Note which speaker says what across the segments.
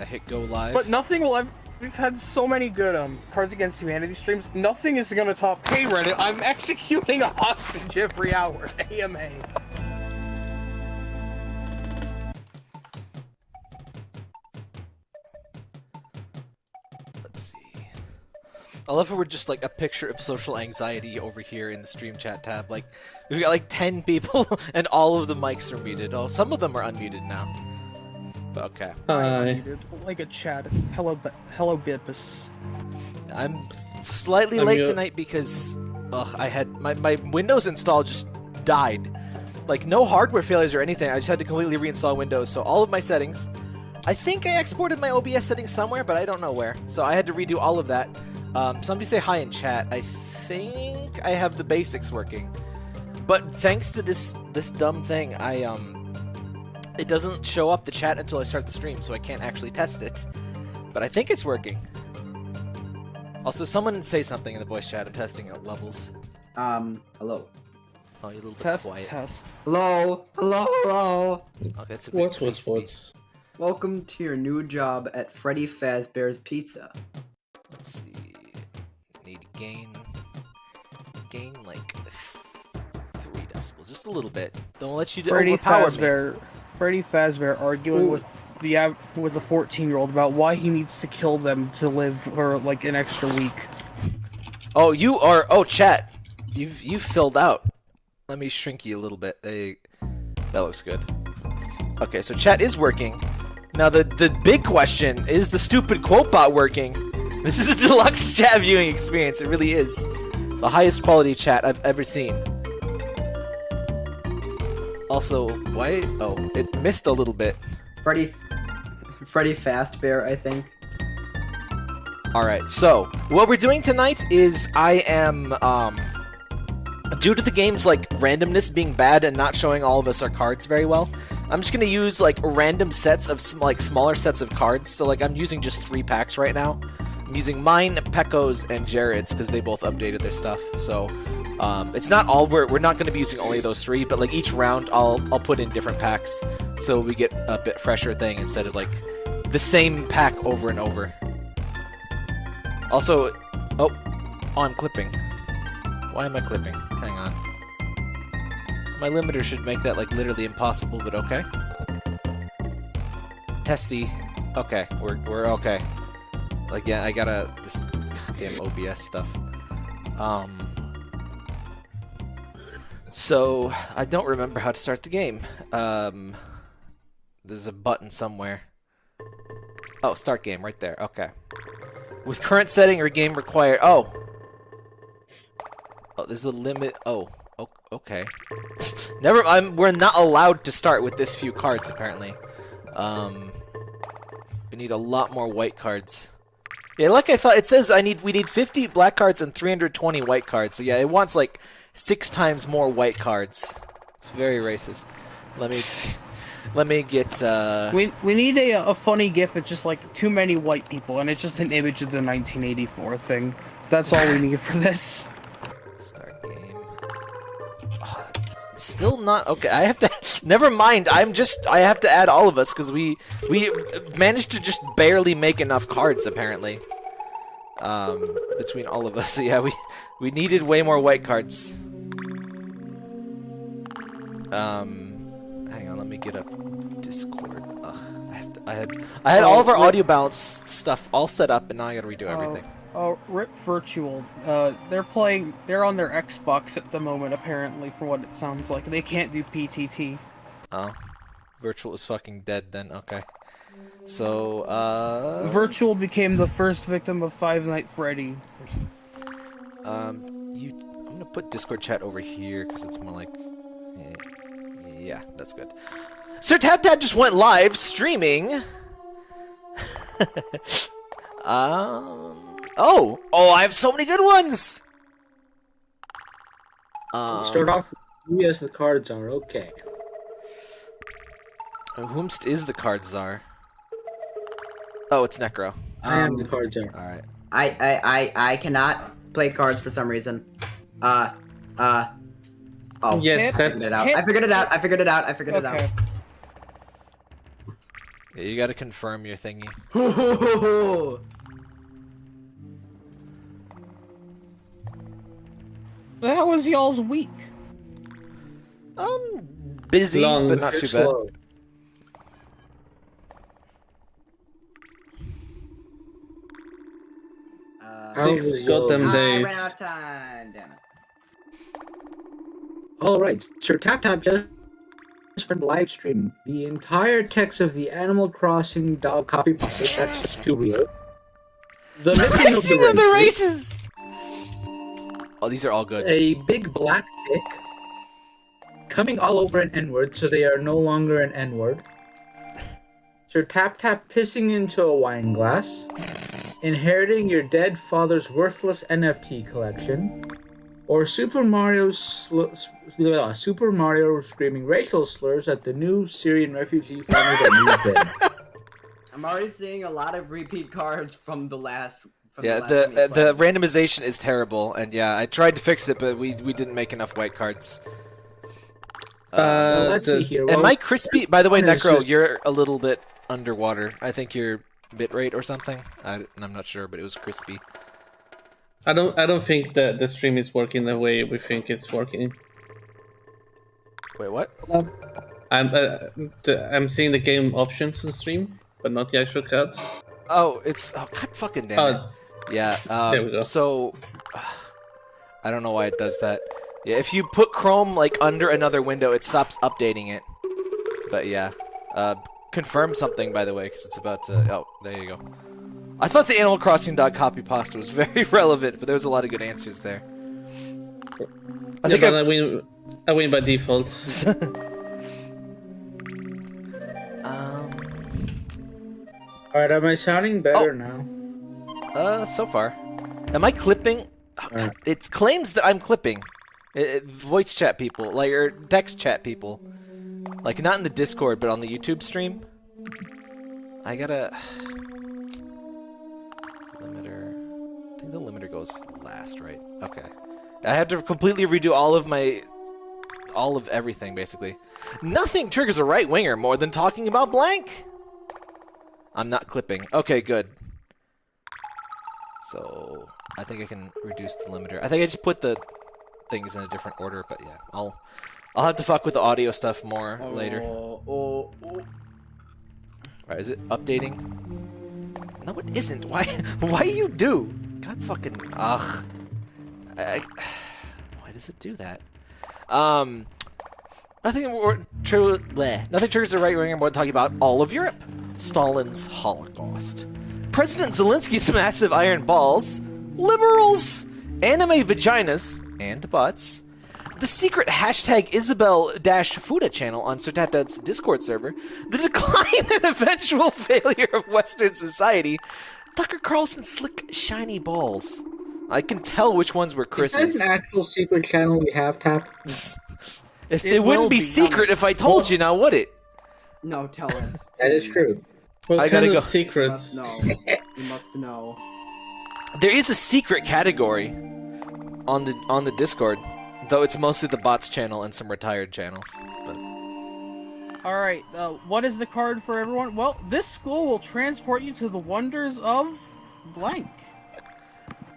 Speaker 1: I hit go live.
Speaker 2: But nothing will ever. We've had so many good um Cards Against Humanity streams. Nothing is gonna top. Hey Reddit, I'm executing a hostage every hour. AMA.
Speaker 1: Let's see. I love how we're just like a picture of social anxiety over here in the stream chat tab. Like, we've got like 10 people and all of the mics are muted. Oh, some of them are unmuted now. But okay.
Speaker 3: Hi.
Speaker 2: Like a chat. Hello, Bi- hello, Bippus.
Speaker 1: I'm slightly
Speaker 3: I'm
Speaker 1: late
Speaker 3: you-
Speaker 1: tonight because ugh, I had my, my Windows install just died. Like no hardware failures or anything. I just had to completely reinstall Windows. So all of my settings. I think I exported my OBS settings somewhere, but I don't know where. So I had to redo all of that. Um, somebody say hi in chat. I think I have the basics working. But thanks to this this dumb thing, I um it doesn't show up the chat until I start the stream, so I can't actually test it. But I think it's working. Also, someone say something in the voice chat. I'm testing out levels.
Speaker 4: Um, hello.
Speaker 1: Oh, you're a little bit
Speaker 2: Test.
Speaker 1: quiet.
Speaker 2: Test.
Speaker 4: Hello, hello, hello.
Speaker 1: Okay, it's a bit
Speaker 3: What's what's
Speaker 1: creepy.
Speaker 3: what's?
Speaker 4: Welcome to your new job at Freddy Fazbear's Pizza.
Speaker 1: Let's see. Need to gain, gain like three decibels, just a little bit. Don't let you
Speaker 2: Freddy
Speaker 1: overpower me.
Speaker 2: Freddy Fazbear arguing
Speaker 3: Ooh.
Speaker 2: with the with the 14 year old about why he needs to kill them to live for like an extra week.
Speaker 1: Oh, you are. Oh, chat. You've you've filled out. Let me shrink you a little bit. They, that looks good. Okay, so chat is working. Now the the big question is the stupid quote bot working? This is a deluxe chat viewing experience. It really is the highest quality chat I've ever seen. Also, why? Oh, it missed a little bit.
Speaker 4: Freddy, Freddy Fazbear, I think.
Speaker 1: Alright, so what we're doing tonight is I am um due to the game's like randomness being bad and not showing all of us our cards very well, I'm just gonna use like random sets of sm- like smaller sets of cards. So like I'm using just three packs right now. I'm using mine, Pecco's, and Jared's because they both updated their stuff. So um, it's not all we're we're not gonna be using only those three, but like each round I'll I'll put in different packs so we get a bit fresher thing instead of like the same pack over and over. Also, oh, oh, I'm clipping. Why am I clipping? Hang on. My limiter should make that like literally impossible, but okay. Testy. Okay, we're we're okay. Like yeah, I gotta this goddamn OBS stuff. Um. So I don't remember how to start the game. Um. There's a button somewhere. Oh, start game right there. Okay. With current setting or game required. Oh. Oh, there's a limit. Oh. o- Okay. Never. I'm. We're not allowed to start with this few cards apparently. Um. We need a lot more white cards. Yeah, like I thought. It says I need. We need 50 black cards and 320 white cards. So yeah, it wants like six times more white cards. It's very racist. Let me. Let me get. uh...
Speaker 2: We we need a a funny gif. It's just like too many white people, and it's just an image of the 1984 thing. That's all we need for this.
Speaker 1: Start game. It's still not okay. I have to. Never mind. I'm just. I have to add all of us because we we managed to just barely make enough cards apparently. Um, between all of us, yeah, we we needed way more white cards. Um, hang on. Let me get up Discord. Ugh, I have to, I had I had all of our
Speaker 2: Oh, wait.
Speaker 1: audio balance stuff all set up, and now I gotta redo everything.
Speaker 2: Oh, Rip Virtual. Uh, they're playing. They're on their Xbox at the moment, apparently, from what it sounds like. They can't do PTT.
Speaker 1: Oh, virtual is fucking dead then. Okay. So, uh,
Speaker 2: Virtual became the first victim of Five Night Freddy.
Speaker 1: um, you, I'm gonna put Discord chat over here because it's more like, eh, yeah, that's good. Sir Tap Tap just went live streaming. um, oh, oh, I have so many good ones. Um,
Speaker 3: Start off with me as the cards are okay.
Speaker 1: Whomst is the card czar? Oh, it's Necro.
Speaker 3: I am the
Speaker 4: card
Speaker 3: cards.
Speaker 1: All right.
Speaker 4: I, I, I, I cannot play cards for some reason. Uh, uh. Oh,
Speaker 2: Yes,
Speaker 4: I figured it out. I figured it out. I figured it out. I figured it out.
Speaker 2: Okay.
Speaker 1: Yeah, you gotta confirm your thingy.
Speaker 2: That was y'all's week.
Speaker 1: Um, busy,
Speaker 5: Long,
Speaker 1: but not too bad.
Speaker 3: slow.
Speaker 4: Uh,
Speaker 5: Six goddamn
Speaker 4: I
Speaker 5: days.
Speaker 4: ran out of time. Damn it.
Speaker 3: All right, Sir Tap Tap just went live stream the entire text of the Animal Crossing dog copy pasta. That's just too real. The missing of the,
Speaker 1: Racing of the
Speaker 3: races,
Speaker 1: races! Oh, these are all good.
Speaker 3: a big black dick coming all over an N-word, so they are no longer an N-word. Sir Tap Tap pissing into a wine glass, inheriting your dead father's worthless NFT collection, or Super Mario sl- uh, Super Mario screaming racial slurs at the new Syrian refugee family that moved in.
Speaker 4: I'm already seeing a lot of repeat cards from the last. From
Speaker 1: Yeah,
Speaker 4: the,
Speaker 1: the
Speaker 4: last time
Speaker 1: uh, the randomization is terrible, and yeah, I tried to fix it, but we we didn't make enough white cards.
Speaker 5: Uh,
Speaker 3: Let's
Speaker 5: the-
Speaker 3: see here.
Speaker 1: Am I crispy? By the way, Necro,
Speaker 3: just-
Speaker 1: you're a little bit underwater. I think your bit rate or something. I, I'm not sure, but it was crispy.
Speaker 5: I don't. I don't think that the stream is working the way we think it's working.
Speaker 1: Wait, what?
Speaker 5: I'm. Uh, the, I'm seeing the game options on stream, but not the actual cards.
Speaker 1: Oh, it's oh god fucking damn it.
Speaker 5: Oh,
Speaker 1: Yeah. Um,
Speaker 5: There we go.
Speaker 1: So, I don't know why it does that. Yeah, if you put Chrome like under another window, it stops updating it. But yeah, uh, confirm something by the way, because it's about to. Oh, there you go. I thought the Animal Crossing dog copy pasta was very relevant, but there was a lot of good answers there. I
Speaker 5: yeah,
Speaker 1: think
Speaker 5: but
Speaker 1: I,
Speaker 5: I win. I win by default.
Speaker 1: um,
Speaker 3: All right, am I sounding better
Speaker 1: Oh.
Speaker 3: now?
Speaker 1: uh, so far, am I clipping?
Speaker 3: Alright.
Speaker 1: It claims that I'm clipping. It, it- voice chat people, like or text chat people, like not in the Discord, but on the YouTube stream. I gotta limiter. I think the limiter goes last, right? Okay. I have to completely redo all of my, all of everything basically. Nothing triggers a right winger more than talking about blank. I'm not clipping. Okay, good. So I think I can reduce the limiter. I think I just put the things in a different order, but yeah, I'll I'll have to fuck with the audio stuff more later.
Speaker 4: Oh, oh, oh.
Speaker 1: Alright, is it updating? No, it isn't. Why? Why you do? God fucking ugh. I, why does it do that? Um, nothing more true. Bleh. Nothing triggers the right winger more than talking about all of Europe. Stalin's Holocaust. President Zelensky's massive iron balls. Liberals. Anime vaginas and butts. The secret hashtag Isabel Fuda channel on Sir Tap Tap's Discord server, the decline and eventual failure of Western society, Tucker Carlson's slick, shiny balls. I can tell which ones were Chris's.
Speaker 3: Is that
Speaker 1: Chris's.
Speaker 3: an actual secret channel we have, Tap?
Speaker 1: If
Speaker 2: It
Speaker 1: it, wouldn't be
Speaker 2: be,
Speaker 1: secret if I told you, now would it?
Speaker 4: No, tell us.
Speaker 3: That is true.
Speaker 5: What
Speaker 1: I
Speaker 5: kind
Speaker 1: gotta
Speaker 5: of
Speaker 1: go.
Speaker 4: You
Speaker 5: secrets?
Speaker 4: must know. You must know.
Speaker 1: There is a secret category on the on the Discord, though it's mostly the bots channel and some retired channels. But
Speaker 2: All right. Uh, what is the card for everyone? Well, this school will transport you to the wonders of blank.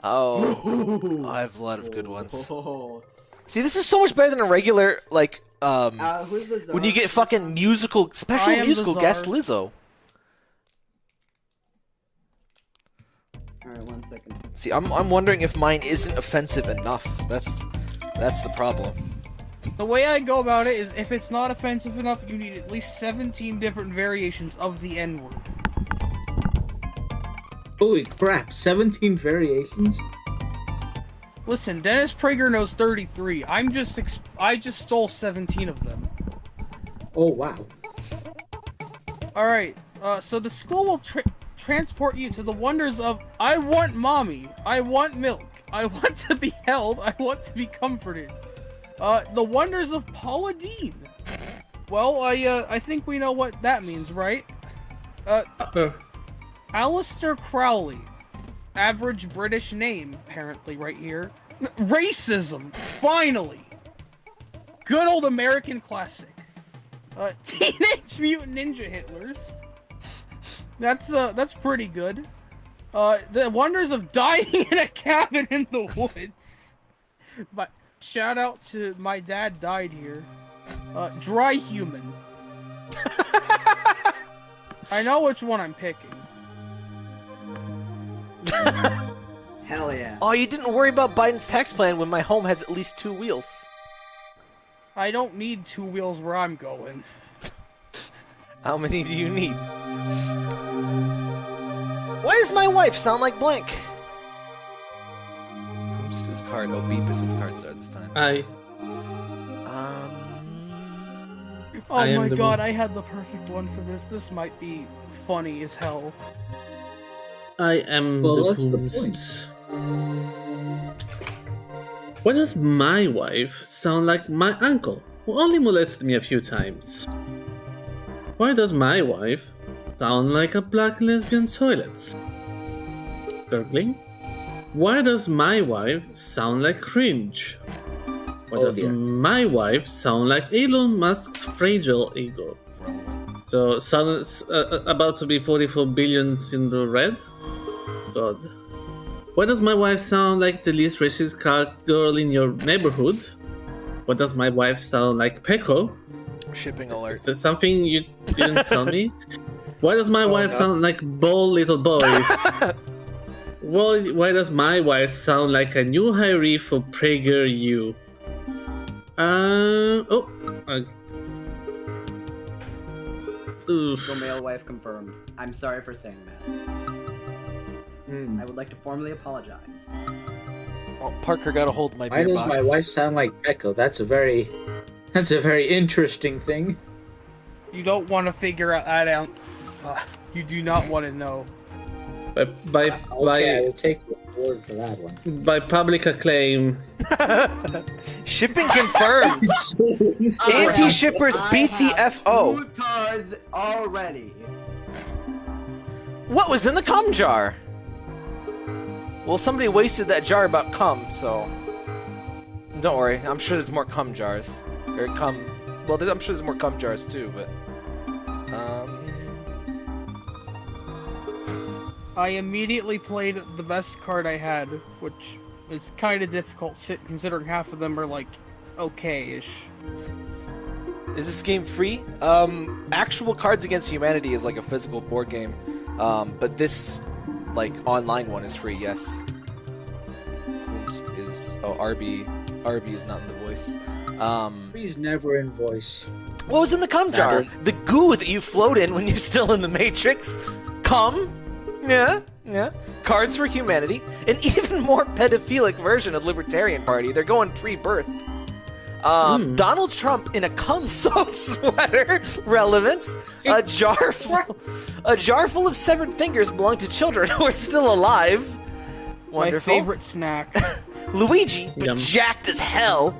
Speaker 1: oh, I have a lot of good ones.
Speaker 4: Oh.
Speaker 1: See, this is so much better than a regular like um
Speaker 4: Uh, who's the czar?
Speaker 1: when you get fucking musical special
Speaker 2: I am the
Speaker 1: musical guest
Speaker 2: czar.
Speaker 1: Lizzo.
Speaker 4: Alright, one second.
Speaker 1: See, I'm I'm wondering if mine isn't offensive enough. That's that's the problem.
Speaker 2: The way I go about it is if it's not offensive enough, you need at least 17 different variations of the N word.
Speaker 3: Holy crap, 17 variations?
Speaker 2: Listen, Dennis Prager knows 33. I'm just ex- I just stole 17 of them.
Speaker 3: Oh, wow.
Speaker 2: All right. Uh, so the school will tra- transport you to the wonders of I want mommy. I want milk. I want to be held. I want to be comforted. Uh, the wonders of Paula Deen. Well, I uh, I think we know what that means, right? Uh,
Speaker 5: Uh,
Speaker 2: Aleister Crowley. Average British name, apparently, right here. Racism, finally. Good old American classic. Uh, Teenage Mutant Ninja Hitlers. That's uh, that's pretty good. Uh, the wonders of dying in a cabin in the woods. But shout out to my dad died here. Uh, dry human. I know which one I'm picking.
Speaker 4: Hell yeah.
Speaker 1: Oh, you didn't worry about Biden's tax plan when my home has at least two wheels.
Speaker 2: I don't need two wheels where I'm going.
Speaker 1: How many do you need? Why does my wife sound like blank? Who's his card? Oh, Beepus' cards are this time.
Speaker 5: I
Speaker 1: Um,
Speaker 2: Oh
Speaker 5: I
Speaker 2: my god,
Speaker 5: mo-
Speaker 2: I had the perfect one for this. This might be funny as hell.
Speaker 5: I am
Speaker 3: Well,
Speaker 5: the
Speaker 3: what's the
Speaker 5: point. Why does my wife sound like my uncle, who only molested me a few times? Why does my wife sound like a black lesbian toilet? Gurgling? Why does my wife sound like cringe? Why
Speaker 3: Oh
Speaker 5: does
Speaker 3: dear.
Speaker 5: my wife sound like Elon Musk's fragile ego? So, sound, uh, uh, about to be 44 billions in the red? God. Why does my wife sound like the least racist car girl in your neighborhood? Why does my wife sound like Peko?
Speaker 1: shipping alert.
Speaker 5: Is there something you didn't tell me? Why does my wife
Speaker 3: no.
Speaker 5: sound like bald little boys? well, why does my wife sound like a new hiree for PragerU? Uh, oh, uh, oof.
Speaker 4: Go male wife confirmed. I'm sorry for saying that.
Speaker 3: Hmm.
Speaker 4: I would like to formally apologize.
Speaker 1: Well, Parker got a hold of my
Speaker 3: Why
Speaker 1: beer
Speaker 3: does my wife sound like Echo? That's a very, that's a very interesting thing.
Speaker 2: You don't want to figure out that out. Uh, you do not want to know.
Speaker 5: By, by,
Speaker 3: Okay, I will take your word for that one.
Speaker 5: by public acclaim,
Speaker 1: Shipping confirmed. Anti-shippers BTFO.
Speaker 4: two cards already.
Speaker 1: What was in the cum jar? Well, somebody wasted that jar about cum, so don't worry. I'm sure there's more cum jars or cum. Well, I'm sure there's more cum jars too, but um,
Speaker 2: I immediately played the best card I had, which is kind of difficult considering half of them are like okay-ish.
Speaker 1: is this game free? Um, actual Cards Against Humanity is like a physical board game, um, but this like online one is free. Yes. Whomst is oh RB RB is not in the voice. Um,
Speaker 3: He's never in voice.
Speaker 1: What was in the cum jar? The goo that you float in when you're still in the Matrix. Cum? Yeah, yeah. Cards for Humanity. An even more pedophilic version of Libertarian Party. They're going pre-birth. Um, Donald Trump in a cum-soaked sweater. Relevance. A jar full, a jar full of severed fingers belong to children who are still alive. Wonderful.
Speaker 2: My favorite snack.
Speaker 1: Luigi, but
Speaker 5: Yum.
Speaker 1: jacked as hell.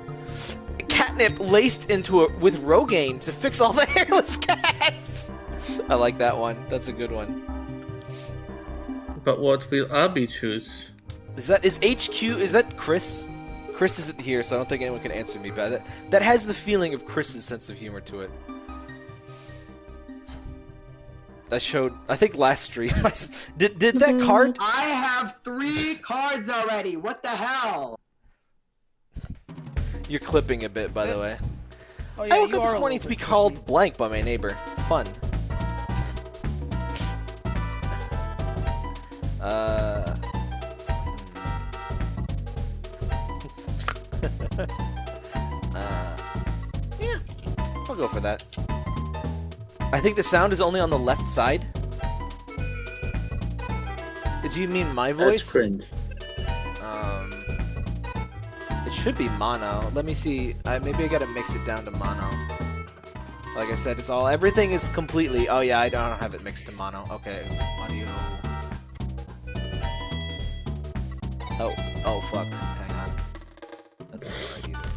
Speaker 1: Catnip laced into it with Rogaine to fix all the hairless cats. I like that one. That's a good one.
Speaker 5: But what will Abby choose?
Speaker 1: Is that is HQ? Is that Chris? Chris isn't here, so I don't think anyone can answer me. But that that has the feeling of Chris's sense of humor to it. I showed. I think last stream. Did did that card?
Speaker 4: I have three cards already. What the hell?
Speaker 1: You're clipping a bit, by the way.
Speaker 2: Oh, yeah,
Speaker 1: I woke up this morning
Speaker 2: little
Speaker 1: to be
Speaker 2: bit
Speaker 1: called blank by my neighbor. Fun. Uh. uh. Yeah, I'll go for that. I think the sound is only on the left side. Do you mean my voice?
Speaker 3: That's cringe.
Speaker 1: Um, it should be mono. Let me see. I, maybe I gotta mix it down to mono. Like I said, it's all everything is completely. Oh yeah, I don't, I don't have it mixed to mono. Okay, audio. Oh, oh fuck. Hang on. That's not right either.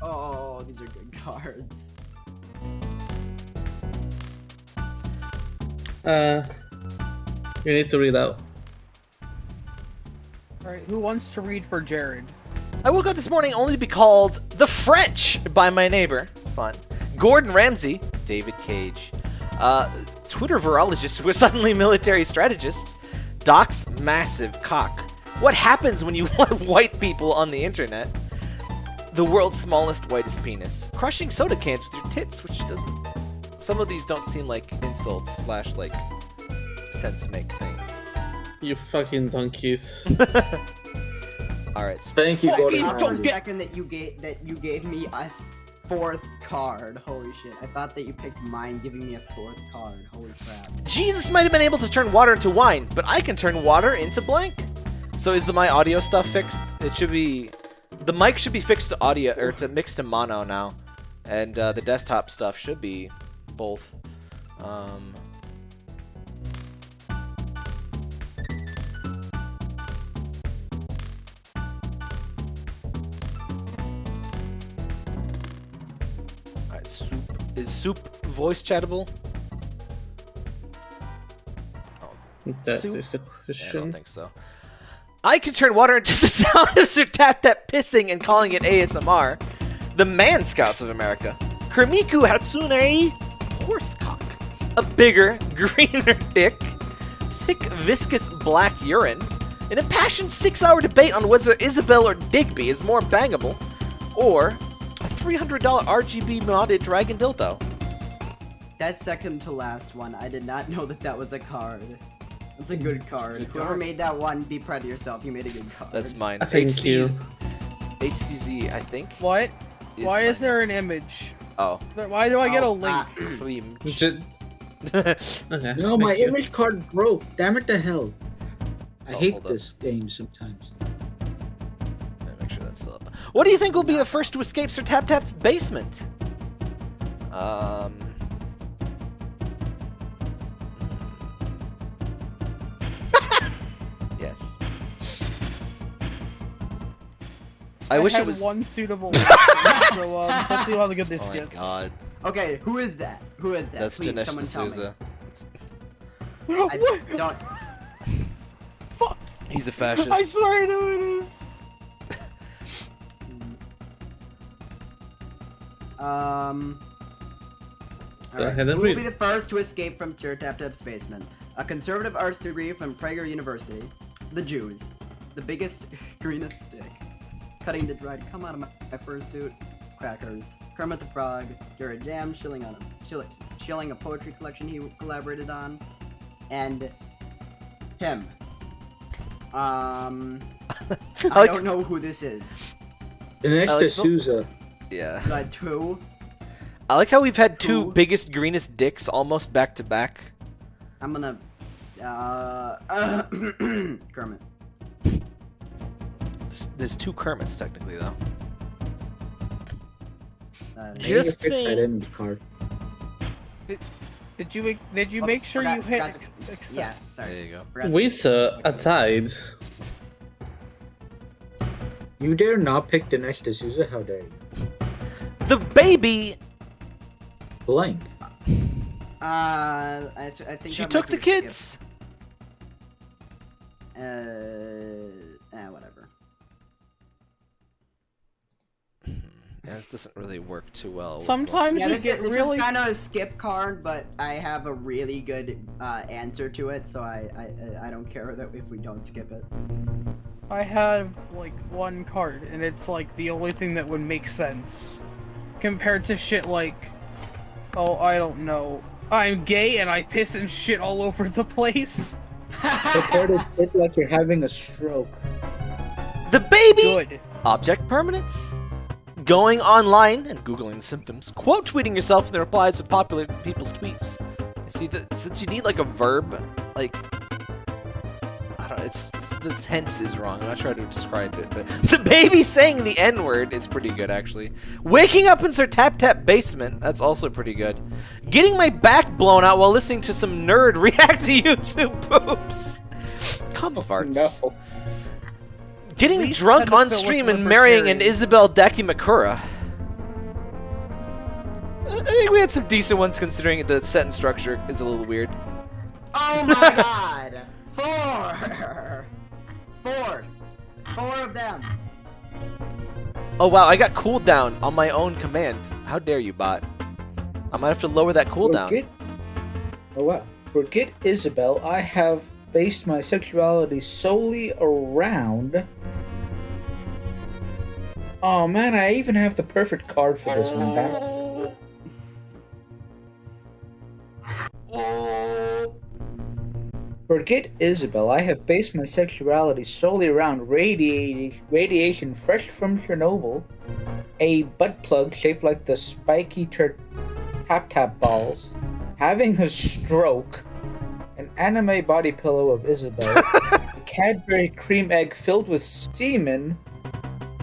Speaker 4: Oh, these are good cards.
Speaker 5: Uh, you need to read out.
Speaker 2: Alright, who wants to read for Jared?
Speaker 1: I woke up this morning only to be called the French by my neighbor. Fun. Gordon Ramsay, David Cage. Uh, Twitter virologists who are suddenly military strategists. Doc's massive cock. What happens when you want white people on the internet? The world's smallest, whitest penis. Crushing soda cans with your tits, which doesn't. Some of these don't seem like insults slash like sense make things.
Speaker 5: You fucking donkeys.
Speaker 1: All right. So
Speaker 3: Thank you, Gordon.
Speaker 4: Not
Speaker 2: don't
Speaker 4: for a
Speaker 2: get-
Speaker 4: second that you gave that you gave me a fourth card. Holy shit! I thought that you picked mine, giving me a fourth card. Holy crap!
Speaker 1: Jesus might have been able to turn water into wine, but I can turn water into blank. So is the my audio stuff fixed? It should be. The mic should be fixed to audio or to mixed to mono now, and uh, the desktop stuff should be both. Um, soup. Is soup voice chattable?
Speaker 5: That
Speaker 2: Soup.
Speaker 5: is the
Speaker 1: Yeah, I don't think so. I can turn water into the sound of Sir Tap Tap pissing and calling it ASMR. The Man Scouts of America. Kermiku Hatsune Horsecock. A bigger, greener dick. Thick, viscous black urine. An impassioned six hour debate on whether Isabel or Digby is more bangable. Or a $300 RGB modded dragon dildo.
Speaker 4: That second to last one, I did not know that that was a card. That's a good card.
Speaker 1: good
Speaker 4: Whoever
Speaker 1: card.
Speaker 4: made that one, be proud of yourself. You made a good card.
Speaker 1: That's mine.
Speaker 5: Thank you.
Speaker 1: HCZ, I think.
Speaker 2: What?
Speaker 1: is
Speaker 2: Why is there an image?
Speaker 1: Oh.
Speaker 2: Why do I get a
Speaker 4: Oh,
Speaker 2: link?
Speaker 4: ah,
Speaker 5: okay,
Speaker 3: No, my
Speaker 5: you.
Speaker 3: image card broke. Damn it to hell. I
Speaker 1: Oh,
Speaker 3: hate
Speaker 1: hold up.
Speaker 3: this game sometimes.
Speaker 1: What do you think will be the first to escape Sir Tap Tap's basement? Um. yes. I, wish
Speaker 2: had
Speaker 1: it was.
Speaker 2: one suitable. so um, let's see how good this
Speaker 1: Oh my
Speaker 2: gets.
Speaker 1: god,
Speaker 4: Okay, who is that? Who is that?
Speaker 1: that's
Speaker 4: Please,
Speaker 1: Dinesh
Speaker 4: someone tell me.
Speaker 1: D'Souza.
Speaker 4: I don't. Fuck.
Speaker 1: He's a
Speaker 2: I
Speaker 1: fascist.
Speaker 2: I swear I know it is.
Speaker 4: Um.
Speaker 5: Go
Speaker 4: Alright,
Speaker 5: ahead
Speaker 4: so
Speaker 5: and
Speaker 4: who will be the first to escape from Sir Tap Tap's basement? A conservative arts degree from Prager University. The Jews. The biggest, greenest dick. Cutting the dried come out of my, my fursuit. Crackers. Kermit the Frog. Jared Jam chilling on a chill, chilling a poetry collection he collaborated on. And him. Um I
Speaker 1: like-
Speaker 4: don't know who this is.
Speaker 3: Dinesh
Speaker 1: I like-
Speaker 3: D'Souza.
Speaker 1: Yeah.
Speaker 4: But who?
Speaker 1: I like how we've had two
Speaker 4: Who?
Speaker 1: biggest, greenest dicks almost back to back.
Speaker 4: I'm gonna. Uh, Kermit.
Speaker 1: There's, there's two Kermits technically though.
Speaker 4: Uh,
Speaker 3: I need to
Speaker 1: Just
Speaker 3: fix
Speaker 1: saying.
Speaker 3: image card.
Speaker 2: Did you make? Did you
Speaker 4: Oops,
Speaker 2: make sure
Speaker 4: forgot-
Speaker 2: you hit?
Speaker 4: to-
Speaker 2: accept?
Speaker 4: yeah,
Speaker 1: There
Speaker 4: sorry.
Speaker 1: you go.
Speaker 4: Forgot to-
Speaker 5: We sir are tied.
Speaker 3: You dare not pick Dinesh D'Souza? How dare you?
Speaker 1: The baby.
Speaker 3: Blank.
Speaker 4: Uh, I, th- I think
Speaker 1: She took the
Speaker 4: do skip.
Speaker 1: kids.
Speaker 4: Uh, eh, whatever.
Speaker 1: Yeah, this doesn't really work too well.
Speaker 2: Sometimes
Speaker 4: Yeah,
Speaker 2: you
Speaker 4: this,
Speaker 2: get
Speaker 4: is, this
Speaker 2: really-
Speaker 4: is kind of a skip card, but I have a really good uh, answer to it, so I, I I don't care that if we don't skip it.
Speaker 2: I have like one card, and it's like the only thing that would make sense compared to shit like, oh, I don't know, I'm gay and I piss and shit all over the place.
Speaker 3: The card is shit like you're having a stroke.
Speaker 1: The baby.
Speaker 2: Good.
Speaker 1: Object permanence. Going online and googling symptoms. Quote tweeting yourself in the replies of popular people's tweets. See that since you need like a verb, like I don't. It's, it's the tense is wrong. I'm not trying to describe it, but the baby saying the N word is pretty good actually. Waking up in Sir Tap Tap basement. That's also pretty good. Getting my back blown out while listening to some nerd react to YouTube poops. Cum farts.
Speaker 3: No.
Speaker 1: Getting
Speaker 2: Least
Speaker 1: drunk on stream and marrying an
Speaker 2: libertarians.
Speaker 1: Isabel Dakimakura. I think we had some decent ones considering the sentence structure is a little weird.
Speaker 4: Oh my god! Four! Four! Four of them!
Speaker 1: Oh wow, I got cooled down on my own command. How dare you, bot? I might have to lower that cooldown.
Speaker 3: Forget, oh wow. Forget Isabel. I have based my sexuality solely around. Oh man, I even have the perfect card for this one. Back. Oh. Forget Isabel. I have based my sexuality solely around radiation, radiation fresh from Chernobyl, a butt plug shaped like the spiky tap tap balls, having a stroke, an anime body pillow of Isabel, a Cadbury cream egg filled with semen,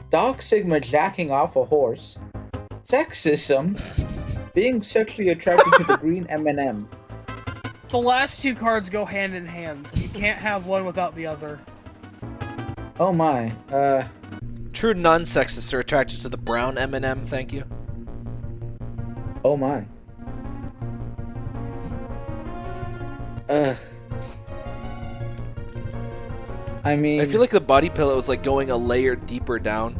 Speaker 3: Dog Sigma jacking off a horse, sexism, being sexually attracted to the green M&M.
Speaker 2: The last two cards go hand in hand. You can't have one without the other.
Speaker 3: Oh my, uh,
Speaker 1: True non-sexists are attracted to the brown M&M, thank you.
Speaker 3: oh my. Uh. I mean,
Speaker 1: I feel like the body pillow is like going a layer deeper down.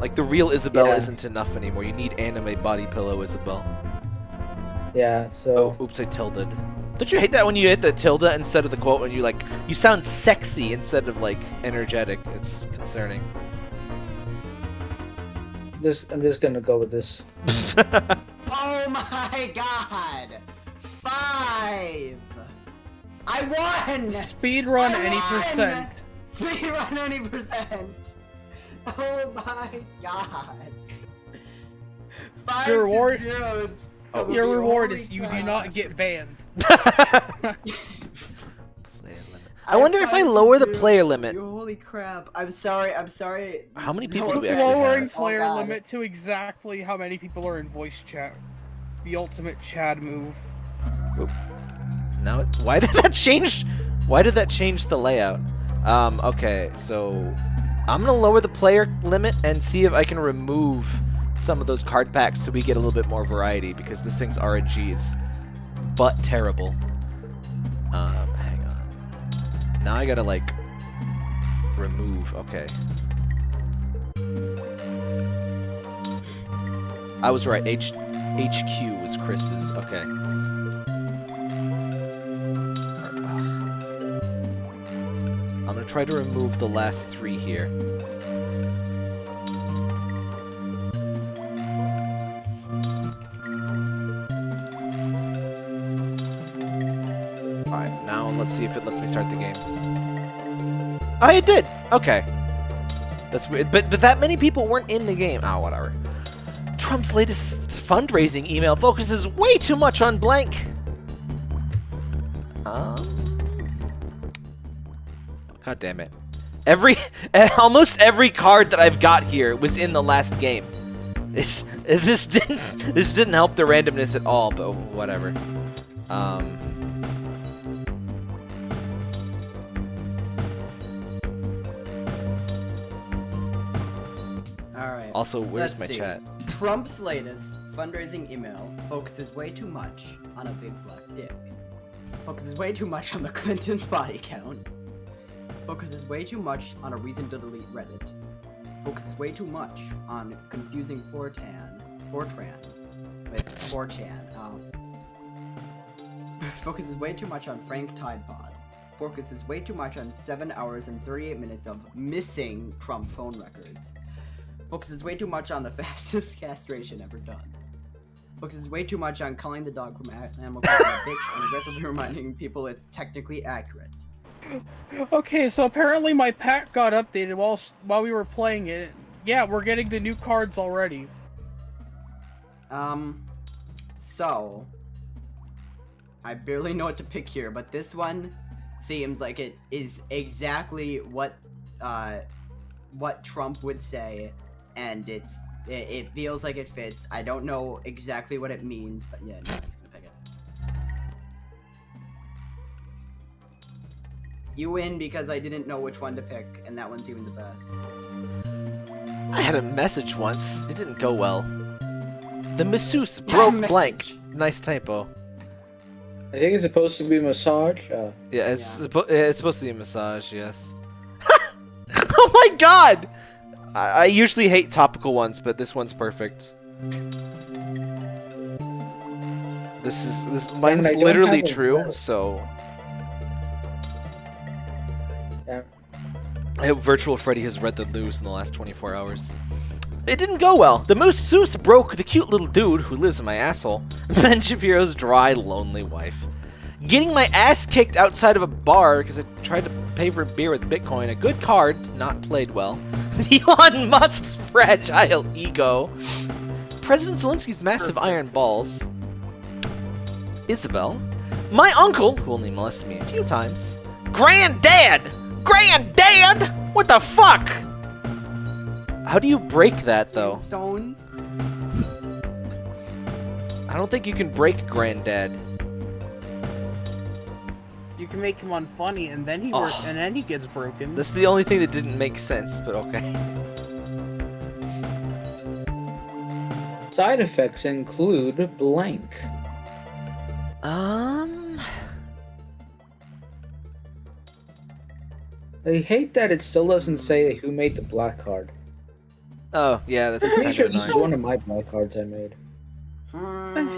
Speaker 1: Like the real Isabel
Speaker 3: Yeah.
Speaker 1: isn't enough anymore. You need anime body pillow Isabel.
Speaker 3: yeah. So
Speaker 1: Oh, oops, I tilted. Don't you hate that when you hit the tilde instead of the quote when you like you sound sexy instead of like energetic? It's concerning.
Speaker 3: this, I'm just gonna go with this.
Speaker 4: Oh my god! Five! I won!
Speaker 2: Speed run
Speaker 4: I
Speaker 2: any
Speaker 4: won!
Speaker 2: percent.
Speaker 4: Speed run any percent! Oh my god! Five
Speaker 2: Your reward-
Speaker 4: to zero.
Speaker 1: Oh,
Speaker 2: Your reward is you do not get banned.
Speaker 1: Player limit. I wonder if I lower the player limit.
Speaker 4: Holy crap! I'm sorry. I'm sorry.
Speaker 1: How many
Speaker 4: No,
Speaker 1: people do we actually
Speaker 2: Lowering
Speaker 1: have?
Speaker 4: Oh,
Speaker 2: player
Speaker 4: God.
Speaker 2: limit to exactly how many people are in voice chat. The ultimate Chad move.
Speaker 1: Now, it- why did that change? Why did that change the layout? Um, okay, so I'm gonna lower the player limit and see if I can remove some of those card packs so we get a little bit more variety because this thing's RNG is but terrible. Um, hang on. Now I gotta like remove. Okay. I was right. H HQ was Chris's. Okay. I'm gonna try to remove the last three here. Let's see if it lets me start the game. Oh, it did! Okay. That's weird. But, but that many people weren't in the game. Oh, whatever. Trump's latest fundraising email focuses way too much on blank. Um. God damn it. Every, almost every card that I've got here was in the last game. It's, this didn't, this didn't help the randomness at all, but whatever. Um. Also, where's
Speaker 4: Let's
Speaker 1: my
Speaker 4: see.
Speaker 1: chat?
Speaker 4: Trump's latest fundraising email focuses way too much on a big black dick. Focuses way too much on the Clinton body count. Focuses way too much on a reason to delete Reddit. Focuses way too much on confusing Fortan, Fortran with 4chan. Um, focuses way too much on Frank Tidepod. Focuses way too much on 7 hours and 38 minutes of missing Trump phone records focuses way too much on the fastest castration ever done. Focuses way too much on calling the dog from Animal a bitch and aggressively reminding people it's technically accurate.
Speaker 2: Okay, so apparently my pack got updated while while we were playing it. Yeah, we're getting the new cards already.
Speaker 4: Um, so I barely know what to pick here, but this one seems like it is exactly what uh what Trump would say, and it's it, it feels like it fits. I don't know exactly what it means, but yeah, no, I'm just gonna pick it. You win because I didn't know which one to pick, and that one's even the best.
Speaker 1: I had a message once. It didn't go well. The masseuse broke blank. Nice typo.
Speaker 3: I think it's supposed to be massage. Uh,
Speaker 1: Yeah, it's,
Speaker 4: Yeah.
Speaker 1: suppo- it's supposed to be a massage, yes. oh my god! I-, I usually hate topical ones, but this one's perfect. this is this mine's
Speaker 3: I
Speaker 1: literally true.
Speaker 3: vote.
Speaker 1: So
Speaker 3: Yeah.
Speaker 1: I hope Virtual Freddy has read the news in the last 24 hours. It didn't go well. The Moose masseuse broke the cute little dude who lives in my asshole. Ben Shapiro's dry, lonely wife. Getting my ass kicked outside of a bar because I tried to pay for a beer with Bitcoin. A good card, not played well. Elon Musk's fragile ego. President Zelensky's massive iron balls. Isabel. My uncle, who only molested me a few times. Granddad! Granddad! What the fuck? How do you break that, though?
Speaker 4: Stones.
Speaker 1: I don't think you can break Granddad.
Speaker 2: You can make him unfunny, and then he
Speaker 1: Oh.
Speaker 2: work, and then he gets broken.
Speaker 1: This is the only thing that didn't make sense, but okay.
Speaker 3: Side effects include blank.
Speaker 1: Um.
Speaker 3: I hate that it still doesn't say who made the black card.
Speaker 1: Oh, yeah, that's
Speaker 3: I'm pretty sure this is one of my black cards I made.
Speaker 4: Hmm.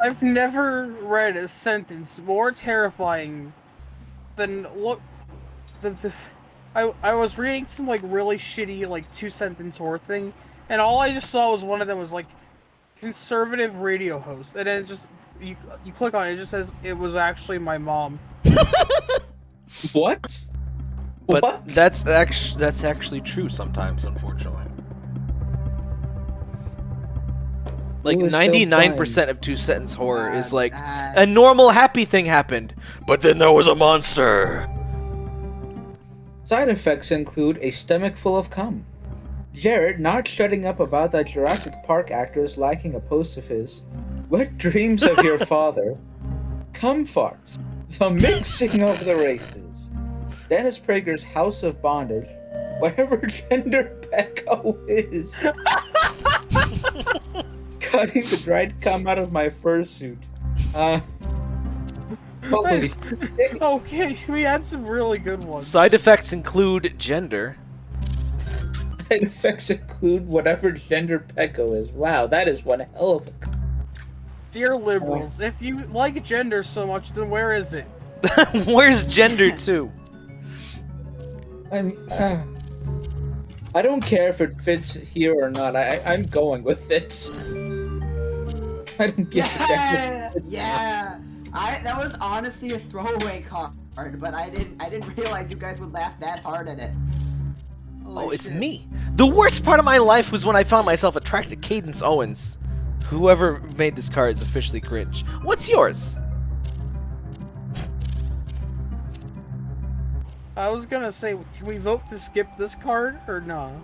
Speaker 2: I've never read a sentence more terrifying than look. The, the I I was reading some like really shitty like two sentence horror thing, and all I just saw was one of them was like conservative radio host, and then just you you click on it, it just says it was actually my mom.
Speaker 3: What?
Speaker 1: But
Speaker 3: what?
Speaker 1: that's actually that's actually true sometimes, unfortunately. Like
Speaker 3: Who is still
Speaker 1: ninety nine percent of two sentence horror is like a normal happy thing happened, but then there was a monster.
Speaker 3: Side effects include a stomach full of cum. Jared not shutting up about that Jurassic Park actor is liking a post of his. Wet dreams of your father. Cum farts. The mixing of the races. Dennis Prager's House of Bondage. Whatever gender Pecco is. Cutting the dried cum out of my fursuit. Uh. Holy.
Speaker 2: Okay, we had some really good ones.
Speaker 1: Side effects include gender.
Speaker 3: Side effects include whatever gender Pecco is. Wow, that is one hell of a.
Speaker 2: Dear liberals, if you like gender so much, then where is it?
Speaker 1: Where's gender too?
Speaker 3: I'm. Uh, I don't care if it fits here or not. I, I I'm going with it. I don't give a damn.
Speaker 4: Yeah,
Speaker 3: if
Speaker 4: yeah. I that was honestly a throwaway card, but I didn't I didn't realize you guys would laugh that hard at it. Holy
Speaker 1: Oh, it's
Speaker 4: shit.
Speaker 1: me. The worst part of my life was when I found myself attracted to Candace Owens. Whoever made this card is officially cringe. What's yours?
Speaker 2: I was gonna say, can we vote to skip this card or no?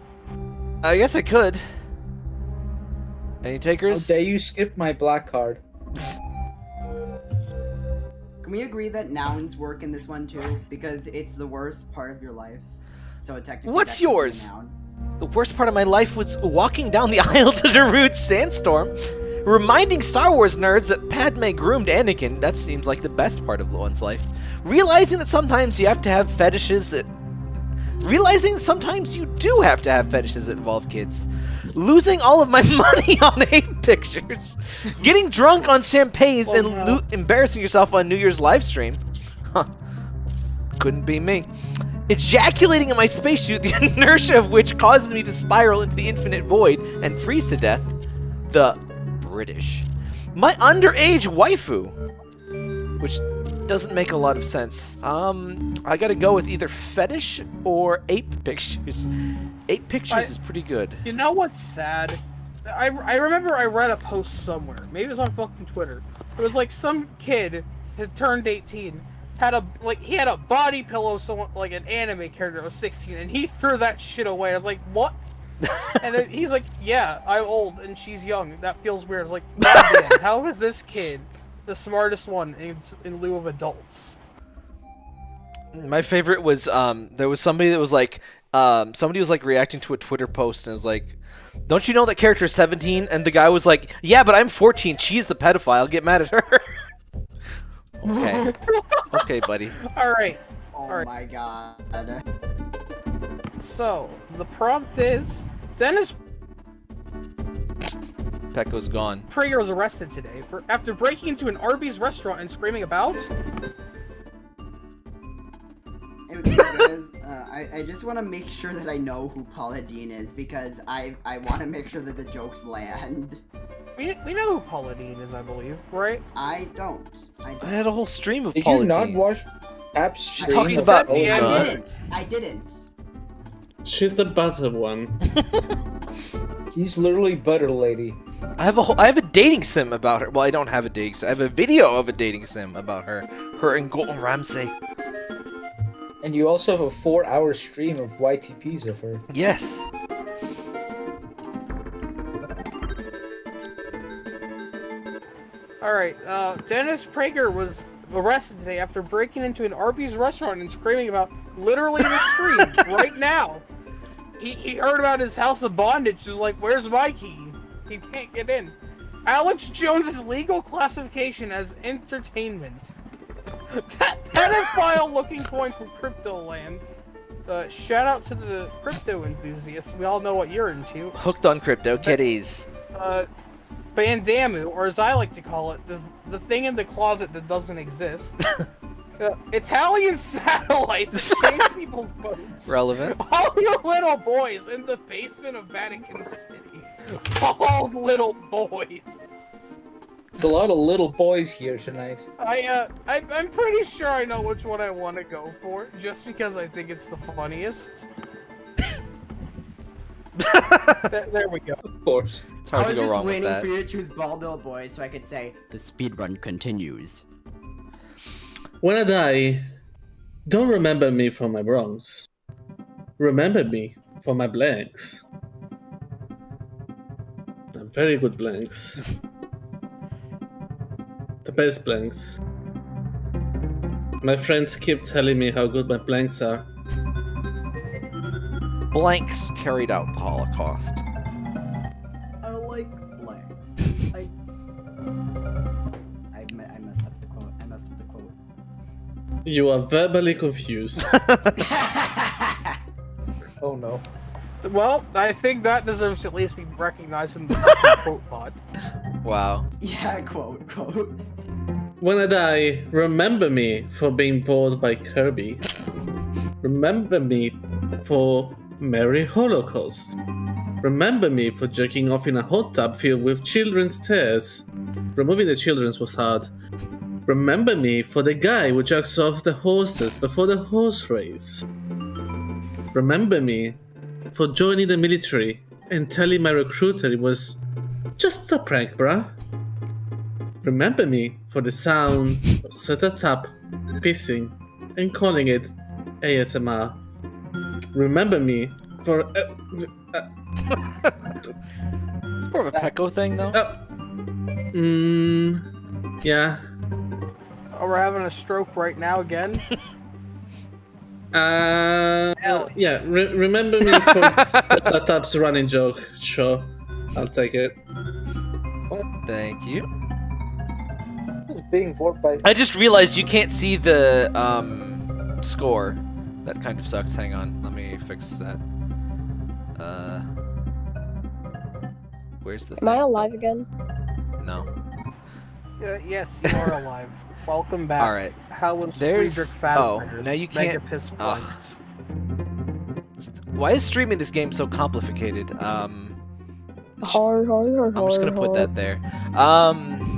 Speaker 1: I guess I could. Any
Speaker 3: How
Speaker 1: takers?
Speaker 3: Oh, dare you skip my black card?
Speaker 4: Can we agree that nouns work in this one too? Because it's the worst part of your life. So technically.
Speaker 1: What's
Speaker 4: that could be a
Speaker 1: yours?
Speaker 4: noun.
Speaker 1: The worst part of my life was walking down the aisle to Darude's Sandstorm, reminding Star Wars nerds that Padme groomed Anakin. That seems like the best part of one's life. Realizing that sometimes you have to have fetishes that. Realizing sometimes you do have to have fetishes that involve kids. Losing all of my money on hate pictures. Getting drunk on champagnes
Speaker 2: Oh,
Speaker 1: and
Speaker 2: no.
Speaker 1: embarrassing yourself on New Year's live stream. Huh. Couldn't be me. Ejaculating in my spacesuit, the inertia of which causes me to spiral into the infinite void and freeze to death. The British. My underage waifu. Which doesn't make a lot of sense. Um, I gotta go with either fetish or ape pictures. Ape pictures
Speaker 2: I-
Speaker 1: is pretty good.
Speaker 2: You know what's sad? I, I remember I read a post somewhere. Maybe it was on fucking Twitter. It was like some kid had turned 18, had a like he had a body pillow, someone like an anime character was 16, and he threw that shit away. I was like, what? and then he's like, yeah, I'm old and she's young. That feels weird. I was like, how is this kid the smartest one in, in lieu of adults?
Speaker 1: My favorite was um, there was somebody that was like um, somebody was like reacting to a Twitter post and was like, "Don't you know that character is 17?" And the guy was like, "Yeah, but I'm 14. She's the pedophile. Get mad at her." okay, okay, buddy.
Speaker 2: All right.
Speaker 4: Oh
Speaker 2: Alright.
Speaker 4: my god.
Speaker 2: So the prompt is Dennis.
Speaker 1: Pecco's gone.
Speaker 2: Prager was arrested today for after breaking into an Arby's restaurant and screaming about.
Speaker 4: It was guys, uh, I, I just want to make sure that I know who Paula Deen is because I I want to make sure that the jokes land.
Speaker 2: We, we know who Paula Deen is, I believe, right?
Speaker 4: I don't. I
Speaker 1: I
Speaker 4: don't.
Speaker 1: had a whole stream of
Speaker 3: Did
Speaker 1: Paula
Speaker 3: you not
Speaker 1: Deen.
Speaker 3: watch Tap's stream?
Speaker 1: talks
Speaker 3: of
Speaker 1: about-
Speaker 3: Old
Speaker 2: Yeah,
Speaker 4: I didn't. I didn't.
Speaker 5: She's the butter one.
Speaker 3: He's literally butter lady.
Speaker 1: I have a whole, I have a dating sim about her. Well, I don't have a dating sim. I have a video of a dating sim about her. Her and Gordon Ramsay.
Speaker 3: And you also have a four-hour stream of YTPs of her.
Speaker 1: Yes.
Speaker 2: All right. Uh, Dennis Prager was arrested today after breaking into an Arby's restaurant and screaming about literally in the street right now. He, he heard about his house of bondage. Is like, where's my key? He can't get in. Alex Jones's legal classification as entertainment. That pedophile looking coin from Crypto Land. Uh, shout out to the crypto enthusiasts. We all know what you're into.
Speaker 1: Hooked on crypto kitties.
Speaker 2: uh, Bandamu, or as I like to call it, the the thing in the closet that doesn't exist. uh, Italian satellites change people's boats.
Speaker 1: Relevant.
Speaker 2: All you little boys in the basement of Vatican City. All little boys.
Speaker 3: A lot of little boys here tonight.
Speaker 2: I uh, I, I'm pretty sure I know which one I want to go for, just because I think it's the funniest. Th- there we go.
Speaker 3: Of course.
Speaker 1: It's
Speaker 4: I
Speaker 1: to
Speaker 4: was
Speaker 1: go
Speaker 4: just
Speaker 1: wrong with
Speaker 4: waiting for you to choose bald little boy so I could say the speed run continues.
Speaker 5: When I die, don't remember me for my wrongs. Remember me for my blanks. I'm very good blanks. the best blanks. My friends keep telling me how good my blanks are.
Speaker 1: Blanks carried out the Holocaust.
Speaker 4: I like blanks. I... I, me- I messed up the quote. I messed up the quote.
Speaker 5: You are verbally confused.
Speaker 3: Oh no.
Speaker 2: Well, I think that deserves to at least be recognized in the quote pod.
Speaker 1: Wow.
Speaker 4: yeah, quote, quote.
Speaker 5: When I die, remember me for being bored by Kirby. Remember me for Merry Holocaust. Remember me for jerking off in a hot tub filled with children's tears. Removing the children's was hard. Remember me for the guy who jerks off the horses before the horse race. Remember me for joining the military and telling my recruiter it was just a prank, bruh. Remember me for the sound of Sir Tap Tap, pissing, and calling it ASMR. Remember me for. Uh, uh,
Speaker 1: It's more of a Pecco thing, though.
Speaker 5: uh, mm, yeah.
Speaker 2: Oh, we're having a stroke right now again.
Speaker 5: Uh, yeah. Re- remember me for Sir Tap Tap's running joke. Sure, I'll take it.
Speaker 1: Thank you.
Speaker 3: It's being voted by.
Speaker 1: I just realized you can't see the um score. That kind of sucks. Hang on, let me fix that. Uh, where's the?
Speaker 6: Am I alive again?
Speaker 1: No.
Speaker 2: Uh, yes, you are alive. Welcome back.
Speaker 1: All right.
Speaker 2: How was
Speaker 1: There's-
Speaker 2: Friedrich
Speaker 1: oh,
Speaker 2: Fazbear's
Speaker 1: now you can't-
Speaker 2: Piss
Speaker 1: Ugh.
Speaker 2: Blanks?
Speaker 1: Why is streaming this game so complicated? Um,
Speaker 6: Hard, hard, hard,
Speaker 1: I'm just gonna put that there. Um,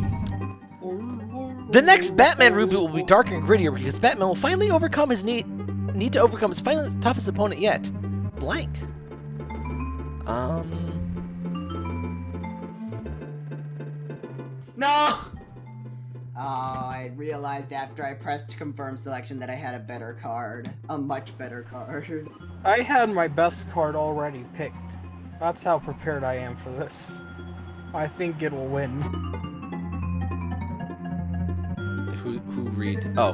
Speaker 1: the next Batman reboot will be darker and grittier because Batman will finally overcome his need need to overcome his final toughest opponent yet, blank. Um,
Speaker 4: No! Oh, I realized after I pressed confirm selection that I had a better card. A much better card.
Speaker 2: I had my best card already picked. That's how prepared I am for this. I think it'll win.
Speaker 1: Who who read? Oh,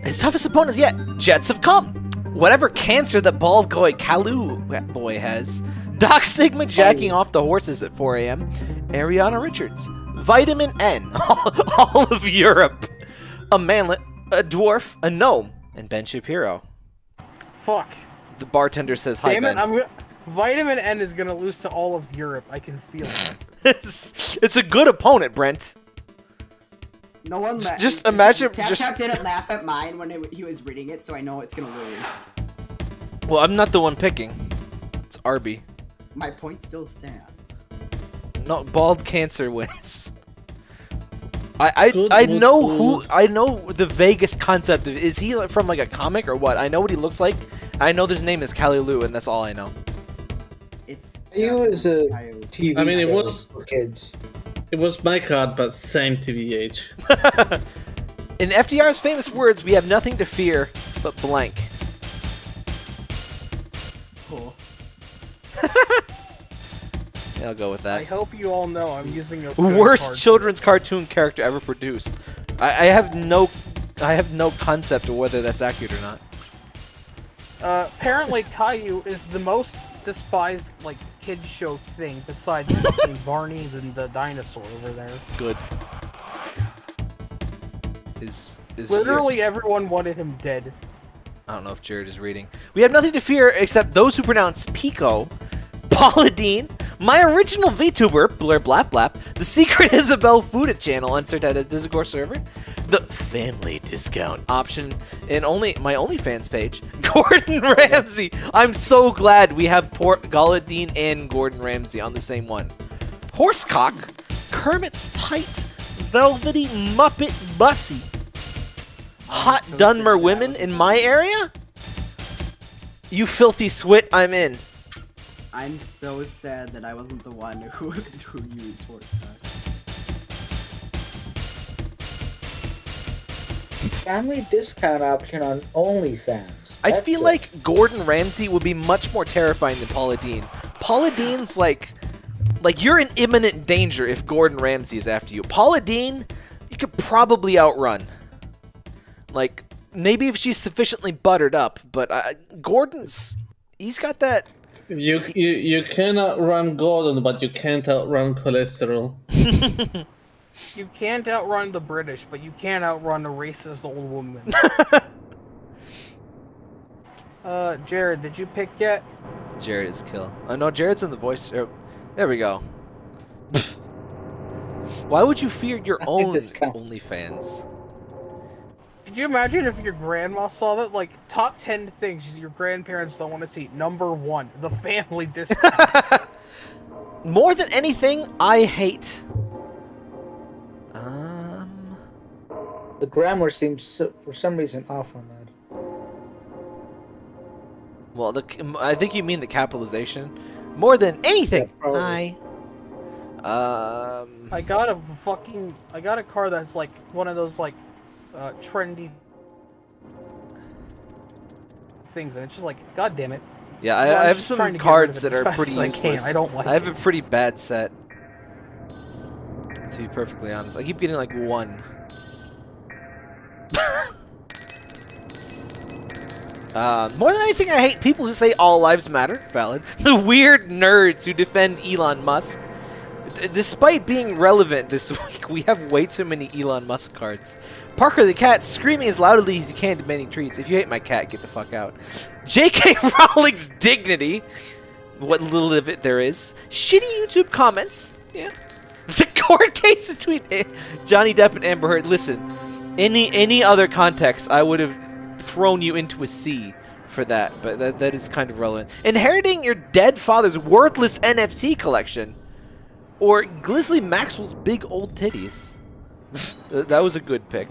Speaker 1: his toughest opponents yet. Jets have come. Whatever cancer that bald boy Caillou boy has, Doc Sigma jacking oh. off the horses at 4 a.m. Ariana Richards, Vitamin N, all of Europe, a manlet, a dwarf, a gnome, and Ben Shapiro.
Speaker 2: Fuck.
Speaker 1: The bartender says hi,
Speaker 2: Damn
Speaker 1: Ben.
Speaker 2: it, I'm. Vitamin N is gonna lose to all of Europe. I can feel it.
Speaker 1: it's, it's a good opponent, Brent.
Speaker 4: No one.
Speaker 1: Just-
Speaker 4: la-
Speaker 1: just imagine-
Speaker 4: Tap
Speaker 1: just-
Speaker 4: Tap didn't laugh at mine when it, he was reading it, so I know it's gonna lose.
Speaker 1: Well, I'm not the one picking. It's Arby.
Speaker 4: My point still stands.
Speaker 1: Not bald cancer wins. I I,
Speaker 5: Good
Speaker 1: I
Speaker 5: mood
Speaker 1: know who. I know the vaguest concept of is he from like a comic or what? I know what he looks like. I know his name is Caillou, and that's all I know.
Speaker 4: It's.
Speaker 3: You was a TV
Speaker 5: I mean, it was-
Speaker 3: for kids.
Speaker 5: It was my card, but same TVH.
Speaker 1: In FDR's famous words, we have nothing to fear but blank.
Speaker 4: Cool.
Speaker 1: Yeah, I'll go with that.
Speaker 2: I hope you all know I'm using a
Speaker 1: Worst
Speaker 2: card.
Speaker 1: children's cartoon character ever produced. I, I have no, I have no concept of whether that's accurate or not.
Speaker 2: Uh, apparently, Caillou is the most despised like kid show thing besides fucking Barney and the dinosaur over there.
Speaker 1: Good. Is is your-
Speaker 2: Literally everyone wanted him dead.
Speaker 1: I don't know if Jared is reading. We have nothing to fear except those who pronounce Pico, Paula Deen, my original VTuber, Blur Blap Blap, the secret Isabel Fuda channel on Sir Tap Tap's Discord server, the family discount option, and only my OnlyFans page, Gordon Ramsay. I'm so glad we have Paula Deen and Gordon Ramsay on the same one. Horsecock, Kermit's tight, velvety Muppet Bussy. Hot
Speaker 4: so
Speaker 1: Dunmer women in my area? You filthy swit, I'm in.
Speaker 4: I'm so sad that I wasn't the one who threw you who used horse
Speaker 3: Family discount option on OnlyFans.
Speaker 1: I feel
Speaker 3: it.
Speaker 1: like Gordon Ramsay would be much more terrifying than Paula Deen. Paula Deen's like, like you're in imminent danger if Gordon Ramsay is after you. Paula Deen, you could probably outrun. Like maybe if she's sufficiently buttered up, but uh, Gordon's, he's got that.
Speaker 5: You, you you cannot run Gordon, but you can't outrun cholesterol.
Speaker 2: You can't outrun the British, but you can't outrun a racist old woman. uh, Jared, did you pick yet?
Speaker 1: Jared is kill. Oh no, Jared's in the voice. er, there we go. Why would you fear your own
Speaker 3: Discount.
Speaker 1: OnlyFans?
Speaker 2: Could you imagine if your grandma saw that? Like, top 10 things your grandparents don't want to see. Number one, the family discount.
Speaker 1: More than anything, I hate. Um,
Speaker 3: the grammar seems so, for some reason off on that.
Speaker 1: well, the I think you mean the capitalization. More than anything,
Speaker 3: Yeah.
Speaker 1: I. Um,
Speaker 2: I got a fucking. I got a car that's like one of those, like, uh, trendy things, and it's just like, god damn it.
Speaker 1: yeah, I,
Speaker 2: I'm
Speaker 1: have some
Speaker 2: trying to get rid
Speaker 1: cards that are pretty
Speaker 2: as I
Speaker 1: useless.
Speaker 2: I don't like
Speaker 1: I have
Speaker 2: it.
Speaker 1: a pretty bad set. To be perfectly honest, I keep getting like one. Uh, more than anything, I hate people who say all lives matter. Valid. The weird nerds who defend Elon Musk. D- despite being relevant this week, we have way too many Elon Musk cards. Parker the cat screaming as loudly as he can, demanding treats. If you hate my cat, get the fuck out. J.K. Rowling's dignity. What little of it there is. Shitty YouTube comments. Yeah. The court case between Johnny Depp and Amber Heard. Listen, any any other context, I would have thrown you into a sea for that, but that, that is kind of relevant. Inheriting your dead father's worthless NFT collection, or Ghislaine Maxwell's big old titties. Th- that was a good pick.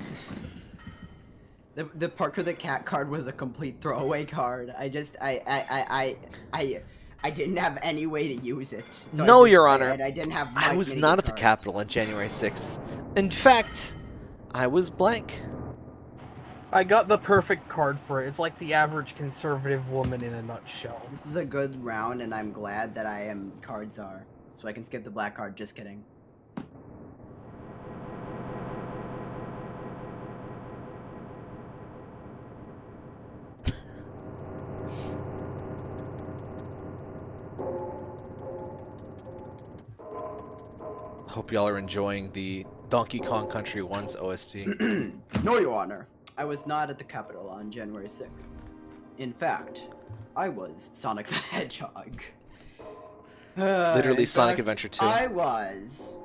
Speaker 4: The, the Parker the Cat card was a complete throwaway card. I just I I I I I, I didn't have any way to use it. So
Speaker 1: No,
Speaker 4: just-
Speaker 1: Your
Speaker 4: I-
Speaker 1: Honor.
Speaker 4: I didn't have.
Speaker 1: I was not
Speaker 4: good
Speaker 1: at the
Speaker 4: cards.
Speaker 1: Capitol on January 6th. In fact, I was blank.
Speaker 2: I got the perfect card for it. It's like the average conservative woman in a nutshell.
Speaker 4: This is a good round, and I'm glad that I am cards are, so I can skip the black card. Just kidding.
Speaker 1: Hope y'all are enjoying the Donkey Kong Country 1's OST.
Speaker 4: No, Your Honor. I was not at the Capitol on January 6th. In fact, I was Sonic the Hedgehog.
Speaker 1: Literally
Speaker 4: In
Speaker 1: Sonic
Speaker 4: fact,
Speaker 1: Adventure 2.
Speaker 4: I was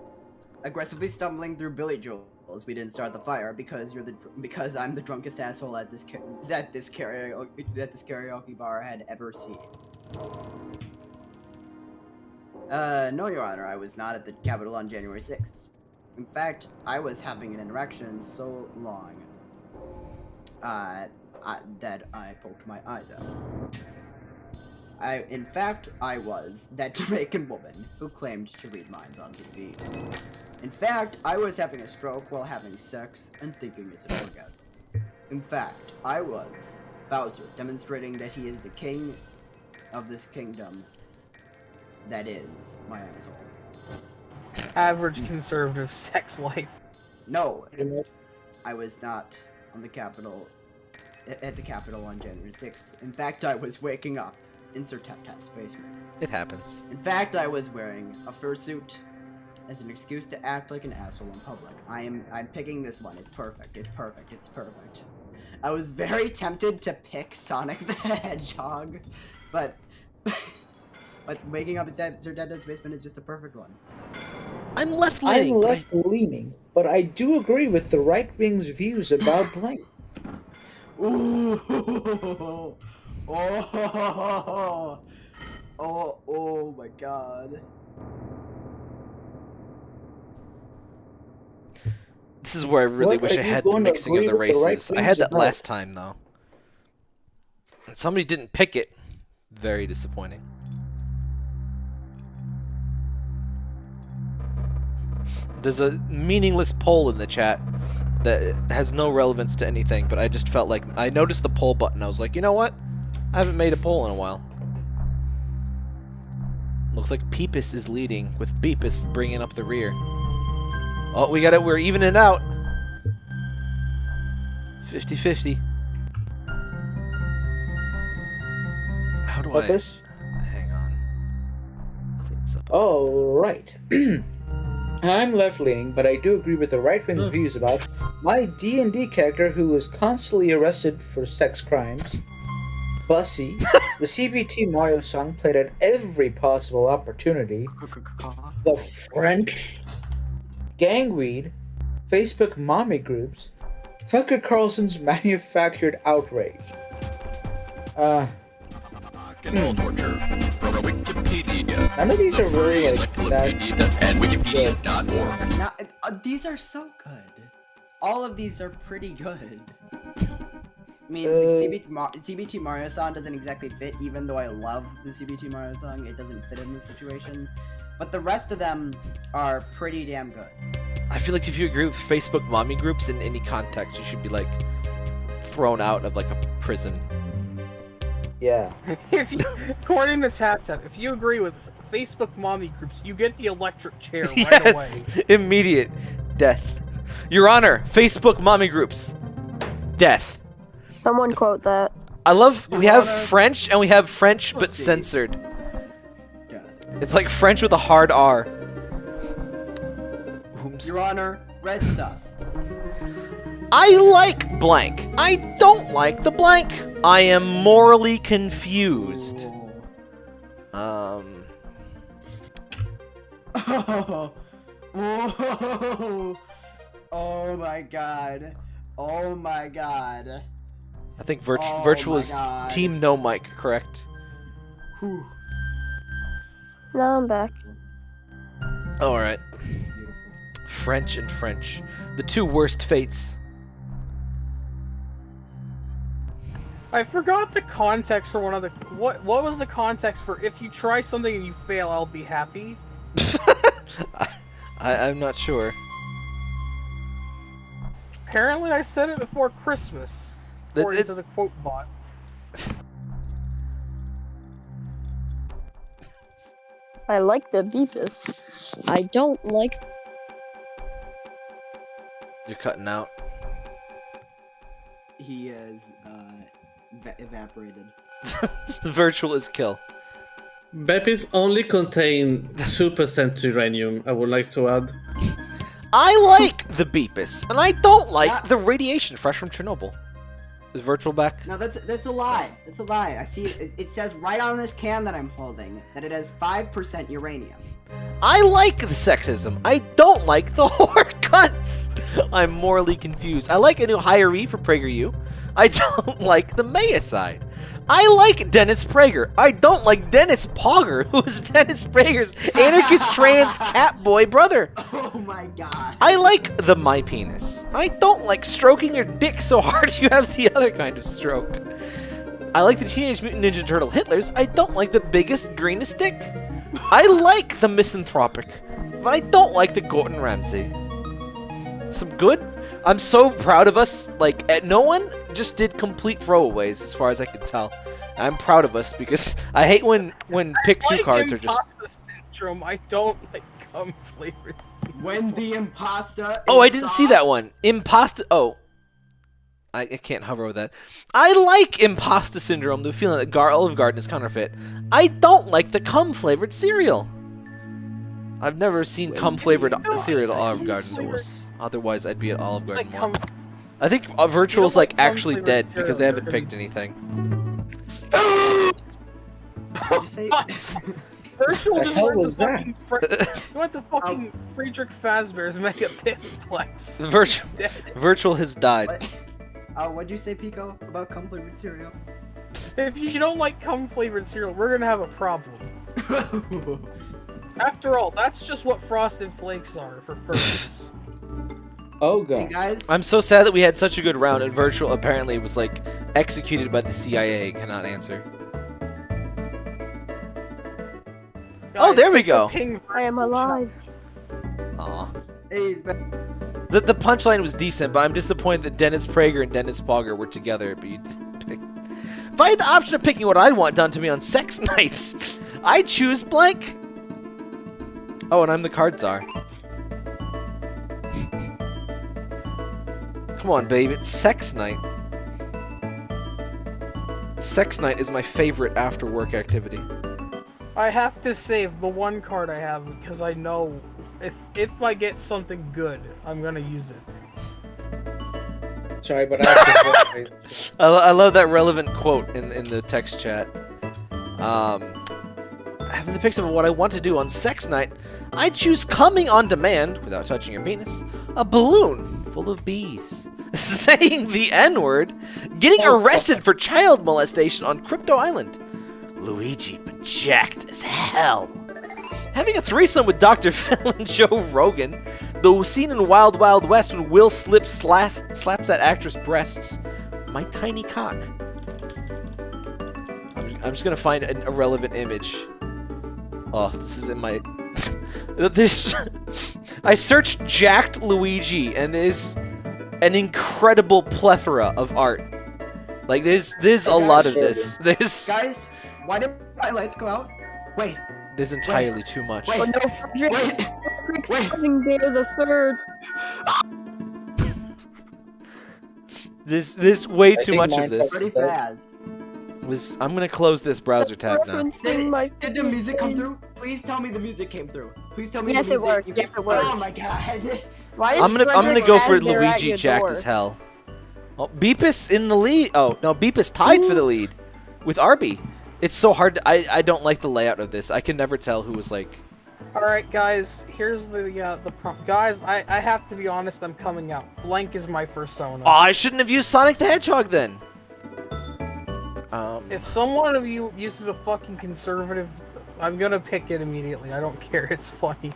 Speaker 4: aggressively stumbling through Billy We didn't start the fire because you're the because I'm the drunkest asshole at this that this karaoke that this karaoke bar had ever seen. Uh, no, Your Honor, I was not at the Capitol on January 6th. In fact, I was having an interaction so long uh, I, that I poked my eyes out. I, in fact, I was that Jamaican woman who claimed to read minds on TV. In fact, I was having a stroke while having sex and thinking it's an orgasm. In fact, I was Bowser, demonstrating that he is the king of this kingdom that is my asshole.
Speaker 2: Average conservative sex life.
Speaker 4: No, I was not on the Capitol at the Capitol on January 6th. In fact, I was waking up in Sir Tap Tap's basement.
Speaker 1: It happens.
Speaker 4: In fact, I was wearing a fursuit as an excuse to act like an asshole in public. I am I'm picking this one. It's perfect. It's perfect. It's perfect. I was very tempted to pick Sonic the Hedgehog, but but waking up in Sir Tap basement is just a perfect one.
Speaker 1: I'm left leaning.
Speaker 3: I'm
Speaker 1: leaning.
Speaker 3: left leaning, but I do agree with the right wing's views about Blank.
Speaker 4: Ooh. Oh. Oh, oh my god.
Speaker 1: This is where I really
Speaker 3: What
Speaker 1: wish I had the mixing of the
Speaker 3: with the right
Speaker 1: races. I had that
Speaker 3: about?
Speaker 1: last time though. And somebody didn't pick it. Very disappointing. There's a meaningless poll in the chat that has no relevance to anything, but I just felt like I noticed the poll button. I was like, you know what? I haven't made a poll in a while. Looks like Peepus is leading, with Beepus bringing up the rear. Oh, we got it. We're evening it out. 50 50. How do
Speaker 3: What
Speaker 1: I.
Speaker 3: this?
Speaker 1: Hang on. Clean this up.
Speaker 3: Oh, right. I'm left leaning, but I do agree with the right wing's views about my D and D character who was constantly arrested for sex crimes. Bussy, the CBT Mario song played at every possible opportunity. The French, gangweed, Facebook mommy groups, Tucker Carlson's manufactured outrage. Uh,
Speaker 7: Cannibal torture from Wikipedia.
Speaker 3: none of these are really like that.
Speaker 7: And Wikipedia.org.
Speaker 4: Now, uh, these are so good. All of these are pretty good. I mean,
Speaker 3: Uh,
Speaker 4: CBT, Mar- CBT Mario song doesn't exactly fit, even though I love the CBT Mario song, it doesn't fit in this situation. But the rest of them are pretty damn good.
Speaker 1: I feel like if you agree with Facebook mommy groups in any context, you should be like thrown out of like a prison.
Speaker 3: Yeah.
Speaker 2: If you, according to Tap Tap, if you agree with Facebook mommy groups, you get the electric chair right
Speaker 1: yes!
Speaker 2: away.
Speaker 1: Immediate death. Your Honor, Facebook mommy groups. Death.
Speaker 6: Someone quote that.
Speaker 1: I love. We have
Speaker 4: Honor-
Speaker 1: French and we have French but
Speaker 4: Pussy.
Speaker 1: censored. It's like French with a hard R. Whomst-
Speaker 4: Your Honor, Red Sus.
Speaker 1: I like blank. I don't like the blank. I am morally confused. Um.
Speaker 4: Oh, oh, oh my god. Oh my god.
Speaker 1: I think virt-
Speaker 4: Oh
Speaker 1: virtual is
Speaker 4: God.
Speaker 1: team no mic, correct?
Speaker 4: Whew.
Speaker 6: Now I'm back.
Speaker 1: All right. French and French, the two worst fates.
Speaker 2: I forgot the context for one of the. What What was the context for if you try something and you fail, I'll be happy?
Speaker 1: I, I'm not sure.
Speaker 2: Apparently, I said it before Christmas.
Speaker 1: That-
Speaker 2: According to the quote bot.
Speaker 6: I like the Beefus. I don't like.
Speaker 1: You're cutting out.
Speaker 4: He has, uh, eva- evaporated.
Speaker 1: The virtual is kill.
Speaker 5: Beppies only contain 2% uranium, I would like to add.
Speaker 1: I like the Beepus, and I don't like
Speaker 4: Yeah.
Speaker 1: the radiation fresh from Chernobyl. Is virtual back?
Speaker 4: No, that's that's a lie. That's a lie. I see it, it says right on this can that I'm holding that it has 5% uranium.
Speaker 1: I like the sexism. I don't like the whore cunts. I'm morally confused. I like a new hiree for PragerU. I don't like the Maya side. I like Dennis Prager. I don't like Dennis Pogger, who is Dennis Prager's anarchist trans cat boy brother.
Speaker 4: Oh my god.
Speaker 1: I like the my penis. I don't like stroking your dick so hard you have the other kind of stroke. I like the Teenage Mutant Ninja Turtle Hitlers. I don't like the biggest, greenest dick. I like the misanthropic, but I don't like the Gordon Ramsay. Some good. I'm so proud of us. Like, eh, no one just did complete throwaways, as far as I could tell. I'm proud of us because I hate when when pick two
Speaker 2: like
Speaker 1: cards are just.
Speaker 2: syndrome. I don't like cum flavored.
Speaker 4: When the impasta
Speaker 1: Oh, I didn't see that one. Imposta. Oh. I, I can't hover over that. I like Imposta Syndrome, the feeling that Gar Olive Garden is counterfeit. I don't like the cum flavored cereal. I've never seen cum flavored cereal at Olive Garden.
Speaker 4: Sauce.
Speaker 1: Otherwise, I'd be at Olive Garden
Speaker 2: Like
Speaker 1: more.
Speaker 2: cum.
Speaker 1: I think uh, Virtual's
Speaker 2: like
Speaker 1: like actually dead because they haven't picked anything.
Speaker 4: What'd you say?
Speaker 2: Virtual
Speaker 3: The
Speaker 2: just
Speaker 3: hell
Speaker 2: went
Speaker 3: was
Speaker 2: to fucking Fre- he went to fucking
Speaker 1: Oh.
Speaker 2: Friedrich Fazbear's Mega Pizplex.
Speaker 1: Virtual, Virtual has died.
Speaker 4: What? Uh, what'd you say, Pico, about cum flavored cereal?
Speaker 2: If you don't like cum flavored cereal, we're gonna have a problem. After all, that's just what Frosted Flakes are for firsts.
Speaker 3: Oh
Speaker 4: hey
Speaker 3: god.
Speaker 4: guys,
Speaker 1: I'm so sad that we had such a good round and Virtual apparently was like executed by the CIA. Cannot answer. Oh, there we
Speaker 2: take the
Speaker 1: go.
Speaker 2: ping
Speaker 6: I am alive.
Speaker 1: Aw.
Speaker 4: hey, he's back.
Speaker 1: The, the punchline was decent, but I'm disappointed that Dennis Prager and Dennis Pogger were together. But you pick. If I had the option of picking what I'd want done to me on sex nights, I'd choose blank. Oh, and I'm the card czar. Come on, babe, it's sex night. Sex night is my favorite after work activity.
Speaker 2: I have to save the one card I have because I know if if I get something good, I'm gonna use it.
Speaker 3: Sorry, but I have to.
Speaker 1: I, I love that relevant quote in in the text chat. Um, having the picture of what I want to do on sex night, I choose coming on demand without touching your penis, a balloon full of bees, saying the N word, getting oh. arrested for child molestation on Crypto Island, Luigi but jacked as hell. Having a threesome with Dr. Phil and Joe Rogan, the scene in Wild Wild West when Will slips slaps, slaps that actress' breasts, my tiny cock. I'm, I'm just gonna find an irrelevant image. Oh, this is in my. this. I searched jacked Luigi, and there's an incredible plethora of art. Like there's there's a lot of this. There's
Speaker 4: Guys, why did my lights go out? Wait,
Speaker 1: there's entirely too much.
Speaker 4: wait.
Speaker 6: Oh no, Frederick!
Speaker 4: Wait.
Speaker 6: Frederick's
Speaker 4: Wait.
Speaker 6: cousin Bear the Third.
Speaker 1: There's there's way
Speaker 3: I
Speaker 1: too much of this.
Speaker 4: Pretty fast.
Speaker 1: This I'm gonna close this browser tab now.
Speaker 6: Referencing my
Speaker 4: Did the music come through? Please tell me the music came through. Please tell me
Speaker 6: Yes,
Speaker 4: the
Speaker 6: it
Speaker 4: music.
Speaker 6: worked. Yes,
Speaker 4: came-
Speaker 6: it worked.
Speaker 4: Oh my god.
Speaker 6: Why is
Speaker 1: I'm gonna I'm gonna go for Luigi
Speaker 6: your
Speaker 1: jacked
Speaker 6: door?
Speaker 1: as hell. Oh, Beepus in the lead. Oh no, Beepus tied for the lead with Arby. It's so hard. To, I I don't like the layout of this. I can never tell who was like.
Speaker 2: All right, guys. Here's the uh, the prompt. Guys, I I have to be honest. I'm coming out. Blank is my persona.
Speaker 1: Oh, I shouldn't have used Sonic the Hedgehog then. Um,
Speaker 2: If someone of you uses a fucking conservative, I'm gonna pick it immediately. I don't care. It's funny.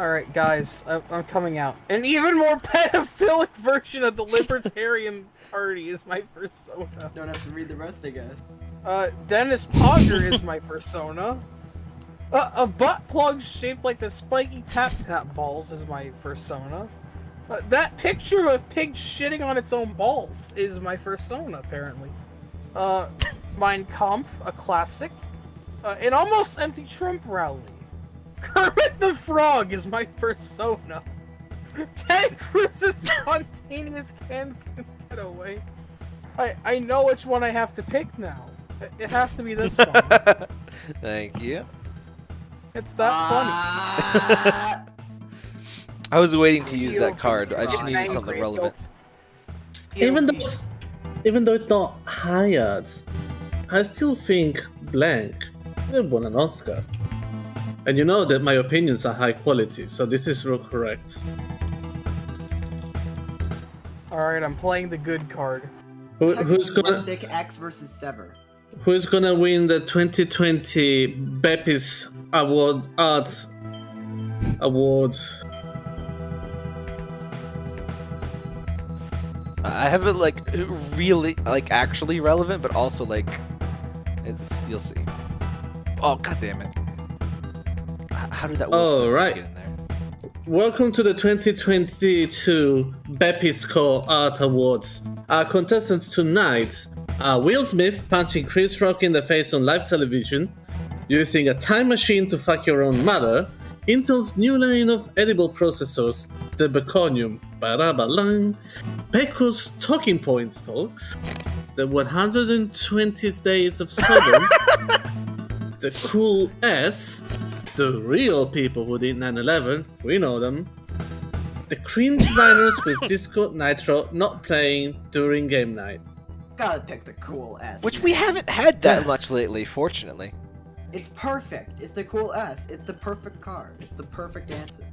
Speaker 2: All right, guys. I, I'm coming out. An even more pedophilic version of the Libertarian Party is my persona.
Speaker 4: Don't have to read the rest, I guess.
Speaker 2: Uh, Dennis Pogger is my persona. Uh, a butt plug shaped like the spiky tap tap balls is my persona. Uh, that picture of a pig shitting on its own balls is my persona, apparently. Uh, Mein Kampf, a classic. Uh, an almost empty Trump rally. Kermit the Frog is my persona. Ted Cruz's spontaneous can getaway. I I know which one I have to pick now. It- It has to be this one.
Speaker 1: Thank you.
Speaker 2: It's that
Speaker 4: funny.
Speaker 1: I was waiting to use that card. I just needed something relevant.
Speaker 5: Even though it's, even though it's not high odds, I still think Blank they won an Oscar. And you know that my opinions are high quality, so this is real correct.
Speaker 2: Alright, I'm playing the good card.
Speaker 5: Who, who's gonna
Speaker 4: stick X versus Sever.
Speaker 5: Who's gonna win the 2020 Beppis Award Arts Award?
Speaker 1: I have it like really, like actually relevant, but also like it's. You'll see. Oh god damn it! How did that? Will
Speaker 5: Oh, right.
Speaker 1: get in there?
Speaker 5: Welcome to the 2022 Bepisco Art Awards. Our contestants tonight are Will Smith punching Chris Rock in the face on live television, using a time machine to fuck your own mother, Intel's new line of edible processors, the Baconium, Barabalang, Pecco's Talking Points Talks, the 120 Days of Sodom, the Cool S, the real people who did 9-11, we know them. The cringe miners with Discord Nitro not playing during game night.
Speaker 4: Gotta pick the cool S.
Speaker 1: Which we haven't had that much lately, fortunately.
Speaker 4: It's perfect. It's the cool S. It's the perfect card. It's the perfect answer.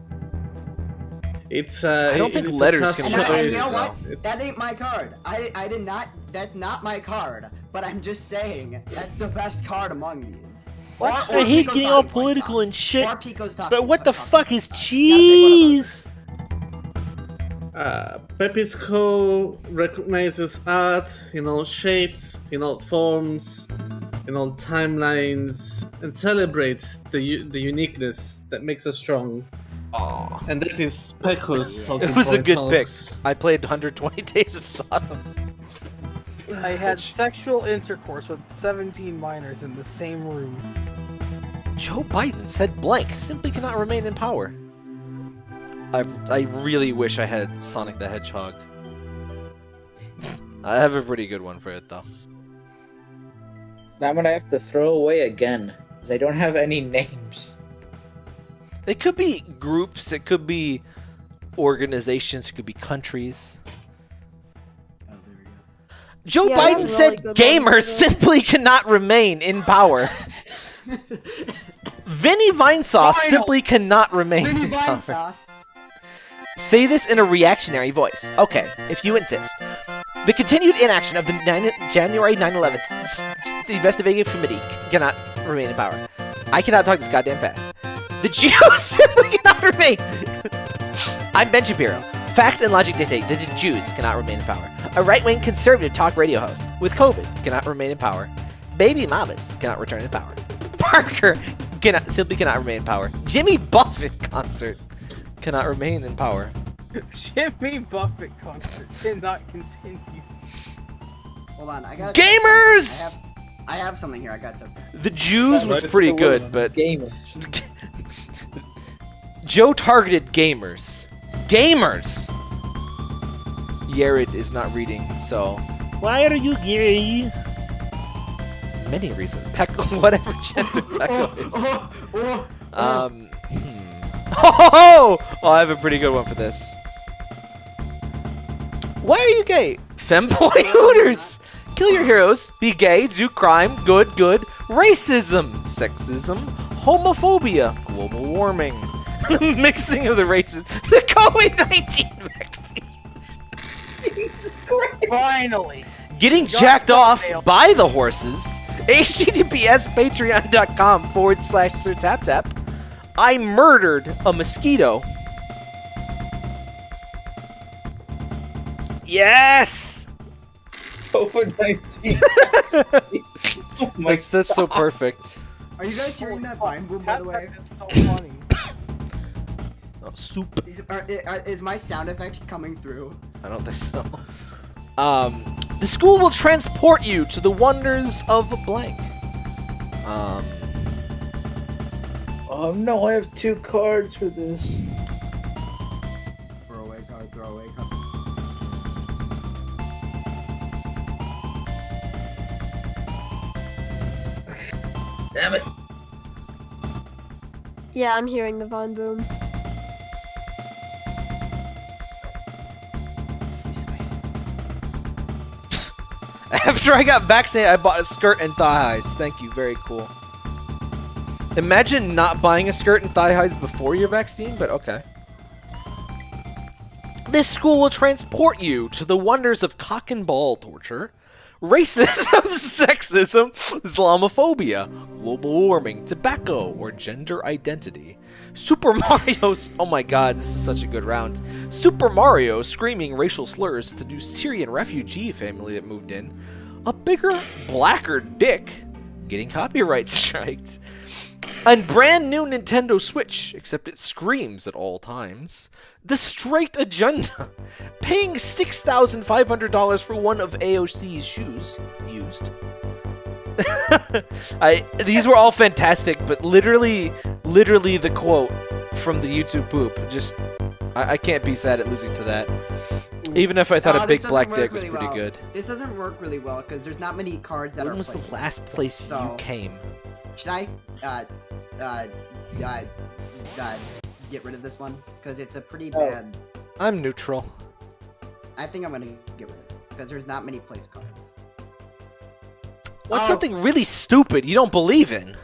Speaker 5: It's uh,
Speaker 1: I don't
Speaker 5: it-
Speaker 1: think letters
Speaker 5: tough
Speaker 1: can
Speaker 4: And,
Speaker 1: be
Speaker 4: I, you know what?
Speaker 5: It-
Speaker 4: That ain't my card. I, I did not. That's not my card. But I'm just saying that's the best card among these.
Speaker 8: What?
Speaker 4: Or- or
Speaker 8: I hate
Speaker 4: Pico's
Speaker 8: getting all political and shit,
Speaker 4: Pico's
Speaker 8: But what the fuck is
Speaker 4: cards. You gotta pick one of those.
Speaker 8: cheese?
Speaker 5: Uh, Pepisco recognizes art, in all shapes, in all forms, in all timelines, and celebrates the the uniqueness that makes us strong.
Speaker 1: Aw.
Speaker 5: And that is Pecco's.
Speaker 1: It was a good pick. I played 120 Days of Sodom.
Speaker 2: I had
Speaker 1: Which-
Speaker 2: sexual intercourse with 17 minors in the same room.
Speaker 1: Joe Biden said blank simply cannot remain in power. I, I really wish I had Sonic the Hedgehog. I have a pretty good one for it though.
Speaker 3: Now I'm gonna have to throw away again because I don't have any names.
Speaker 1: It could be groups, it could be organizations, it could be countries. Joe
Speaker 6: Yeah, I have a
Speaker 1: Biden
Speaker 6: really
Speaker 1: said
Speaker 6: good
Speaker 1: gamers simply cannot remain in power. Vinny Vinesauce
Speaker 2: Final.
Speaker 1: simply cannot remain
Speaker 4: Mini
Speaker 1: in
Speaker 4: vine
Speaker 1: power.
Speaker 4: sauce.
Speaker 1: Say this in a reactionary voice. Okay, if you insist. The continued inaction of the 9, January 9-11 investigative committee cannot remain in power. I cannot talk this goddamn fast. The Jews simply cannot remain. I'm Ben Shapiro. Facts and logic dictate that the Jews cannot remain in power. A right-wing conservative talk radio host with COVID cannot remain in power. Baby mamas cannot return to power. Parker cannot simply cannot remain in power. Jimmy Buffett concert cannot remain in power.
Speaker 2: Jimmy Buffett concert cannot continue.
Speaker 4: Hold on, I got.
Speaker 1: Gamers!
Speaker 4: I have, I have something here. I got tested.
Speaker 1: The Jews was pretty good, but
Speaker 3: gamers.
Speaker 1: Joe targeted gamers. Gamers! Yared is not reading, so
Speaker 8: Why are you gay?
Speaker 1: many reasons. Peck, whatever gender Pecco is.
Speaker 4: oh, oh, oh.
Speaker 1: Um, hmm. Oh, oh, I have a pretty good one for this. Why are you gay? Femboy Hooters! Kill your heroes, be gay, do crime, good, good, racism, sexism, homophobia, global warming, mixing of the races, the COVID-19 vaccine,
Speaker 2: Finally!
Speaker 1: getting
Speaker 2: Got
Speaker 1: jacked off
Speaker 2: thumbnail.
Speaker 1: by the horses, https patreon.com forward slash sir tap tap, I murdered a mosquito. Yes!
Speaker 3: COVID nineteen. oh my
Speaker 1: That's, that's so perfect.
Speaker 4: Are you guys hearing that vine boom, by the way?
Speaker 2: That is so funny.
Speaker 1: Soup.
Speaker 4: Is, are, is my sound effect coming through?
Speaker 1: I don't think so. Um, the school will transport you to the wonders of blank. Um.
Speaker 3: Oh no! I have two cards for this.
Speaker 4: Throwaway card. Throwaway card.
Speaker 3: Damn it!
Speaker 6: Yeah, I'm hearing the vine boom.
Speaker 1: After I got vaccinated, I bought a skirt and thigh highs. Thank you. Very cool. Imagine not buying a skirt and thigh highs before your vaccine, but okay. This school will transport you to the wonders of cock and ball torture, racism, sexism, Islamophobia, global warming, tobacco, or gender identity. Super Mario. Oh my god, this is such a good round. Super Mario screaming racial slurs to new Syrian refugee family that moved in. A bigger, blacker dick getting copyright striked. A brand new Nintendo Switch, except it screams at all times. The Straight Agenda, paying $6,500 for one of AOC's shoes used. I these were all fantastic, but literally, literally the quote from the YouTube poop just I, I can't be sad at losing to that. Even if I thought
Speaker 4: Uh,
Speaker 1: a big black dick was pretty
Speaker 4: well.
Speaker 1: good.
Speaker 4: This doesn't work really well because there's not many cards that
Speaker 1: When
Speaker 4: are
Speaker 1: was the last place you came?
Speaker 4: Should I uh, uh, uh, uh, get rid of this one? Because it's a pretty
Speaker 3: Oh.
Speaker 4: bad.
Speaker 1: I'm neutral.
Speaker 4: I think I'm gonna get rid of it because there's not many place cards.
Speaker 1: What's
Speaker 4: Oh.
Speaker 1: something really stupid you don't believe in?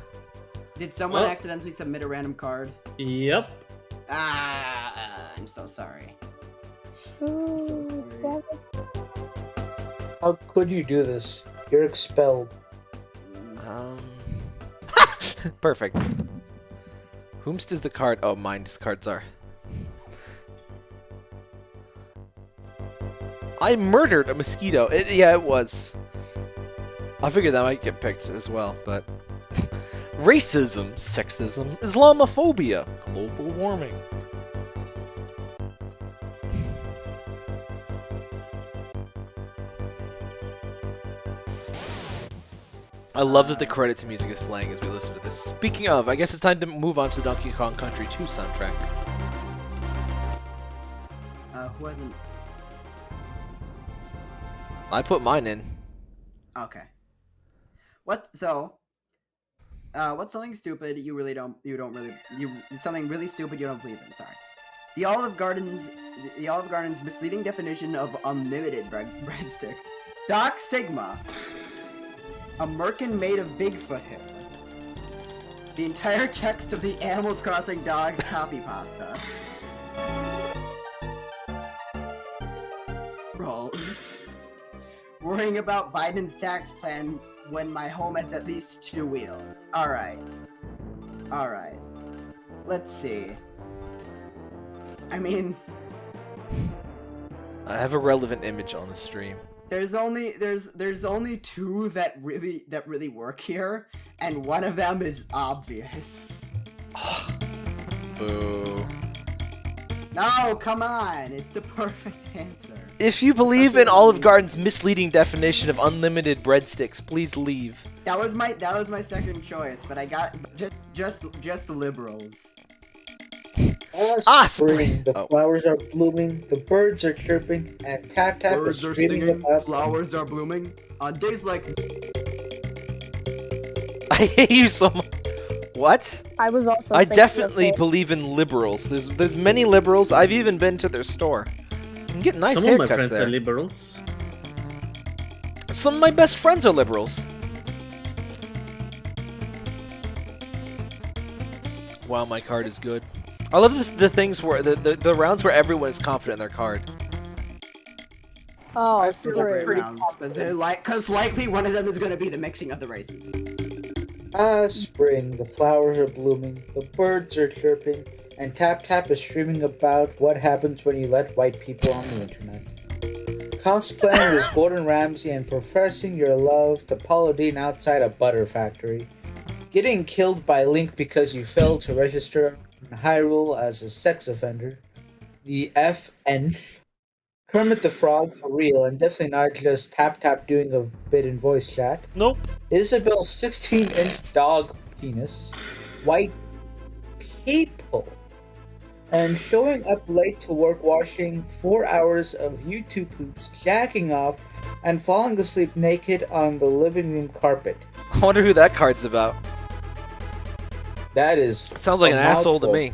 Speaker 4: Did someone
Speaker 5: Well-
Speaker 4: accidentally submit a random card?
Speaker 5: Yep.
Speaker 4: Ah, I'm so sorry.
Speaker 6: So
Speaker 4: sorry.
Speaker 3: How could you do this? You're expelled.
Speaker 1: Um, perfect. Whomst is the card? Oh, mine's cards are. I murdered a mosquito. It, yeah, it was. I figured that might get picked as well, but racism, sexism, Islamophobia, global warming. I love that the credits music is playing as we listen to this. Speaking of, I guess it's time to move on to the Donkey Kong Country 2 soundtrack.
Speaker 4: Uh, who hasn't?
Speaker 1: I put mine in.
Speaker 4: Okay. What? So, uh, what's something stupid you really don't you don't really you something really stupid you don't believe in? Sorry. The Olive Garden's the Olive Garden's misleading definition of unlimited bread breadsticks. Doc Sigma. A merkin made of Bigfoot hair. The entire text of the Animal Crossing dog copy pasta. Rolls. Worrying about Biden's tax plan when my home has at least two wheels. Alright. Alright. Let's see. I mean,
Speaker 1: I have a relevant image on the stream.
Speaker 4: there's only there's there's only two that really that really work here, and one of them is obvious.
Speaker 1: Boo.
Speaker 4: No, come on, it's the perfect answer.
Speaker 1: If you believe in Olive Garden's misleading definition of unlimited breadsticks, please leave.
Speaker 4: That was my that was my second choice, but I got just just just liberals.
Speaker 3: Ah,
Speaker 1: Ah,
Speaker 3: spring.
Speaker 1: spring.
Speaker 3: The
Speaker 1: Oh.
Speaker 3: flowers are blooming, the birds are chirping, and Tap Tap is screaming about
Speaker 4: flowers are blooming. On days like
Speaker 1: I hate you so much. What?
Speaker 6: I was also.
Speaker 1: I definitely believe in liberals. There's there's many liberals. I've even been to their store. You can get nice
Speaker 5: Some of my friends
Speaker 1: there.
Speaker 5: are liberals.
Speaker 1: Some of my best friends are liberals. Wow, my card is good. I love this, the things where the, the the rounds where everyone is confident in their card.
Speaker 6: Oh,
Speaker 4: separate
Speaker 6: spring.
Speaker 4: rounds, because like, because likely one of them is going to be the mixing of the races.
Speaker 3: Ah, spring. The flowers are blooming, the birds are chirping, and Tap Tap is streaming about what happens when you let white people on the internet. Cosplaying as Gordon Ramsay and professing your love to Paula Deen outside a butter factory. Getting killed by Link because you failed to register in Hyrule as a sex offender. The FN. Kermit the Frog for real, and definitely not just Tap Tap doing a bit in voice chat.
Speaker 8: Nope.
Speaker 3: Isabel's 16 inch dog penis, white people, and showing up late to work washing four hours of YouTube poops, jacking off, and falling asleep naked on the living room carpet.
Speaker 1: I wonder who that card's about.
Speaker 3: That is.
Speaker 1: It sounds like an asshole to me.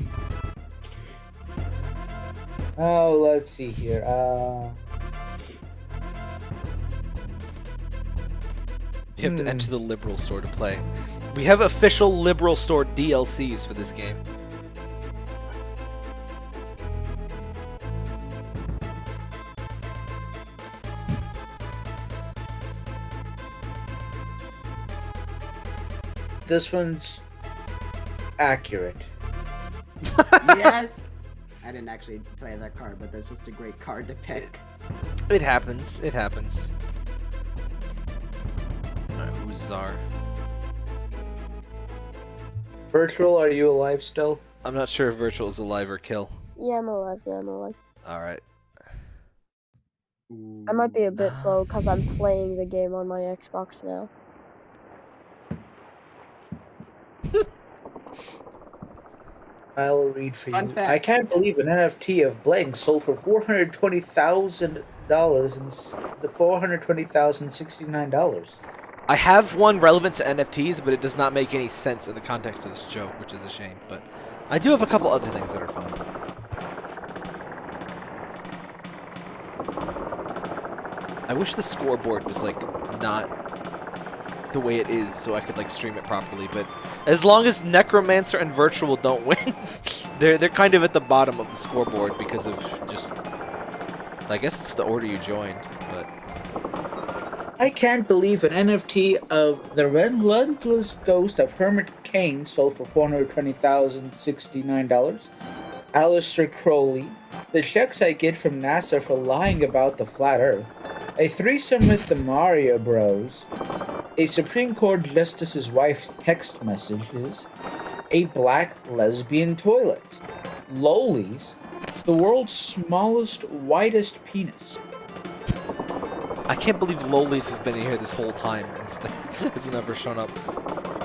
Speaker 3: Oh, let's see here. Uh,
Speaker 1: You have to
Speaker 3: Hmm.
Speaker 1: enter the Liberal Store to play. We have official Liberal Store DLCs for this game.
Speaker 3: this one's accurate.
Speaker 4: yes. I didn't actually play that card, but that's just a great card to pick.
Speaker 1: It happens. It happens. Alright, who's Czar?
Speaker 3: Virtual, are you alive still?
Speaker 1: I'm not sure if Virtual is alive or kill.
Speaker 6: Yeah, I'm alive. Yeah, I'm alive.
Speaker 1: Alright.
Speaker 6: I might be a bit slow because I'm playing the game on my Xbox now.
Speaker 3: I'll read for
Speaker 4: Fun
Speaker 3: you.
Speaker 4: fact.
Speaker 3: I can't believe an NFT of Blank sold for four hundred twenty thousand dollars and the four hundred twenty thousand sixty nine dollars.
Speaker 1: I have one relevant to NFTs, but it does not make any sense in the context of this joke, which is a shame. But I do have a couple other things that are fun. I wish the scoreboard was like not the way it is, so I could like stream it properly. But as long as Necromancer and Virtual don't win, they're they're kind of at the bottom of the scoreboard because of just. I guess it's the order you joined, but
Speaker 3: I can't believe an NFT of the relentless ghost of Hermit Kane sold for four hundred twenty thousand sixty nine dollars. Aleister Crowley, the checks I get from NASA for lying about the flat Earth, a threesome with the Mario Bros, a Supreme Court justice's wife's text messages, a black lesbian toilet, lolies, the world's smallest, whitest penis.
Speaker 1: I can't believe Lolies has been in here this whole time and it's, it's never shown up.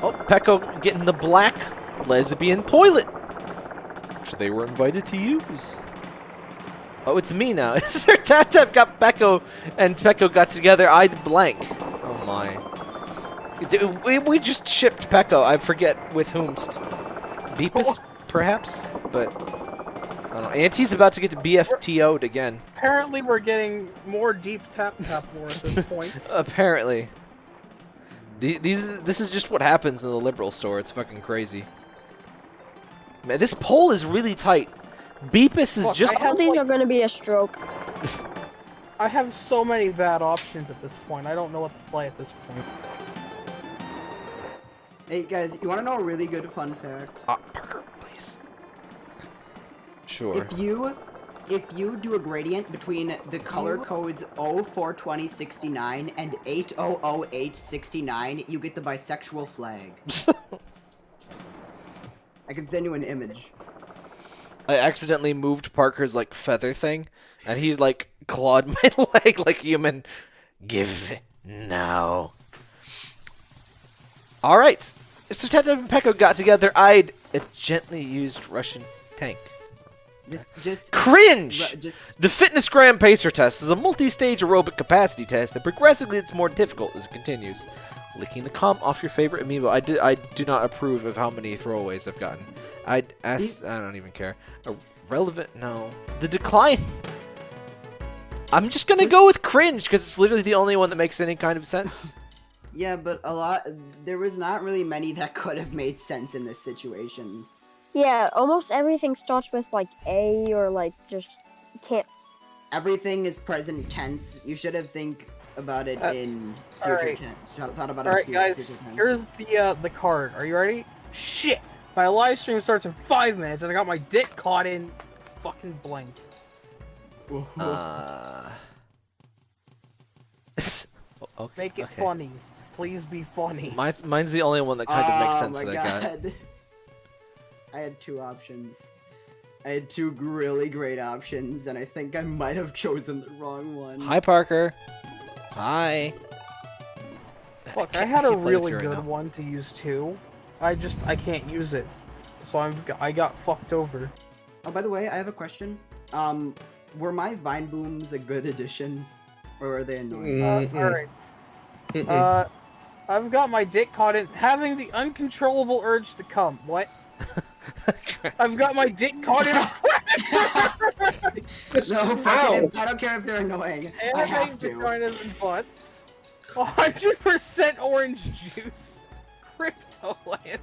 Speaker 1: Oh, Pecco getting the black lesbian toilet, which they were invited to use. Oh, it's me now. Sir Tap Tap got Pecco, and Pecco got together. I'd blank. Oh my. We, we just shipped Pecco. I forget with whomst. Beepus, perhaps? But, I don't. Auntie's about to get the BFTO'd again.
Speaker 2: Apparently, we're getting more deep tap tap war at this point.
Speaker 1: Apparently. The- These, this is just what happens in the liberal store. It's fucking crazy. Man, this poll is really tight. Beepus is
Speaker 2: Look,
Speaker 1: just.
Speaker 2: I
Speaker 6: All
Speaker 2: have,
Speaker 6: these
Speaker 2: like-
Speaker 6: are gonna be a stroke.
Speaker 2: I have so many bad options at this point. I don't know what to play at this point.
Speaker 4: Hey guys, you want to know a really good fun fact?
Speaker 1: Ah, Parker, please. Sure.
Speaker 4: If you if you do a gradient between the color codes 042069 and 800H69, you get the bisexual flag. I can send you an image.
Speaker 1: I accidentally moved Parker's like feather thing, and he like clawed my leg like human. Give now. All right. So Tap Tap and Pecco got together. I'd a gently used Russian tank.
Speaker 4: Just just
Speaker 1: Cringe.
Speaker 4: Ru- just
Speaker 1: The Fitness Gram Pacer test is a multi-stage aerobic capacity test that progressively gets more difficult as it continues. Licking the cum off your favorite amiibo. I did. I do not approve of how many throwaways I've gotten. I'd ask. I don't even care. A relevant? No. The decline. I'm just gonna go with cringe because it's literally the only one that makes any kind of sense.
Speaker 4: yeah, but a lot there was not really many that could have made sense in this situation.
Speaker 6: Yeah, almost everything starts with like A or like just can't.
Speaker 4: Everything is present tense. You should have think about it
Speaker 2: Uh,
Speaker 4: in future
Speaker 2: alright.
Speaker 4: tense. Thought about
Speaker 2: All
Speaker 4: it in
Speaker 2: right,
Speaker 4: fu-
Speaker 2: guys. Here's the uh, the card. Are you ready? Shit! My live stream starts in five minutes, and I got my dick caught in fucking blank.
Speaker 1: uh. okay.
Speaker 2: Make it
Speaker 1: okay.
Speaker 2: funny. Please be funny.
Speaker 1: Mine's, mine's the only one that kind of makes
Speaker 4: Oh
Speaker 1: sense
Speaker 4: my
Speaker 1: that I got.
Speaker 4: God. I had two options. I had two really great options, and I think I might have chosen the wrong one.
Speaker 1: Hi, Parker. Hi.
Speaker 2: Look, I
Speaker 1: can't-
Speaker 2: had a
Speaker 1: can't play with
Speaker 2: really
Speaker 1: you right
Speaker 2: good one to use too. I just I can't use it, so I'm I got fucked over.
Speaker 4: Oh, by the way, I have a question. Um, were my vine booms a good addition, or are they annoying?
Speaker 2: Uh,
Speaker 5: Mm-mm.
Speaker 2: all right.
Speaker 5: Mm-mm.
Speaker 2: Uh, I've got my dick caught in having the uncontrollable urge to come. What? I've got my dick caught in a
Speaker 4: No, fucking, I don't care if they're annoying. I have to.
Speaker 2: vaginas and butts. 100% orange juice. Cryptoland.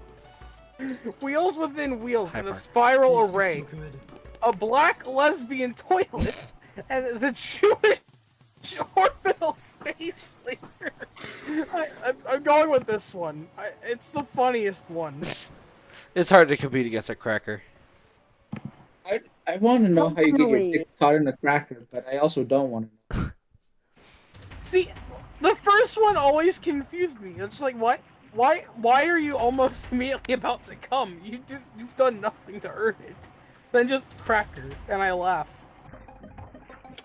Speaker 2: Wheels within wheels in a spiral
Speaker 4: These
Speaker 2: array.
Speaker 4: so good.
Speaker 2: A black lesbian toilet. and the Jewish orbital space laser. I, I'm, I'm going with this one. I, it's the funniest one.
Speaker 1: It's hard to compete against a cracker.
Speaker 3: I, I want to know how you get your dick caught in a cracker, but I also don't want to know.
Speaker 2: See, the first one always confused me. It's like, what? Why? Why are you almost immediately about to come? You do, you've done nothing to earn it. Then just cracker, and I laugh.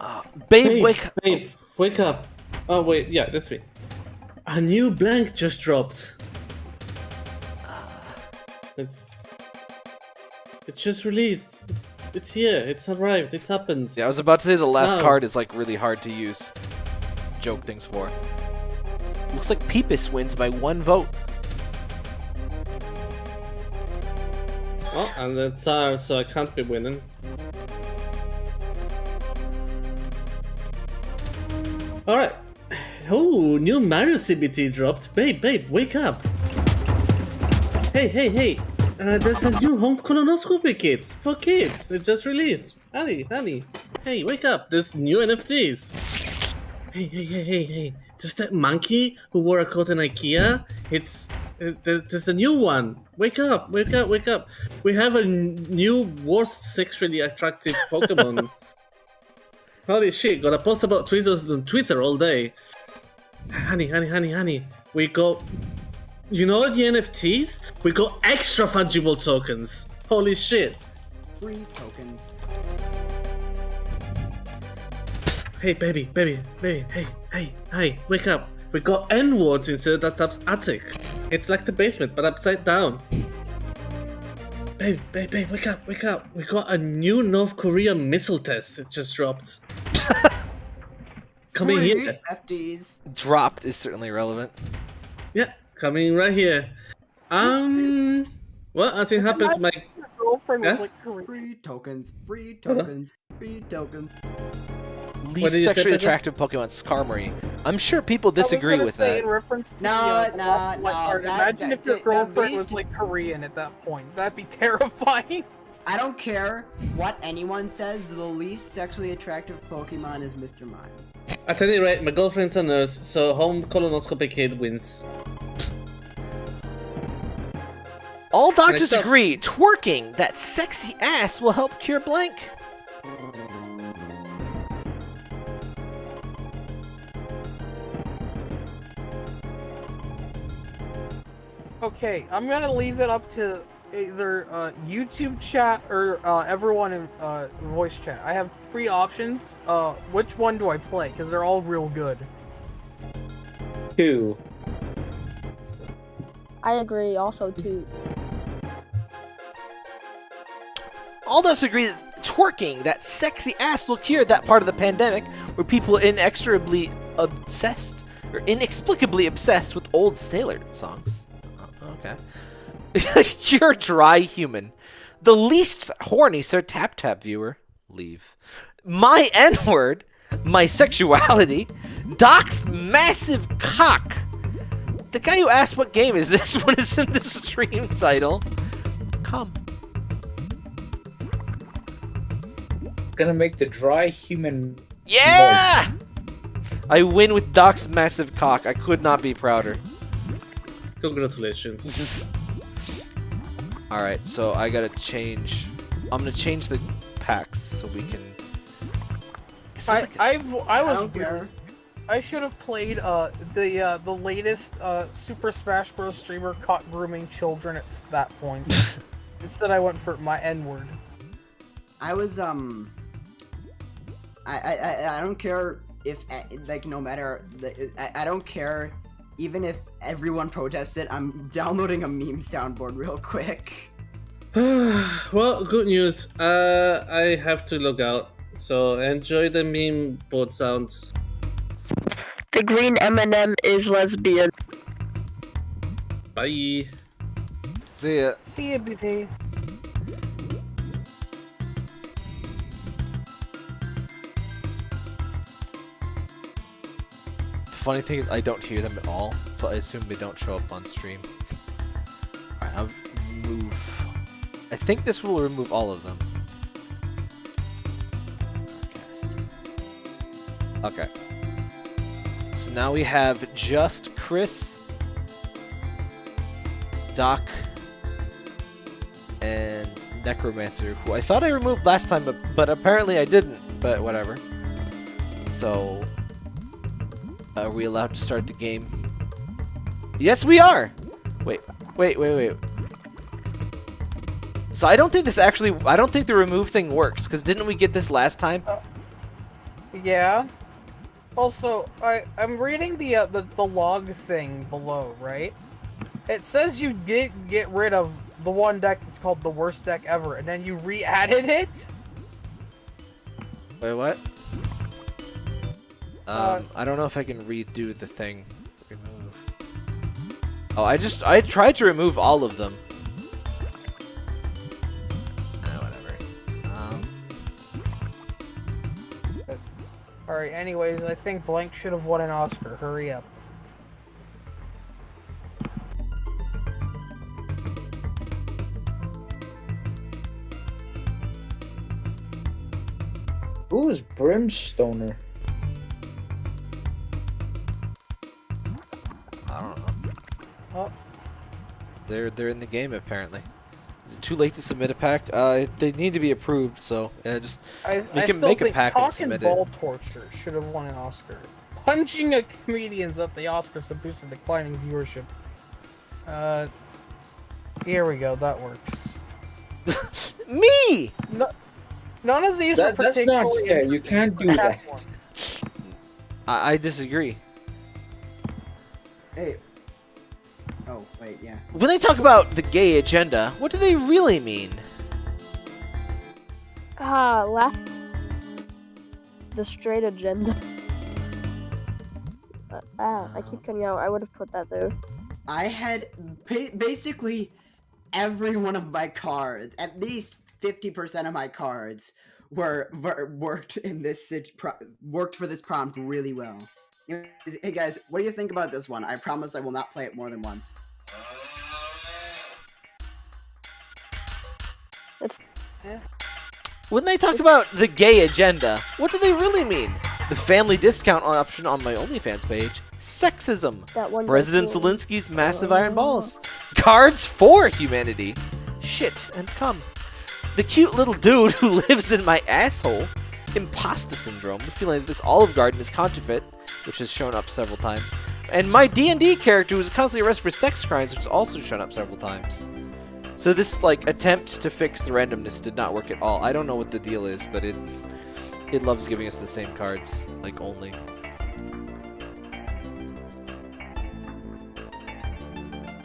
Speaker 1: Uh, babe,
Speaker 5: Babe,
Speaker 1: wake up.
Speaker 5: babe, wake up. Oh wait, yeah, that's me. A new blank just dropped. It's it's just released. It's it's here. It's arrived. It's happened.
Speaker 1: Yeah, I was about to say the last card is like really hard to use. Joke things for. Looks like Peepus wins by one vote.
Speaker 5: Oh, and it's ours, uh, so I can't be winning. Alright. Oh, new Mario CBT dropped. Babe, babe, wake up. Hey, hey, hey. Uh, there's a new home colonoscopy kit for kids. It just released. Honey, honey. Hey, wake up. There's new NFTs. Hey, hey, hey, hey, hey. There's that monkey who wore a coat in Ikea. It's uh, there's, there's a new one. Wake up, wake up, wake up. We have a new worst sexually attractive Pokemon. Holy shit, gotta post about tweezers on Twitter all day. Honey, honey, honey, honey. We got you know the NFTs? We got extra fungible tokens. Holy shit.
Speaker 4: Free tokens.
Speaker 5: Hey baby, baby, baby, hey, hey, hey, wake up. We got N words instead of that tub's attic. It's like the basement, but upside down. Babe, babe, babe, wake up, wake up. We got a new North Korea missile test. It just dropped. Coming
Speaker 4: Free
Speaker 5: here.
Speaker 4: FDs.
Speaker 1: Dropped is certainly relevant.
Speaker 5: Yeah, coming right here. Um, well, as it happens, my
Speaker 2: Your girlfriend was like Korean.
Speaker 4: Free tokens. Free
Speaker 5: Huh?
Speaker 4: tokens. Free tokens.
Speaker 1: Least
Speaker 5: did you say,
Speaker 1: sexually attractive Pokemon, Skarmory. I'm sure people disagree with that.
Speaker 2: In reference to
Speaker 4: No,
Speaker 2: the, uh,
Speaker 4: no, no, that-
Speaker 2: Imagine
Speaker 4: that-
Speaker 2: if your girlfriend
Speaker 4: at
Speaker 2: was like Korean at that point. That'd be terrifying.
Speaker 4: I don't care what anyone says, the least sexually attractive Pokemon is Mr. Mime.
Speaker 5: at any rate, my girlfriend's a nurse, so home colonoscopy kid wins.
Speaker 1: All doctors agree, twerking that sexy ass will help cure blank.
Speaker 2: Okay, I'm gonna leave it up to either uh, YouTube chat or uh, everyone in uh, voice chat. I have three options. Uh, which one do I play? Because they're all real good.
Speaker 3: Two.
Speaker 6: I agree. Also, too.
Speaker 1: All doctors agree that twerking that sexy ass will cure that part of the pandemic where people inexorably obsessed or inexplicably obsessed with old sailor songs. Uh, okay. You're dry human. The least horny Sir Tap Tap viewer, leave. My N word, my sexuality, Doc's massive cock. The guy who asked what game is this one is in the stream title. Come.
Speaker 3: Gonna make the dry human.
Speaker 1: Yeah! I win with Doc's massive cock. I could not be prouder.
Speaker 5: Congratulations.
Speaker 1: Alright, so I gotta change. I'm gonna change the packs so we can. Is
Speaker 2: I
Speaker 1: like a-
Speaker 2: I I
Speaker 4: I
Speaker 2: was
Speaker 4: don't.
Speaker 2: I should have played uh the uh, the latest uh, Super Smash Bros. streamer caught grooming children at that point. Instead, I went for my N word.
Speaker 4: I was um. I I I- I don't care if eh, like no matter the I, I don't care even if everyone protests it. I'm downloading a meme soundboard real quick.
Speaker 5: well, good news. Uh, I have to log out. So enjoy the meme board sounds.
Speaker 6: The green M&M is lesbian.
Speaker 5: Bye.
Speaker 1: See ya.
Speaker 2: See ya, BP.
Speaker 1: Funny thing is, I don't hear them at all, so I assume they don't show up on stream. Alright, I'll move. I think this will remove all of them. Okay. So now we have just Chris, Doc, and Necromancer, who I thought I removed last time, but, but apparently I didn't, but whatever. So, are we allowed to start the game? Yes, we are! Wait, wait, wait, wait. So I don't think this actually, I don't think the remove thing works, because didn't we get this last time?
Speaker 2: Yeah. Also, I I'm reading the uh, the the log thing below, right? It says you did get rid of the one deck that's called the worst deck ever, and then you re-added it.
Speaker 1: Wait, what? Um,
Speaker 2: Uh,
Speaker 1: I don't know if I can redo the thing. Remove. Oh, I just, I tried to remove all of them. Ah, whatever. Um,
Speaker 2: All right. Anyways, I think Blank should have won an Oscar. Hurry up.
Speaker 3: Who's Brimstoner?
Speaker 2: Oh.
Speaker 1: They're, they're in the game apparently. Is it too late to submit a pack? Uh, they need to be approved, so yeah, just
Speaker 2: I,
Speaker 1: We
Speaker 2: I
Speaker 1: can make a pack and
Speaker 2: Cock
Speaker 1: submit it.
Speaker 2: Ball Torture should have won an Oscar. Punching a comedians at the Oscars to boost the declining viewership. Uh, here we go. That works.
Speaker 1: me.
Speaker 2: No, none of these
Speaker 3: That,
Speaker 2: are
Speaker 3: that's not fair. You can't do that.
Speaker 1: I, I disagree.
Speaker 4: Hey. Oh, wait, yeah.
Speaker 1: When they talk about the gay agenda, what do they really mean?
Speaker 6: Ah, la- the straight agenda. Uh, ah, I keep cutting out. I would have put that there.
Speaker 4: I had ba- basically every one of my cards, at least 50% of my cards, were, were worked in this worked for this prompt really well. Anyways, Hey guys, what do you think about this one? I promise I will not play it more than once.
Speaker 1: When they talk about the gay agenda, what do they really mean? The family discount option on my OnlyFans page? Sexism.
Speaker 6: That one.
Speaker 1: President
Speaker 6: does
Speaker 1: Zelensky's massive iron oh, balls. Cards for humanity. Shit and come. The cute little dude who lives in my asshole. Imposter syndrome. The feeling that this Olive Garden is counterfeit, which has shown up several times. And my D&D character was constantly arrested for sex crimes, which has also shown up several times. So this like attempt to fix the randomness did not work at all. I don't know what the deal is, but it it loves giving us the same cards, like only.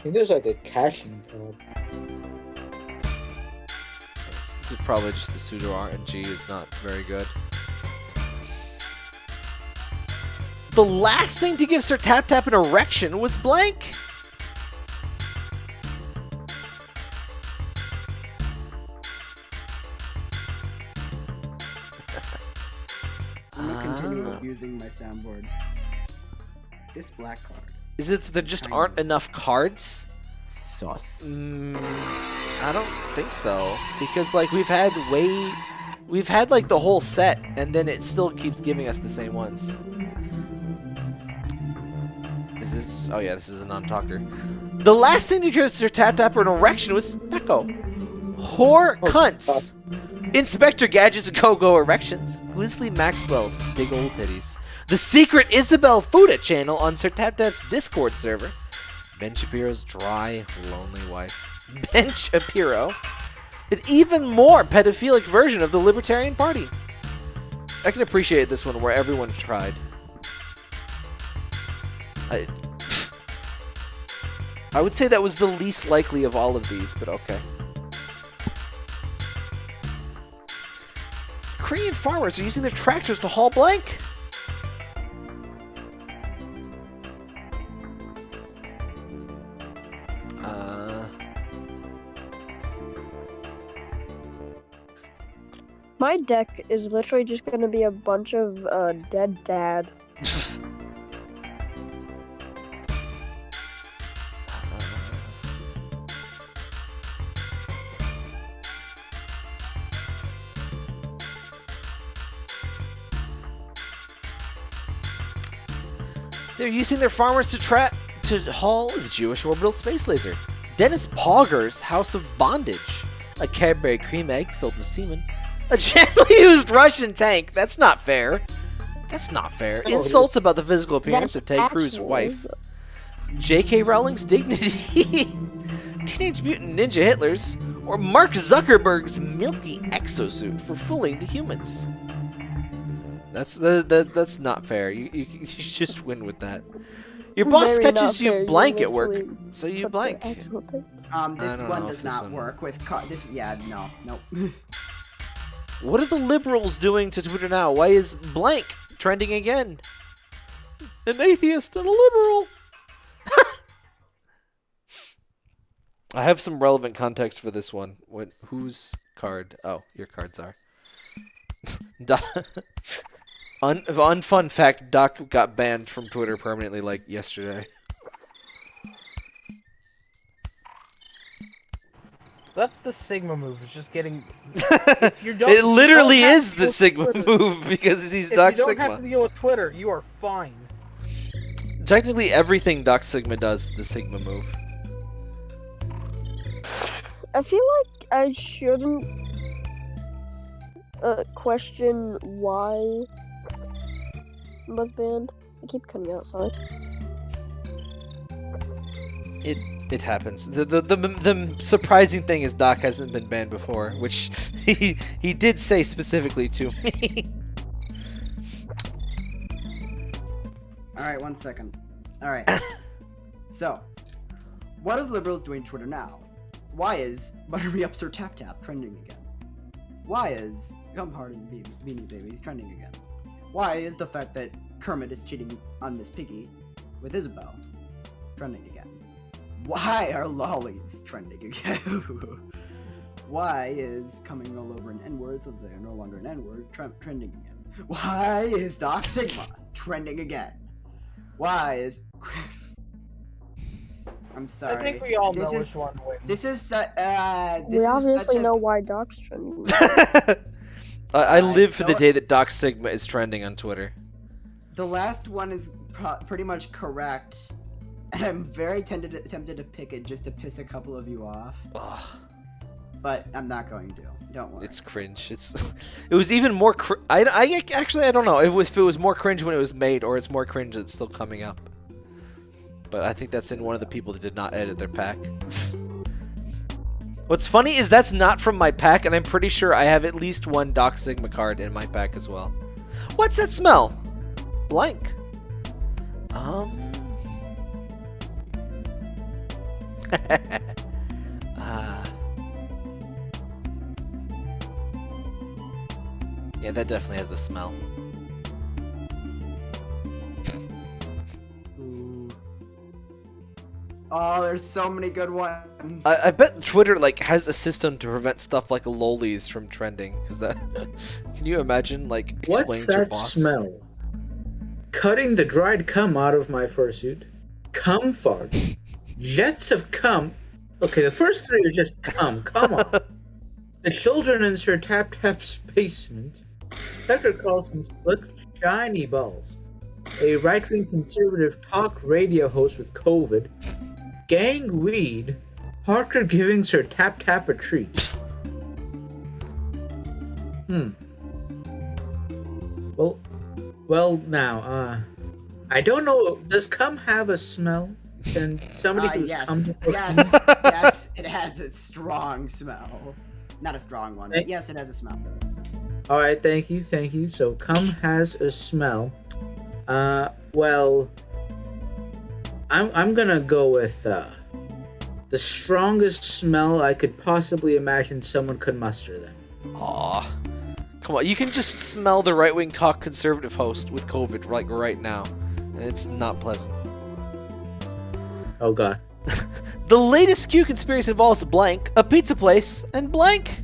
Speaker 3: I think there's like a caching problem.
Speaker 1: It's, this is probably just the pseudo RNG is not very good. The last thing to give Sir Tap Tap an erection was blank.
Speaker 4: I'm gonna continue
Speaker 1: Ah.
Speaker 4: using my soundboard. This black card.
Speaker 1: Is it that there just
Speaker 4: Kind
Speaker 1: aren't enough cards?
Speaker 4: Sauce.
Speaker 1: Mm, I don't think so. Because like we've had way, we've had like the whole set, and then it still keeps giving us the same ones. Is this? Oh yeah, this is a non-talker. The last thing to give Sir Tap Tap an erection was Echo. Whore oh, cunts. Uh, Inspector Gadget's go-go erections. Ghislaine Maxwell's big old titties. The secret Isabel Fuda channel on Sir Tap Tap's Discord server. Ben Shapiro's dry, lonely wife. Ben Shapiro. An even more pedophilic version of the Libertarian Party. I can appreciate this one where everyone tried. I, I would say that was the least likely of all of these, but okay. Korean farmers are using their tractors to haul blank. Uh...
Speaker 6: My deck is literally just going to be a bunch of uh, dead dad.
Speaker 1: They're using their farmers to tra- to haul the Jewish orbital space laser. Dennis Pogger's House of Bondage. A Cadbury cream egg filled with semen. A gently used Russian tank. That's not fair. That's not fair. Insults about the physical appearance of Ted Cruz's wife. J.K. Rowling's dignity. Teenage Mutant Ninja Hitler's. Or Mark Zuckerberg's milky exosuit for fooling the humans. That's the, that, that's not fair. You, you, you just win with that. Your boss
Speaker 6: Very
Speaker 1: catches you
Speaker 6: fair, you
Speaker 1: blank at work, so you blank.
Speaker 4: Um, this one does
Speaker 1: this
Speaker 4: not
Speaker 1: one-
Speaker 4: work with car- this. Yeah, no, no.
Speaker 1: What are the liberals doing to Twitter now? Why is blank trending again? An atheist and a liberal. I have some relevant context for this one. What? Whose card? Oh, your cards are. Do- Un- unfun fact: Doc got banned from Twitter permanently, like yesterday.
Speaker 2: That's the Sigma move. It's just getting. if you don't,
Speaker 1: It
Speaker 2: if you
Speaker 1: literally
Speaker 2: don't
Speaker 1: is the Sigma
Speaker 2: Twitter-
Speaker 1: move because he's
Speaker 2: If
Speaker 1: Doc
Speaker 2: you don't
Speaker 1: Sigma.
Speaker 2: have to deal with Twitter, you are fine.
Speaker 1: Technically, everything Doc Sigma does the Sigma move.
Speaker 6: I feel like I shouldn't uh, question why it was banned. I keep cutting out, sorry.
Speaker 1: It it happens. The, the the the surprising thing is Doc hasn't been banned before, which he he did say specifically to me.
Speaker 4: All right, one second. All right. so, what are the liberals doing to Twitter now? Why is Butter Me Up Sir Tap Tap trending again? Why is Come Hard and Be- Beanie Babies trending again? Why is the fact that Kermit is cheating on Miss Piggy with Isabel trending again? Why are lollies trending again? Why is coming all over an N word so they are no longer an N word trending again? Why is Doc Sigma trending again? Why is. I'm sorry.
Speaker 2: I think we all
Speaker 4: This
Speaker 2: know
Speaker 4: is-
Speaker 2: which one wins.
Speaker 4: This is. su- Uh, this
Speaker 6: we
Speaker 4: is
Speaker 6: obviously
Speaker 4: such a-
Speaker 6: know why Doc's trending.
Speaker 1: I, I live for the day that Doc Sigma is trending on Twitter.
Speaker 4: The last one is pretty much correct, and I'm very tempted tempted to pick it just to piss a couple of you off,
Speaker 1: Ugh,
Speaker 4: but I'm not going to. Don't worry.
Speaker 1: it's cringe. It's it was even more. Cr- I, I actually I don't know if it was if it was more cringe when it was made or it's more cringe that's still coming up. But I think that's in one of the people that did not edit their pack. What's funny is that's not from my pack, and I'm pretty sure I have at least one Doc Sigma card in my pack as well. What's that smell? Blank. Um. uh, yeah, that definitely has a smell.
Speaker 4: Oh, there's so many good ones.
Speaker 1: I, I bet Twitter like has a system to prevent stuff like lolies from trending. Cause that, can you imagine like
Speaker 3: What's
Speaker 1: explaining to your
Speaker 3: that
Speaker 1: boss?
Speaker 3: smell? Cutting the dried cum out of my fursuit. Cum farts. Jets of cum. Okay, the first three are just cum. Come on. the children in Sir Tap Tap's basement. Tucker Carlson's flicked shiny balls. A right wing conservative talk radio host with COVID. Gang weed. Parker giving Sir Tap Tap a treat. Hmm. Well, well now, uh, I don't know. Does cum have a smell? Can somebody
Speaker 4: Uh,
Speaker 3: who's
Speaker 4: yes,
Speaker 3: cum
Speaker 4: yes, yes. It has a strong smell. Not a strong one, but yes, it has a smell.
Speaker 3: All right, thank you, thank you. So cum has a smell. Uh, well, I'm I'm gonna go with uh, the strongest smell I could possibly imagine someone could muster. Then.
Speaker 1: Aw. Come on, you can just smell the right wing talk conservative host with COVID like right now. And it's not pleasant.
Speaker 3: Oh God.
Speaker 1: The latest Q conspiracy involves a blank, a pizza place, and blank.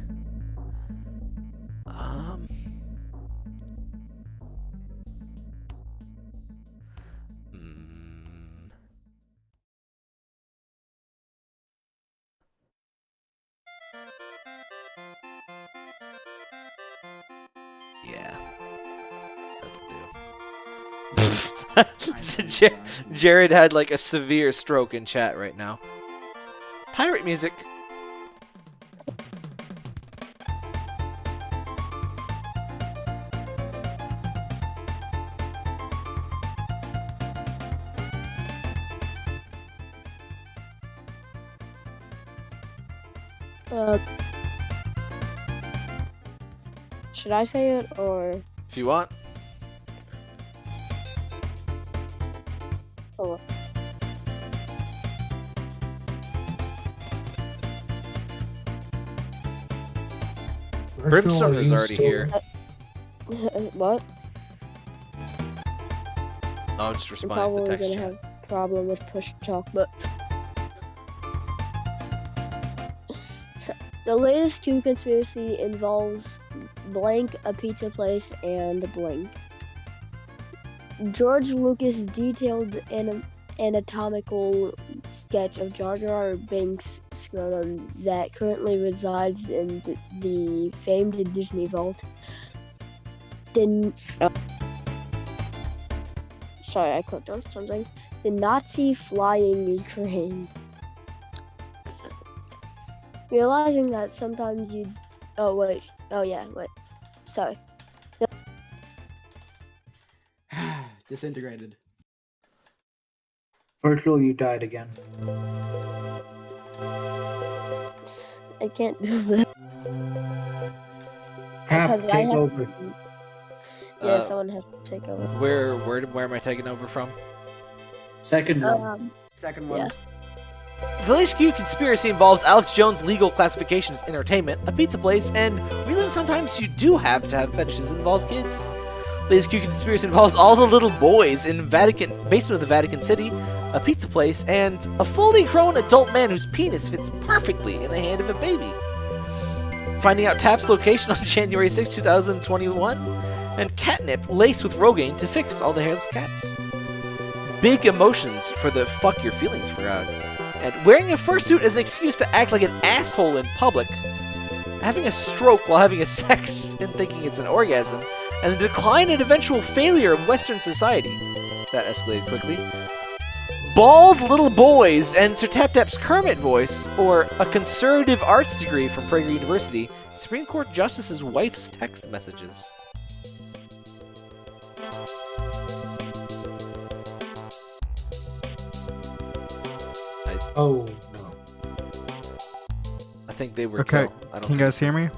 Speaker 1: So Jar- Jared had like a severe stroke in chat right now. Pirate music.
Speaker 6: Uh, should I say it or?
Speaker 1: If you want.
Speaker 6: Hello.
Speaker 1: Brimstone is already here.
Speaker 6: what?
Speaker 1: I'll just
Speaker 6: I'm
Speaker 1: respond to
Speaker 6: probably
Speaker 1: the text
Speaker 6: gonna
Speaker 1: chat.
Speaker 6: have problem with push to talk, but so, the latest two conspiracy involves blank, a pizza place, and blank. George Lucas detailed an anatomical sketch of Jar Jar Binks' scrotum that currently resides in the, the famed Disney Vault. Didn't. Uh, sorry, I clicked on something. The Nazi flying train. Realizing that sometimes you. Oh, wait. Oh, yeah, wait. Sorry.
Speaker 4: Disintegrated.
Speaker 3: Virtual, you died again.
Speaker 6: I can't do that.
Speaker 3: Cap,
Speaker 6: because
Speaker 3: take
Speaker 6: have-
Speaker 3: over.
Speaker 6: Yeah,
Speaker 1: Uh,
Speaker 6: someone has to take over.
Speaker 1: Where where where am I taking over from?
Speaker 3: Second one.
Speaker 6: Um,
Speaker 4: Second one.
Speaker 6: Yeah.
Speaker 1: The latest Q conspiracy involves Alex Jones' legal classification as entertainment, a pizza place, and really sometimes you do have to have fetishes that involve kids. Latest Q conspiracy involves all the little boys in Vatican basement of the Vatican City, a pizza place, and a fully grown adult man whose penis fits perfectly in the hand of a baby. Finding out Tap's location on January 6, 2021, and catnip laced with Rogaine to fix all the hairless cats. Big emotions for the fuck your feelings crowd and wearing a fursuit as an excuse to act like an asshole in public, having a stroke while having a sex and thinking it's an orgasm, and the decline and eventual failure of Western society. That escalated quickly. Bald little boys and Sir Tap Tap's Kermit voice, or a conservative arts degree from Prager University, Supreme Court Justice's wife's text messages.
Speaker 3: Oh no.
Speaker 1: I think they were
Speaker 9: Okay,
Speaker 1: kill. I don't
Speaker 9: Can you guys hear me?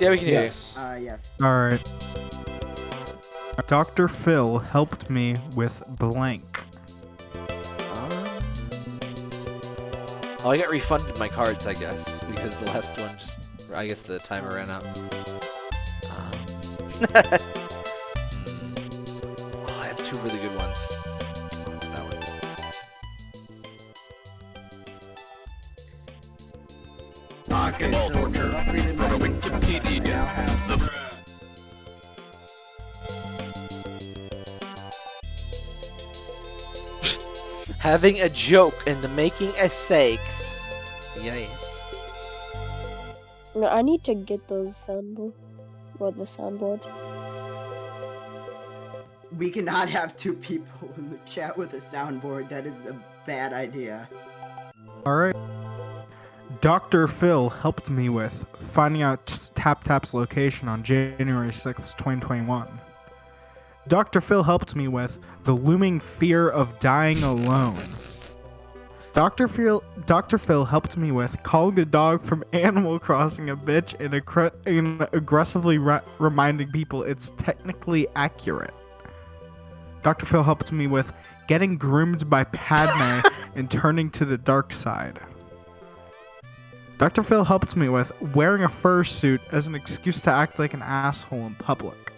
Speaker 1: Yeah, we can hear
Speaker 3: Yes.
Speaker 4: Uh, yes.
Speaker 9: Alright. Dr. Phil helped me with blank.
Speaker 1: you. Um, Oh, I got refunded my cards, I guess, because the last one just, I guess the timer ran out. Um, oh, I have two really good
Speaker 7: Rock and roll
Speaker 4: so
Speaker 7: torture.
Speaker 4: I've upgraded my
Speaker 7: From
Speaker 4: ink jump button. I
Speaker 7: Wikipedia. The
Speaker 1: Having a joke and the making a sakes. Yes.
Speaker 6: no, I need to get those soundboard or the soundboard.
Speaker 4: We cannot have two people in the chat with a soundboard. That is a bad idea.
Speaker 9: Alright. Dr. Phil helped me with finding out Tap Tap's location on January 6th, 2021. Dr. Phil helped me with the looming fear of dying alone. Dr. Phil, Dr. Phil helped me with calling the dog from Animal Crossing a bitch and, and aggressively re- reminding people it's technically accurate. Dr. Phil helped me with getting groomed by Padme and turning to the dark side. Dr. Phil helped me with wearing a fursuit as an excuse to act like an asshole in public.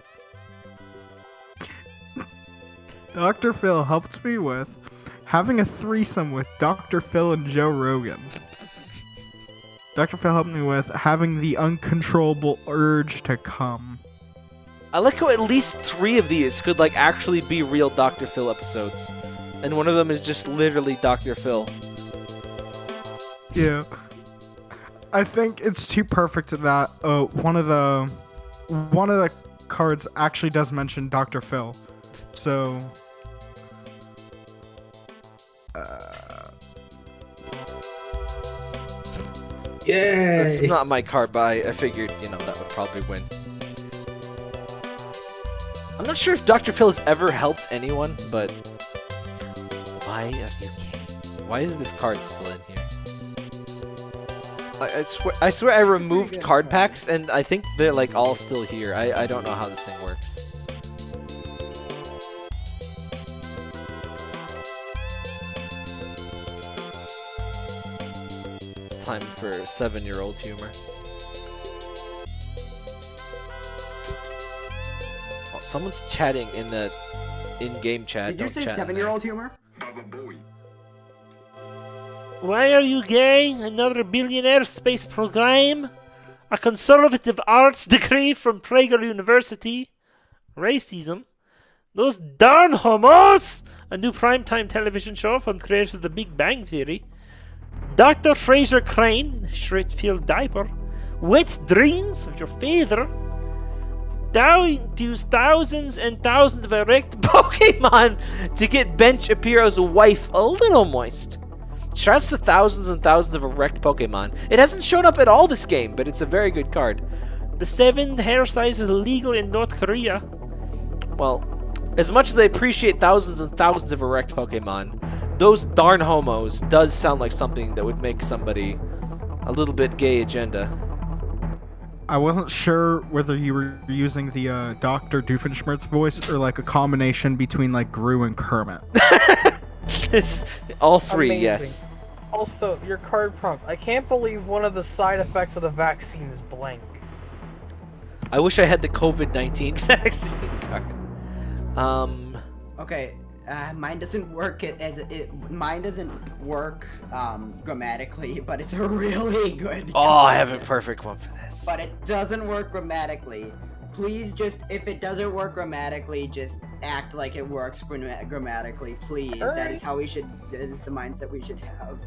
Speaker 9: Dr. Phil helped me with having a threesome with Dr. Phil and Joe Rogan. Dr. Phil helped me with having the uncontrollable urge to come.
Speaker 1: I like how at least three of these could like actually be real Dr. Phil episodes, and one of them is just literally Dr. Phil.
Speaker 9: Yeah. I think it's too perfect that uh, one of the one of the cards actually does mention Dr. Phil. So. Uh,
Speaker 3: Yay!
Speaker 1: It's not my card, but I, I figured, you know, that would probably win. I'm not sure if Dr. Phil has ever helped anyone, but why are you gay? Why is this card still in here? I, I swear, I swear, I removed card
Speaker 4: card.
Speaker 1: packs, and I think they're like all still here. I I don't know how this thing works. It's time for seven-year-old humor. Oh, someone's chatting in the in-game chat.
Speaker 4: Did you
Speaker 1: Don't
Speaker 4: say
Speaker 1: chat
Speaker 4: seven-year-old humor?
Speaker 8: Why are you gay? Another billionaire space program? A conservative arts degree from Prager University? Racism? Those darn homos! A new primetime television show from creators of The Big Bang Theory? Dr. Frasier Crane Shritfield diaper? Wet dreams of your father? Down to thousands and thousands of erect
Speaker 1: Pokemon to get Ben Shapiro's wife a little moist. Shouts to thousands and thousands of erect Pokemon. It hasn't shown up at all this game, but it's a very good card.
Speaker 8: The seven hair size is illegal in North Korea.
Speaker 1: Well, as much as I appreciate thousands and thousands of erect Pokemon, those darn homos does sound like something that would make somebody a little bit gay agenda.
Speaker 9: I wasn't sure whether you were using the uh, Dr. Doofenshmirtz voice or like a combination between like Gru and Kermit.
Speaker 1: This, all three,
Speaker 2: Amazing.
Speaker 1: yes.
Speaker 2: Also, your card prompt. I can't believe one of the side effects of the vaccine is blank.
Speaker 1: I wish I had the COVID-19 vaccine card. Um,
Speaker 4: Okay, uh, mine doesn't work it- as it, mine doesn't work um, grammatically, but it's a really good.
Speaker 1: oh, I have a perfect one for this.
Speaker 4: But it doesn't work grammatically. Please just, if it doesn't work grammatically, just act like it works gramma- grammatically, please. That
Speaker 2: Alright.
Speaker 4: is how we should. That is the mindset we should have.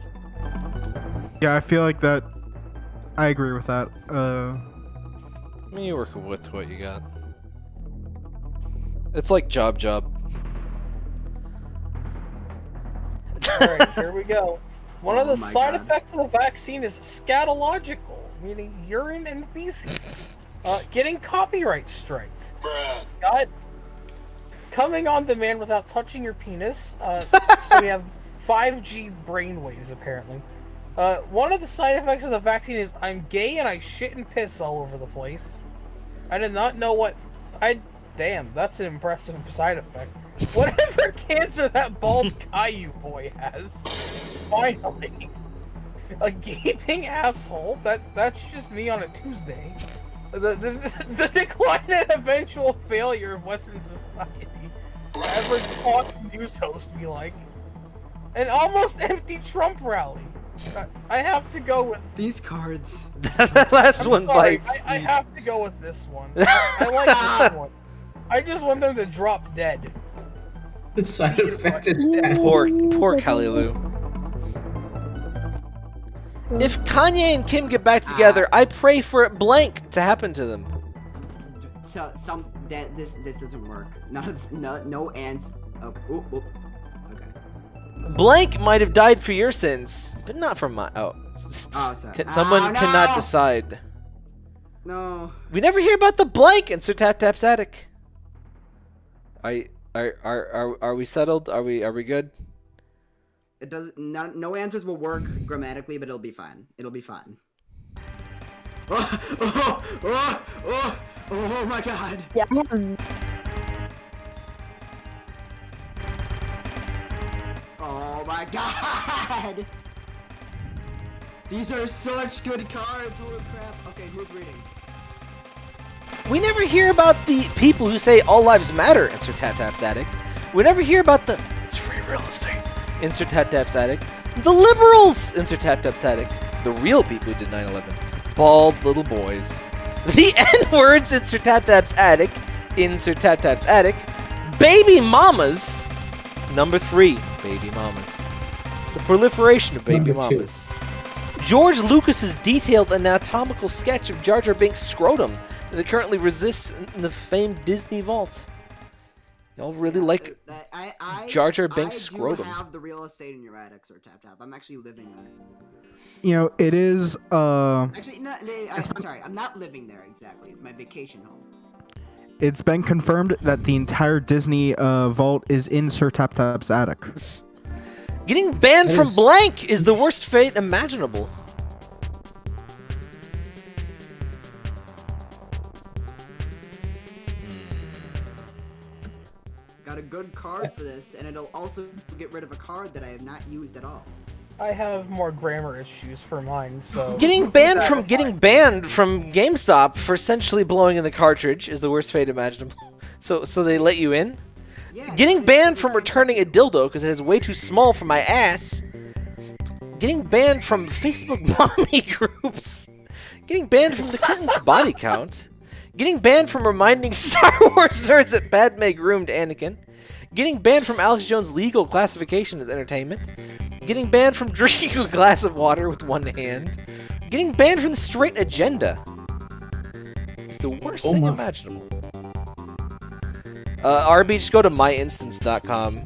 Speaker 9: Yeah, I feel like that. I agree with that. Uh,
Speaker 1: You work with what you got. It's like job job.
Speaker 2: Alright, here we go. One of
Speaker 4: Oh
Speaker 2: the side
Speaker 4: God.
Speaker 2: effects of the vaccine is scatological, meaning urine and feces. Uh, getting copyright striked. God. Coming on demand without touching your penis. Uh, so we have 5G brainwaves, apparently. Uh, one of the side effects of the vaccine is I'm gay and I shit and piss all over the place. I did not know what. I. Damn, that's an impressive side effect. Whatever cancer that bald Caillou boy has. Finally. A gaping asshole? That That's just me on a Tuesday. The, the, the decline and eventual failure of Western society. Average Fox News host be like. An almost empty Trump rally. I, I have to go with
Speaker 4: These cards.
Speaker 1: that last
Speaker 2: I'm
Speaker 1: one
Speaker 2: sorry,
Speaker 1: bites.
Speaker 2: I, I have to go with this one. I, I like this one. I just want them to drop dead.
Speaker 3: The side effect is death.
Speaker 1: Poor, poor Caillou. If Kanye and Kim get back together, ah. I pray for it blank to happen to them.
Speaker 4: So, some that this this doesn't work. None of no no ants. Oh, okay. Oop, oop. Okay.
Speaker 1: Blank might have died for your sins, but not for my. Oh,
Speaker 4: Oh, sorry.
Speaker 1: Someone
Speaker 4: Oh, no!
Speaker 1: cannot decide.
Speaker 4: No.
Speaker 1: We never hear about the blank in Sir Tap Tap's attic. Are, are are are are we settled? Are we are we good?
Speaker 4: It does. No, no answers will work grammatically, but it'll be fine. It'll be fine. Oh, oh, oh, oh, oh my god.
Speaker 6: Yeah,
Speaker 4: Oh my god. These are such good cards. Holy crap. Okay, who's reading?
Speaker 1: We never hear about the people who say all lives matter in Sir Tap Tap's addict. We never hear about the it's free real estate in Sir Tap Tap's attic. The liberals Insert Sir Tap Tap's attic. The real people who did 9/11. Bald little boys. The N words in Sir Tap Tap's attic. In Sir Tap Tap's attic. Baby mamas. Number three, baby mamas. The proliferation of baby
Speaker 3: Number two.
Speaker 1: mamas. George Lucas's detailed anatomical sketch of Jar Jar Binks' scrotum that currently resists in the famed Disney vault. Y'all really like
Speaker 4: That- I, I,
Speaker 1: Jar Jar Binks'
Speaker 4: I do
Speaker 1: scrotum.
Speaker 4: have the real estate in your attic, Sir Tap Tap. I'm actually living there.
Speaker 9: You know, it is uh
Speaker 4: Actually, no, no I, I'm sorry. I'm not living there exactly. It's my vacation home.
Speaker 9: it's been confirmed that the entire Disney uh vault is in Sir Tap Tap's attic.
Speaker 1: Getting banned
Speaker 3: That
Speaker 1: from blank is the worst fate imaginable.
Speaker 4: Got a good card for this, and it'll also get rid of a card that I have not used at all.
Speaker 2: I have more grammar issues for mine, so
Speaker 1: Getting banned from getting banned from GameStop for essentially blowing in the cartridge is the worst fate imaginable. So, so they let you in.
Speaker 4: Yeah,
Speaker 1: Getting banned from returning a dildo because it is way too small for my ass. Getting banned from Facebook mommy groups. Getting banned from the Clintons' body count. Getting banned from reminding Star Wars nerds that Padme groomed Anakin. Getting banned from Alex Jones' legal classification as entertainment. Getting banned from drinking a glass of water with one hand. Getting banned from the straight agenda. It's the worst
Speaker 3: Oh
Speaker 1: thing
Speaker 3: my.
Speaker 1: imaginable. Uh, RB, just go to myinstance.com.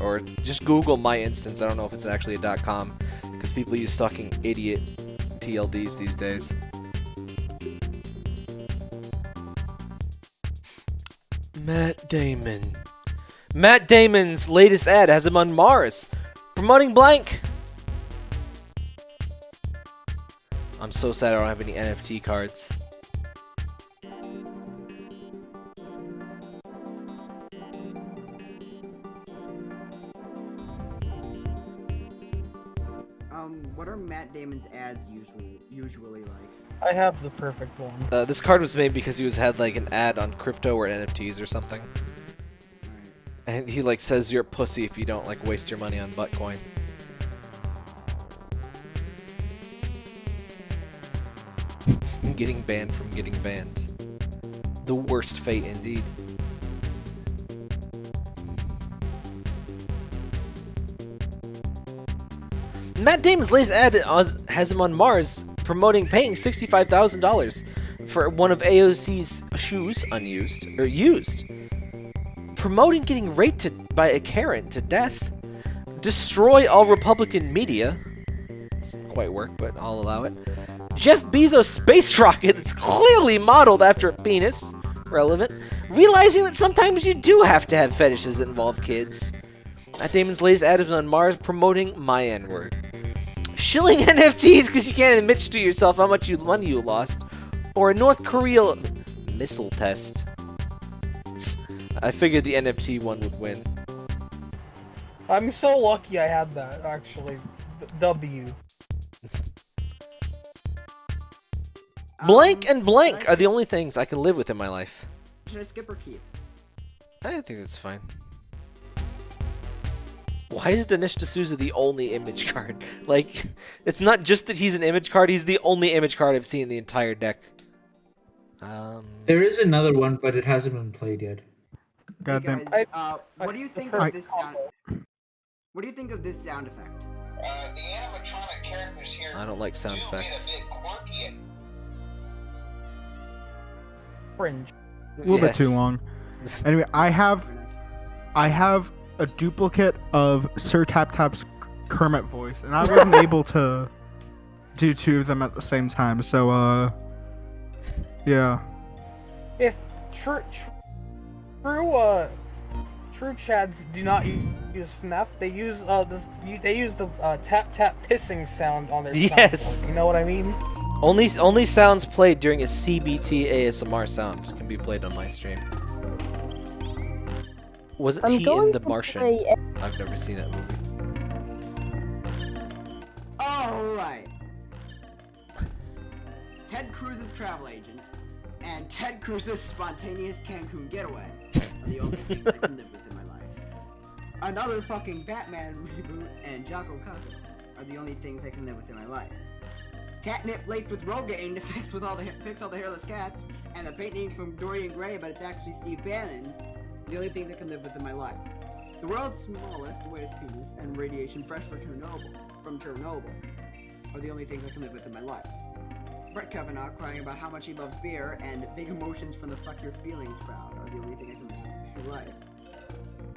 Speaker 1: Or just Google my instance. I don't know if it's actually a .com because people use fucking idiot TLDs these days. Matt Damon. Matt Damon's latest ad has him on Mars, promoting blank. I'm so sad I don't have any NFT cards.
Speaker 4: What are Matt Damon's ads usually usually like?
Speaker 2: I have the perfect one.
Speaker 1: Uh, this card was made because he was had like an ad on crypto or NFTs or something,
Speaker 4: Alright.
Speaker 1: and he like says you're a pussy if you don't like waste your money on Buttcoin. getting banned from getting banned. The worst fate indeed. Matt Damon's latest ad has him on Mars promoting paying $65,000 for one of AOC's shoes unused or used. Promoting getting raped to, by a Karen to death. Destroy all Republican media. It's quite work, but I'll allow it. Jeff Bezos' space rocket is clearly modeled after a penis. Relevant. Realizing that sometimes you do have to have fetishes that involve kids. Matt Damon's latest ad is on Mars promoting my N-word. Shilling NFTs because you can't admit to yourself how much money you lost. Or a North Korea missile test. I figured the NFT one would win.
Speaker 2: I'm so lucky I had that actually. D- W.
Speaker 1: Blank and
Speaker 4: Um,
Speaker 1: blank are the only things I can live with in my life.
Speaker 4: Should I skip or keep?
Speaker 1: I think that's fine. Why is Dinesh D'Souza the only image card? Like, it's not just that he's an image card, he's the only image card I've seen in the entire deck. Um,
Speaker 3: There is another one, but it hasn't been played yet.
Speaker 9: God
Speaker 4: hey guys,
Speaker 2: I-
Speaker 4: uh, what
Speaker 2: I
Speaker 4: do you think
Speaker 2: prefer
Speaker 4: of this sound? What do you think of this sound effect?
Speaker 7: Uh, the animatronic characters here
Speaker 1: I don't like sound
Speaker 7: do
Speaker 1: effects.
Speaker 7: bit quirky and
Speaker 2: Fringe.
Speaker 9: A little bit too long. Anyway, I have I have a duplicate of Sir Tap Tap's Kermit voice, and I wasn't able to do two of them at the same time. So, uh, yeah.
Speaker 2: If true, tr- true, uh, true Chads do not u- use FNAF, they use uh this, you, they use the uh, tap tap pissing sound on their
Speaker 1: Yes.
Speaker 2: soundboard, You know what I mean?
Speaker 1: only only sounds played during a CBT ASMR sound can be played on my stream. Was it
Speaker 6: I'm
Speaker 1: he in The Martian?
Speaker 6: play
Speaker 1: I've never seen that movie.
Speaker 4: Alright. Ted Cruz's travel agent and Ted Cruz's spontaneous Cancun getaway are the only things I can live with in my life. Another fucking Batman reboot and Jocko Kato are the only things I can live with in my life. Catnip laced with Rogaine to fix with all the fix all the hairless cats, and the painting from Dorian Gray, but it's actually Steve Bannon. The only things I can live with in my life. The world's smallest, weirdest penis, and radiation fresh from Chernobyl, from Chernobyl, are the only things I can live with in my life. Brett Kavanaugh crying about how much he loves beer, and big emotions from the fuck your feelings crowd are the only thing I can live with in my life.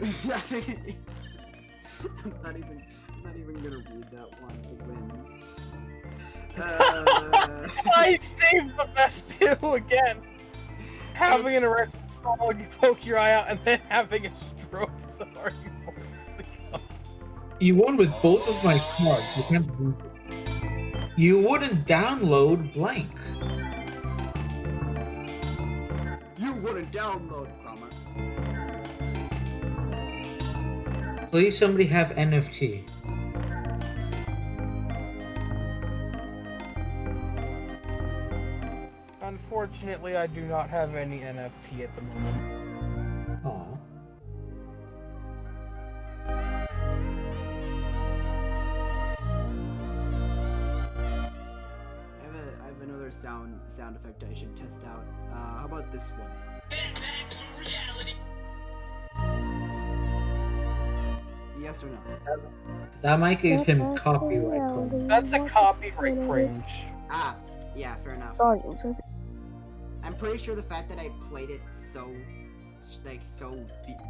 Speaker 4: I'm not even, I'm not even gonna read that one. It wins. Uh,
Speaker 2: I saved the best two again. Having an erection so long you poke your eye out, and then having a stroke so hard you force it to come.
Speaker 3: You won with both of my cards. You can't lose it. You wouldn't download blank.
Speaker 4: you wouldn't download Cromer.
Speaker 3: Please, somebody have NFT.
Speaker 2: Unfortunately, I do not have any NFT at the moment.
Speaker 3: Aw.
Speaker 4: I have, a, I have another sound sound effect I should test out. Uh, how about this one? Yes or no?
Speaker 3: That might give him copyright. claim.
Speaker 2: That's a copyright fringe.
Speaker 4: Ah, yeah, fair enough.
Speaker 6: Guardians, was it?
Speaker 4: I'm pretty sure the fact that I played it so, like, so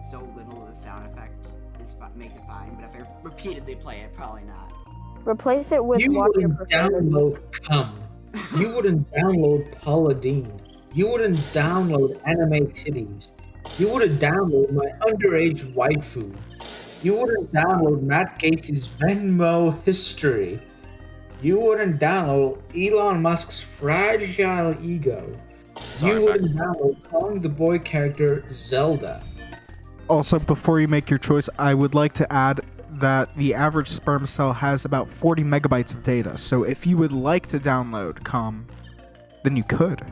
Speaker 4: so little of the sound effect is makes it fine. But if I repeatedly play it, probably not.
Speaker 6: Replace it with
Speaker 3: You
Speaker 6: Watch
Speaker 3: wouldn't download Cum. You wouldn't download Paula Deen. You wouldn't download anime titties. You wouldn't download my underage waifu. You wouldn't download Matt Gaetz' Venmo history. You wouldn't download Elon Musk's fragile ego.
Speaker 1: Sorry,
Speaker 3: you
Speaker 1: Matt.
Speaker 3: wouldn't download calling the boy character Zelda.
Speaker 9: Also, before you make your choice, I would like to add that the average sperm cell has about 40 megabytes of data. So if you would like to download COM, then you could.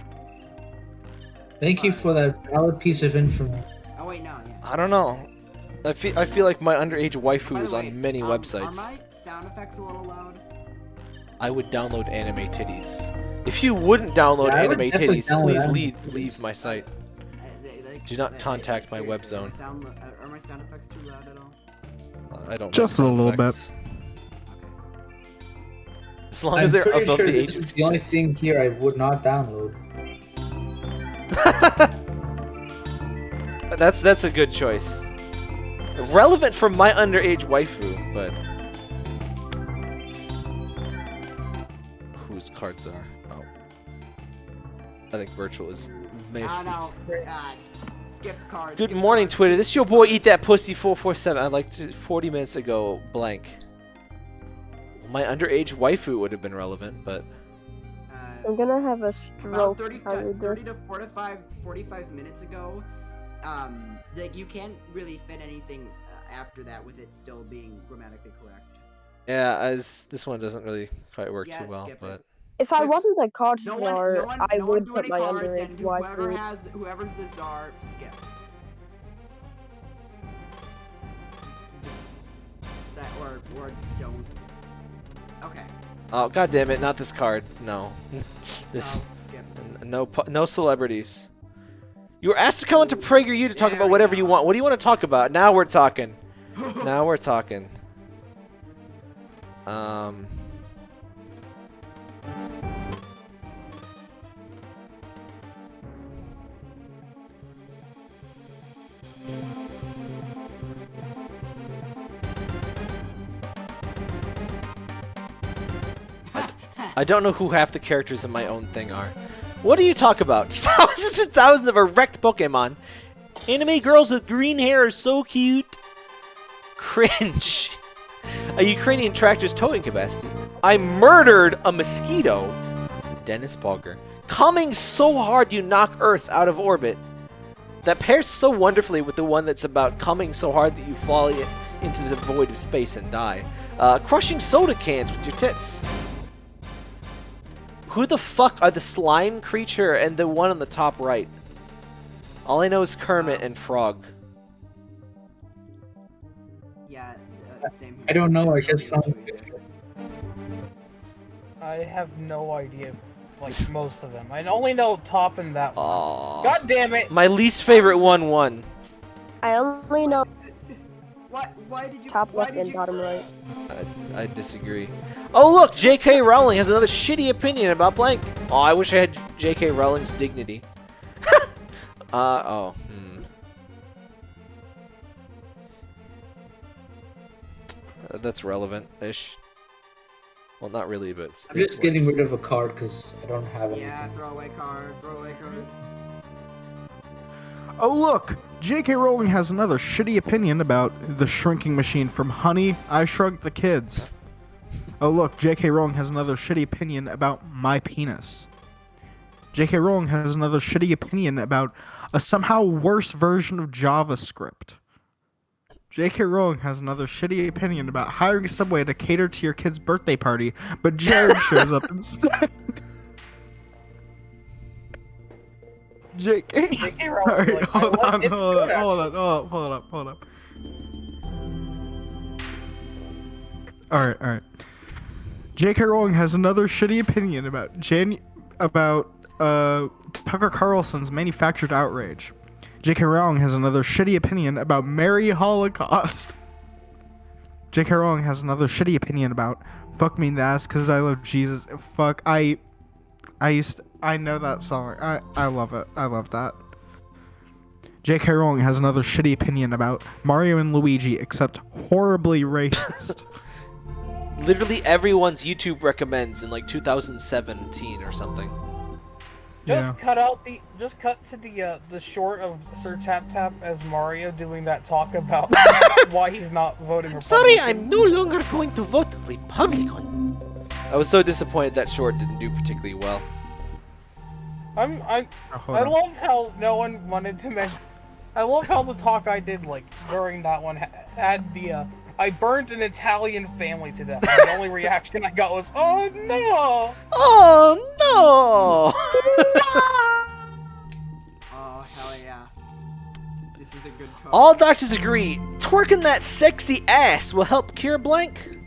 Speaker 3: Thank you for that valid piece of information.
Speaker 4: Oh wait, no, yeah.
Speaker 1: I don't know. I feel I feel like my underage waifu is
Speaker 4: way,
Speaker 1: on many
Speaker 4: um,
Speaker 1: websites.
Speaker 4: Are my sound effects a little loud?
Speaker 1: I would download anime titties. If you wouldn't download
Speaker 3: Yeah, I would
Speaker 1: anime titties,
Speaker 3: download
Speaker 1: please
Speaker 3: anime
Speaker 1: leave
Speaker 3: titties.
Speaker 1: leave my site.
Speaker 4: They- they-
Speaker 1: Do not contact my web zone.
Speaker 4: Are, sound, are my sound effects too loud at all?
Speaker 1: I don't.
Speaker 9: Just a
Speaker 1: sound
Speaker 9: little bit.
Speaker 1: effects. As long
Speaker 3: I'm
Speaker 1: as they're
Speaker 3: pretty
Speaker 1: above
Speaker 3: sure
Speaker 1: the age of
Speaker 3: the only thing here I would not download.
Speaker 1: That's that's a good choice. Relevant for my underage waifu, but whose cards are? Oh, I think virtual is Mercy.
Speaker 4: no. Uh, skip cards.
Speaker 1: Good
Speaker 4: skip
Speaker 1: morning,
Speaker 4: cards.
Speaker 1: Twitter. This is your boy Eat That Pussy 447. I'd like to 40 minutes ago blank. My underage waifu would have been relevant, but
Speaker 4: Uh,
Speaker 6: I'm gonna have a stroke
Speaker 4: 30,
Speaker 6: if I
Speaker 4: uh,
Speaker 6: read
Speaker 4: 30
Speaker 6: this.
Speaker 4: to 45, 45 minutes ago, um, like you can't really fit anything uh, after that with it still being grammatically correct.
Speaker 1: yeah, as this one doesn't really quite work
Speaker 4: Yeah,
Speaker 1: too well.
Speaker 4: skip it.
Speaker 1: But
Speaker 6: If I wasn't a card
Speaker 4: No one,
Speaker 6: czar,
Speaker 4: no one,
Speaker 6: I
Speaker 4: no
Speaker 6: would put my
Speaker 4: cards,
Speaker 6: underage
Speaker 4: and whoever
Speaker 6: waifu.
Speaker 4: has, whoever's the czar, skip. That or or don't. Okay.
Speaker 1: oh god damn it, not this card. No, this
Speaker 4: no, skip.
Speaker 1: no no celebrities. You were asked to come into PragerU to talk
Speaker 4: There
Speaker 1: about whatever you want. What do you want to talk about? Now we're talking. now we're talking. Um. I don't know who half the characters in my own thing are. What do you talk about? Thousands and thousands of erect Pokemon. Anime girls with green hair are so cute. Cringe. A Ukrainian tractor's towing capacity. I murdered a mosquito. Dennis Bogger. Coming so hard you knock Earth out of orbit. That pairs so wonderfully with the one that's about coming so hard that you fall into the void of space and die. Uh, crushing soda cans with your tits. Who the fuck are the slime creature and the one on the top right? All I know is Kermit and Frog.
Speaker 3: I don't know. I
Speaker 4: Same
Speaker 3: just found a.
Speaker 2: I have no idea, like most of them. I only know top and that one.
Speaker 1: Aww.
Speaker 2: God damn it!
Speaker 1: My least favorite one won.
Speaker 6: I only know
Speaker 4: Why? Why did you?
Speaker 6: Top left and
Speaker 4: you,
Speaker 6: bottom right.
Speaker 1: I, I disagree. Oh look, J.K. Rowling has another shitty opinion about blank. Oh, I wish I had J.K. Rowling's dignity. uh oh. That's relevant-ish. Well, not really, but
Speaker 3: I'm just
Speaker 1: it
Speaker 3: getting rid of a card because I don't have anything.
Speaker 4: Yeah, throwaway card. Throwaway card.
Speaker 9: Oh look, J.K. Rowling has another shitty opinion about the shrinking machine from Honey, I Shrunk the Kids. Oh look, J.K. Rowling has another shitty opinion about my penis. J.K. Rowling has another shitty opinion about a somehow worse version of JavaScript. J.K. Rowling has another shitty opinion about hiring Subway to cater to your kid's birthday party, but Jared shows up instead. J.K.
Speaker 2: J.K.
Speaker 9: Alright,
Speaker 2: Rowling, like,
Speaker 9: hold on, hold
Speaker 2: good,
Speaker 9: on, hold on, hold on, hold up, hold up. Alright, alright. J.K. Rowling has another shitty opinion about Jan about uh Tucker Carlson's manufactured outrage. J.K. Rowling has another shitty opinion about Mary Holocaust. J.K. Rowling has another shitty opinion about fuck me in the ass because I love Jesus. Fuck, I I used to, I know that song. I I love it. I love that. J.K. Rowling has another shitty opinion about Mario and Luigi, except horribly racist.
Speaker 1: Literally everyone's YouTube recommends in like 2017 or something.
Speaker 2: Just
Speaker 9: Yeah.
Speaker 2: cut out the. Just cut to the uh, the short of Sir Tap Tap as Mario doing that talk about why he's not voting Republican.
Speaker 1: Sorry, I'm no longer going to vote Republican. I was so disappointed that short didn't do particularly well.
Speaker 2: I'm. I.
Speaker 9: Oh,
Speaker 2: I
Speaker 9: on.
Speaker 2: love how no one wanted to mention. I love how the talk I did like during that one ha- had the. Uh, I burned an Italian family to death. The only reaction I got was, "Oh no!"
Speaker 1: Oh no!
Speaker 4: Oh hell yeah. This is a good card.
Speaker 1: All doctors agree, twerking that sexy ass will help cure blank.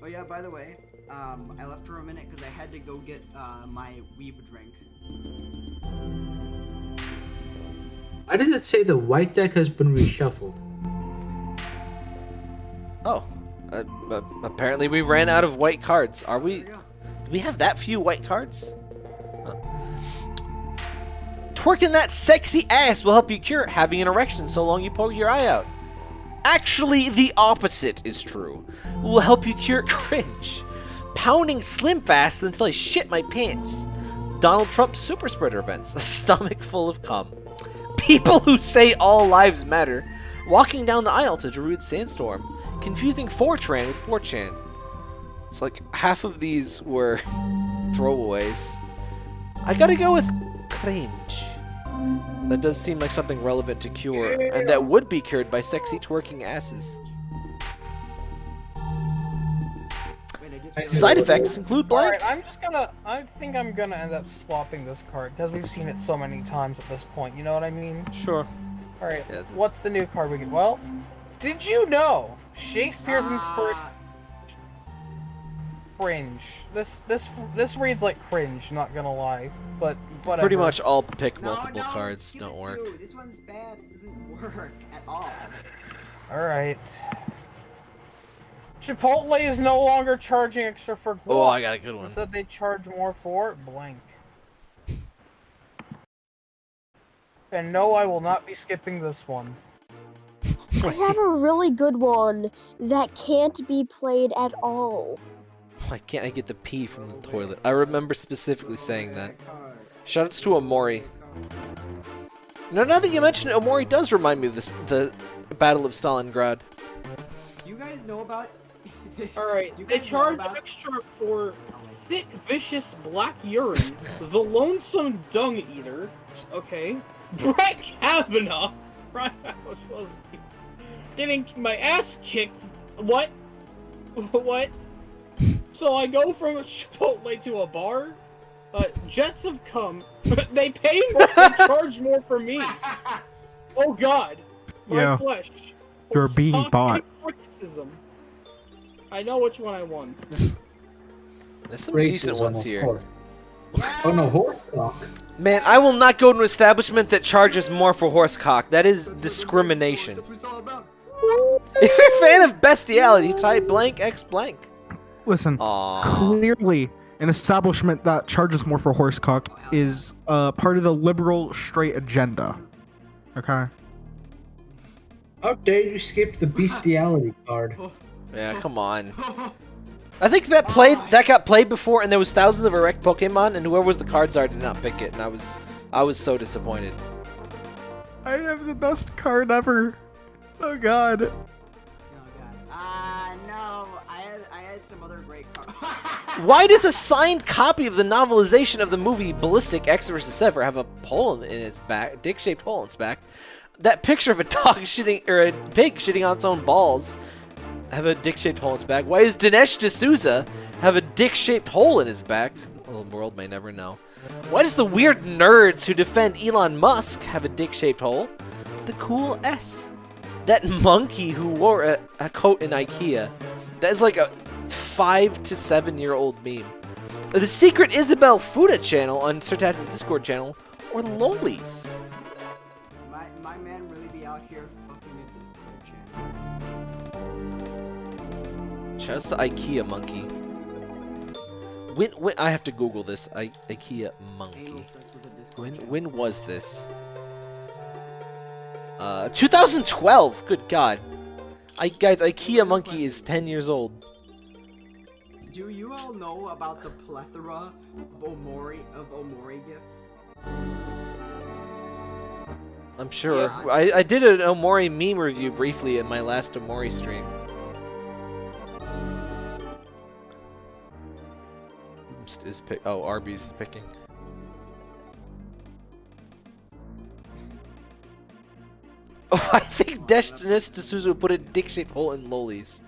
Speaker 4: Oh yeah, by the way, um, I left for a minute because I had to go get uh, my weeb drink.
Speaker 3: Why does it say the white deck has been reshuffled?
Speaker 1: Oh, uh, uh, apparently we ran out of white cards. Are we?
Speaker 4: There you go.
Speaker 1: Do we have that few white cards? Huh. Twerking that sexy ass will help you cure having an erection so long you poke your eye out. Actually, the opposite is true. It will help you cure cringe. Pounding SlimFast until I shit my pants. Donald Trump super spreader events. A stomach full of cum. People who say all lives matter. Walking down the aisle to Darude Sandstorm. Confusing 4chan with 4chan. It's like half of these were throwaways. I gotta go with cringe. That does seem like something relevant to cure, and that would be cured by sexy twerking asses. Side
Speaker 3: what-
Speaker 1: effects include blank.
Speaker 2: Alright, I'm just gonna. I think I'm gonna end up swapping this card because we've seen it so many times at this point. You know what I mean?
Speaker 1: Sure.
Speaker 2: All right.
Speaker 1: Yeah, th-
Speaker 2: What's the new card we get? Well, did you know Shakespeare's inspired
Speaker 4: Ah,
Speaker 2: cringe? This this this reads like cringe. Not gonna lie, but whatever.
Speaker 1: Pretty much all pick multiple
Speaker 4: no,
Speaker 1: cards don't
Speaker 4: it
Speaker 1: work.
Speaker 4: too. This one's bad. It doesn't work at all.
Speaker 2: All right. Chipotle is no longer charging extra for.
Speaker 1: Oh. I got a good one.
Speaker 2: Said they charge more for it. Blank. And no, I will not be skipping this one.
Speaker 6: I have a really good one that can't be played at all.
Speaker 1: Why can't I get the pee from the toilet? I remember specifically saying that. Shoutouts to Omori. You know, now that you mention it, Omori does remind me of this, the Battle of Stalingrad.
Speaker 4: You guys know about?
Speaker 2: All right,
Speaker 4: You
Speaker 2: they charge
Speaker 4: about-
Speaker 2: extra for thick, vicious black urine, the lonesome dung eater. Okay, Brett Kavanaugh. Right, I was supposed to be getting my ass kicked. What? What? So I go from a Chipotle to a bar. Uh, jets have come. they pay more. They charge more for me. Oh God, my
Speaker 9: Yeah.
Speaker 2: flesh.
Speaker 9: You're being bought.
Speaker 2: Criticism. I know which one I won.
Speaker 1: There's some decent ones
Speaker 3: of
Speaker 1: here.
Speaker 3: course. Oh no, horse cock.
Speaker 1: Man, I will not go to an establishment that charges more for horsecock. That is discrimination.
Speaker 4: That's what it's all about.
Speaker 1: If you're a fan of bestiality, type blank x blank.
Speaker 9: Listen,
Speaker 1: Aww.
Speaker 9: clearly, an establishment that charges more for horsecock is uh, part of the liberal straight agenda. Okay.
Speaker 3: How dare you skip the bestiality card?
Speaker 1: Yeah, come on. I think that played that got played before, and there was thousands of erect Pokemon, and whoever was the cards art did not pick it, and I was I was so disappointed.
Speaker 9: I have the best card ever. Oh god.
Speaker 4: Oh god. Ah no, I had I had some other great cards.
Speaker 1: Why does a signed copy of the novelization of the movie Ballistic Ecks vs. Sever have a hole in its back, dick-shaped hole in its back? That picture of a dog shitting or a pig shitting on its own balls have a dick-shaped hole in its back. Why does Dinesh D'Souza have a dick-shaped hole in his back? Well, the world may never know. Why does the weird nerds who defend Elon Musk have a dick-shaped hole? The cool S. That monkey who wore a, a coat in IKEA. That is like a five to seven year old meme. The secret Isabel Fuda channel on Sir Discord channel, or Lolies. Shouts to IKEA monkey. When, when I have to Google this. I, IKEA monkey.
Speaker 4: Anal starts with a Discord
Speaker 1: When when was this? Uh, 2012. Good God. I guys, IKEA monkey is 10 years old.
Speaker 4: Do you all know about the plethora of Omori of Omori gifts?
Speaker 1: I'm sure.
Speaker 4: Yeah,
Speaker 1: I, I did an Omori meme review briefly in my last Omori stream. Oops, Is pick? Oh, Arby's is picking. Oh, I think Destinis D'Souza put a dick-shaped hole in Loli's.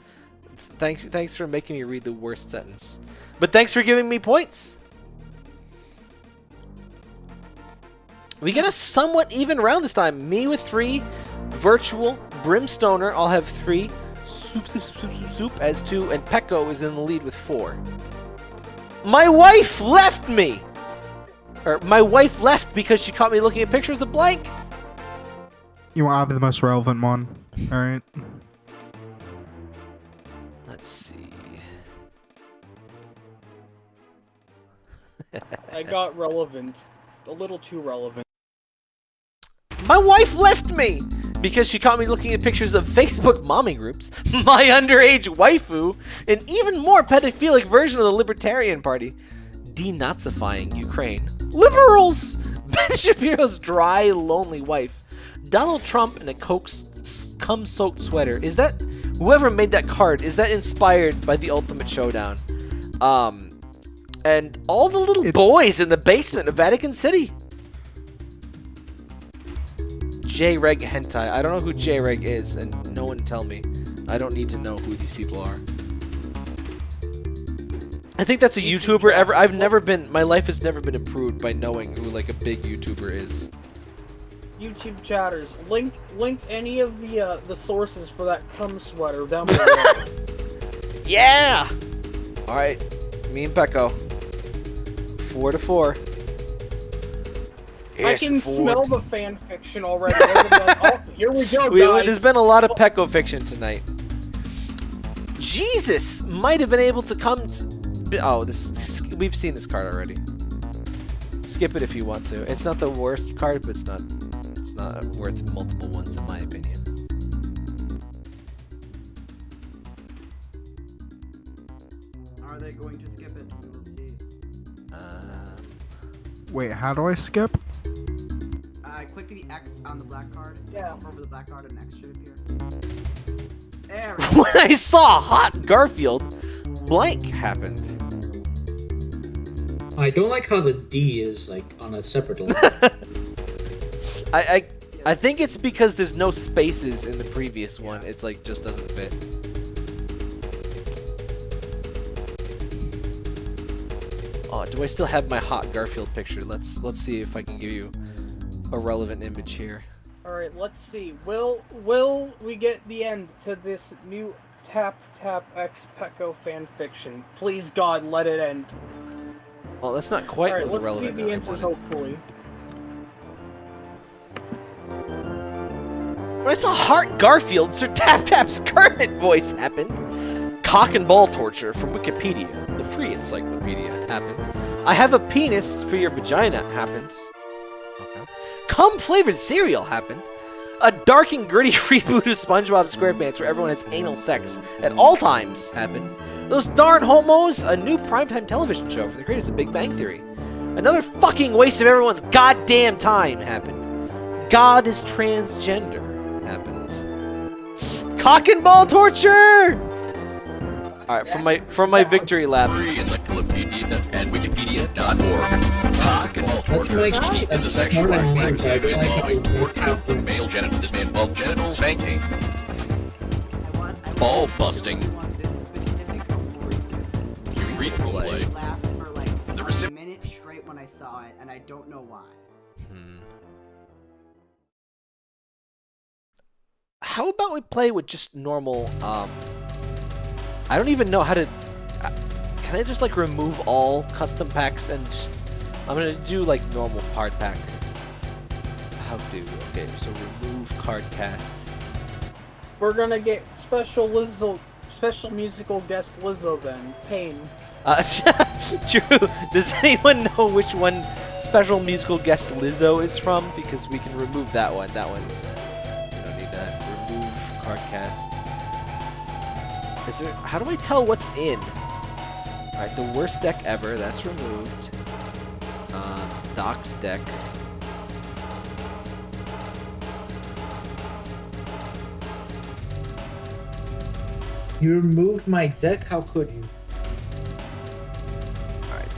Speaker 1: Thanks, thanks for making me read the worst sentence. But thanks for giving me points. We get a somewhat even round this time. Me with three, Virtual, Brimstoner, I'll have three, Soup, Soup, Soup, Soup, Soup, Soup as two, and Pecco is in the lead with four. My wife left me! Or, my wife left because she caught me looking at pictures of blank.
Speaker 9: You want to be the most relevant one. Alright.
Speaker 1: Let's see.
Speaker 2: I got relevant. A little too relevant.
Speaker 1: My wife left me because she caught me looking at pictures of Facebook mommy groups, my underage waifu, an even more pedophilic version of the Libertarian Party, denazifying Ukraine, liberals, Ben Shapiro's dry, lonely wife, Donald Trump in a coke cum-soaked sweater. Is that whoever made that card? Is that inspired by the Ultimate Showdown? Um, and all the little
Speaker 9: It-
Speaker 1: boys in the basement of Vatican City. J-Reg Hentai. I don't know who J-Reg is, and no one tell me. I don't need to know who these people are. I think that's a YouTuber ever. I've never been. My life has never been improved by knowing who like a big YouTuber is.
Speaker 2: YouTube chatters, link link any of the uh, the sources for that cum sweater down below.
Speaker 1: Yeah. All right, me and Pecco. Four to four.
Speaker 2: I can
Speaker 1: four
Speaker 2: smell the fan fiction already. Like, oh, here we go,
Speaker 1: We,
Speaker 2: guys.
Speaker 1: there's been a lot of Pecco fiction tonight. Jesus might have been able to come. To, oh, this we've seen this card already. Skip it if you want to. It's not the worst card, but it's not. It's not worth multiple ones in my opinion.
Speaker 4: Are they going to skip it? We will see.
Speaker 1: Um,
Speaker 9: Wait, how do I skip?
Speaker 4: Click the X on the black card.
Speaker 2: Yeah.
Speaker 4: Hover over the black card, an X should appear. There
Speaker 1: when I saw Hot Garfield, blank happened.
Speaker 3: I don't like how the D is like on a separate line.
Speaker 1: I, I I think it's because there's no spaces in the previous one. It's like just doesn't fit. Oh, do I still have my hot Garfield picture? Let's let's see if I can give you a relevant image here.
Speaker 2: All right, let's see. Will will we get the end to this new Tap Tap X Pecco fanfiction? Please God, let it end.
Speaker 1: Well, that's not quite
Speaker 2: Alright,
Speaker 1: the
Speaker 2: let's see the answers, hopefully.
Speaker 1: When I saw Hart Garfield, Sir Tap Tap's current voice happened. Cock and ball torture from Wikipedia, the free encyclopedia, happened. I have a penis for your vagina happened. Cum flavored cereal happened. A dark and gritty reboot of SpongeBob SquarePants where everyone has anal sex at all times happened. Those darn homos, a new primetime television show for the creators of Big Bang Theory. Another fucking waste of everyone's goddamn time happened. God is transgender happens. Cock and ball torture! Alright, from my from my victory lap.
Speaker 10: Encyclopedia and wikipedia.org. Cock and ball torture
Speaker 3: like-
Speaker 10: is a sexual
Speaker 3: more than
Speaker 10: practice
Speaker 3: one type,
Speaker 10: involving torture of the male genital. This may genital spanking,
Speaker 4: I want, I
Speaker 10: ball busting,
Speaker 4: I want this specific award given.
Speaker 10: urethral play.
Speaker 4: I laughed for like
Speaker 10: The
Speaker 4: a minute straight when I saw it, and I don't know why.
Speaker 1: Hmm. How about we play with just normal, um... I don't even know how to... uh, Can I just, like, remove all custom packs and just... I'm gonna do, like, normal card pack. How do? Okay, so remove CardCast.
Speaker 2: We're gonna get special Lizzo, special musical guest Lizzo then. Pain.
Speaker 1: Uh, true. Does anyone know which one special musical guest Lizzo is from? Because we can remove that one. That one's. We don't need that. Remove card cast. Is there? How do I tell what's in? All right, the worst deck ever. That's removed. Uh, Doc's deck.
Speaker 3: You removed my deck? How could you?
Speaker 1: All right.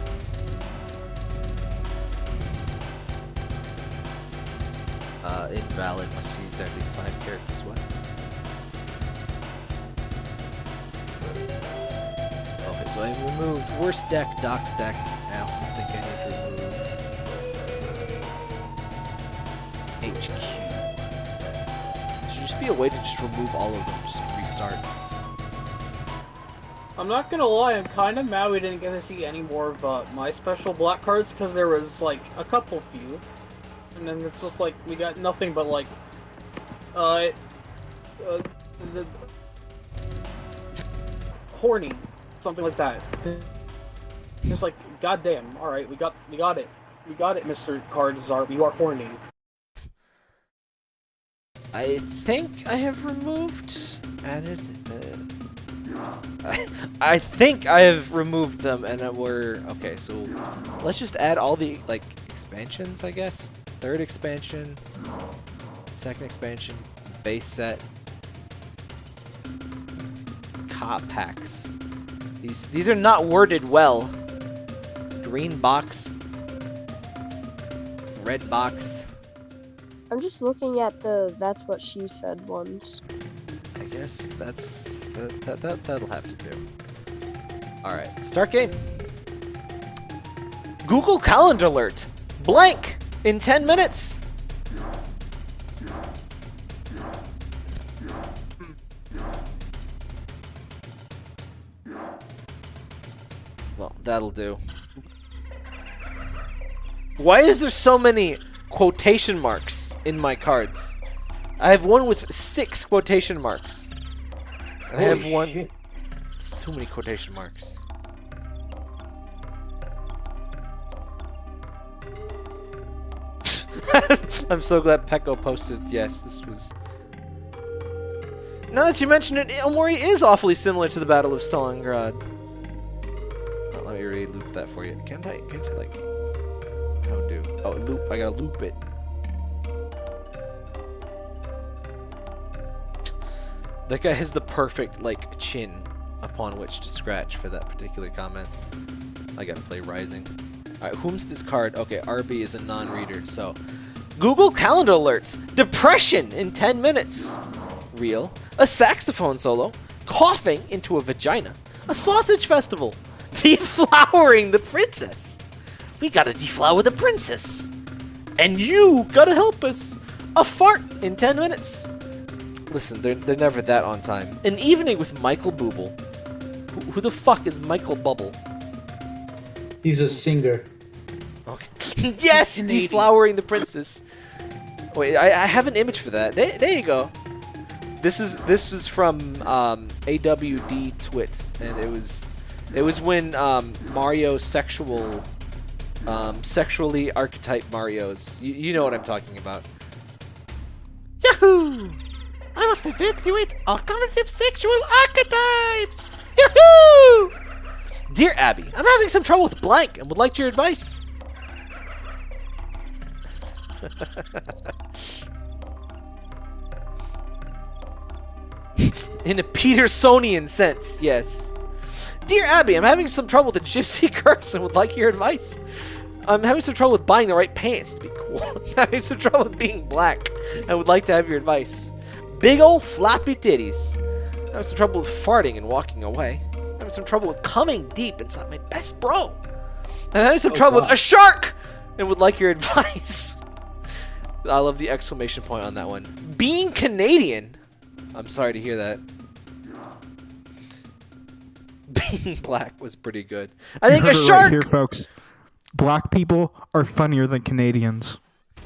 Speaker 1: Uh, invalid must be exactly five characters. Okay, so I removed worst deck, Doc's deck. I also think I need to remove HQ. Should just be a way to just remove all of them, just restart.
Speaker 2: I'm not gonna lie, I'm kind of mad we didn't get to see any more of uh, my special black cards because there was like a couple few, and then it's just like we got nothing but like, uh, uh the horny, something like that. It's like, goddamn, all right, we got we got it, we got it, Mister Cardzar, you are horny.
Speaker 1: I think I have removed, added. Uh, I, I think I have removed them, and that we're okay. So let's just add all the like expansions, I guess. Third expansion, second expansion, base set, cop packs. These these are not worded well. Green box, red box.
Speaker 6: I'm just looking at the that's what she said ones.
Speaker 1: I guess that's that, that, that that'll have to do. All right, start game. Google Calendar alert. Blank in 10 minutes. That'll do. Why is there so many quotation marks in my cards? I have one with six quotation marks. I have one. It's too many quotation marks. I'm so glad Pecco posted. Yes, this was. Now that you mention it, Omori is awfully similar to the Battle of Stalingrad. Let me re-loop that for you. Can't I? Can't I like? How do? Oh, loop. I gotta loop it. That guy has the perfect, like, chin upon which to scratch for that particular comment. I gotta play Rising. Alright, whom's this card? Okay, RB is a non-reader, so... Google Calendar Alert! Depression in 10 minutes! Real. A saxophone solo. Coughing into a vagina. A sausage festival. Deflowering the princess. We gotta deflower the princess. And you gotta help us. A fart in 10 minutes. Listen, they're, they're never that on time. An evening with Michael Booble. Who, who the fuck is Michael Bubble?
Speaker 3: He's a singer.
Speaker 1: Okay. yes, deflowering the princess. Wait, I, I have an image for that. There, there you go. This is this is from um, AWD Twits, and it was it was when um, Mario's sexual um, sexually archetype Mario's. You, you know what I'm talking about. Yahoo! I must evaluate alternative sexual archetypes. Yahoo! Dear Abby, I'm having some trouble with blank and would like your advice. In a Petersonian sense, yes. Dear Abby, I'm having some trouble with the gypsy curse and would like your advice. I'm having some trouble with buying the right pants to be cool. I'm having some trouble with being black. I would like to have your advice. Big ol' floppy titties. I'm having some trouble with farting and walking away. I'm having some trouble with coming deep inside my best bro. I'm having some oh, trouble with a shark and would like your advice. I love the exclamation point on that one. Being Canadian. I'm sorry to hear that. Being black was pretty good. I think a
Speaker 9: heard it right
Speaker 1: shark.
Speaker 9: here, folks. Black people are funnier than Canadians.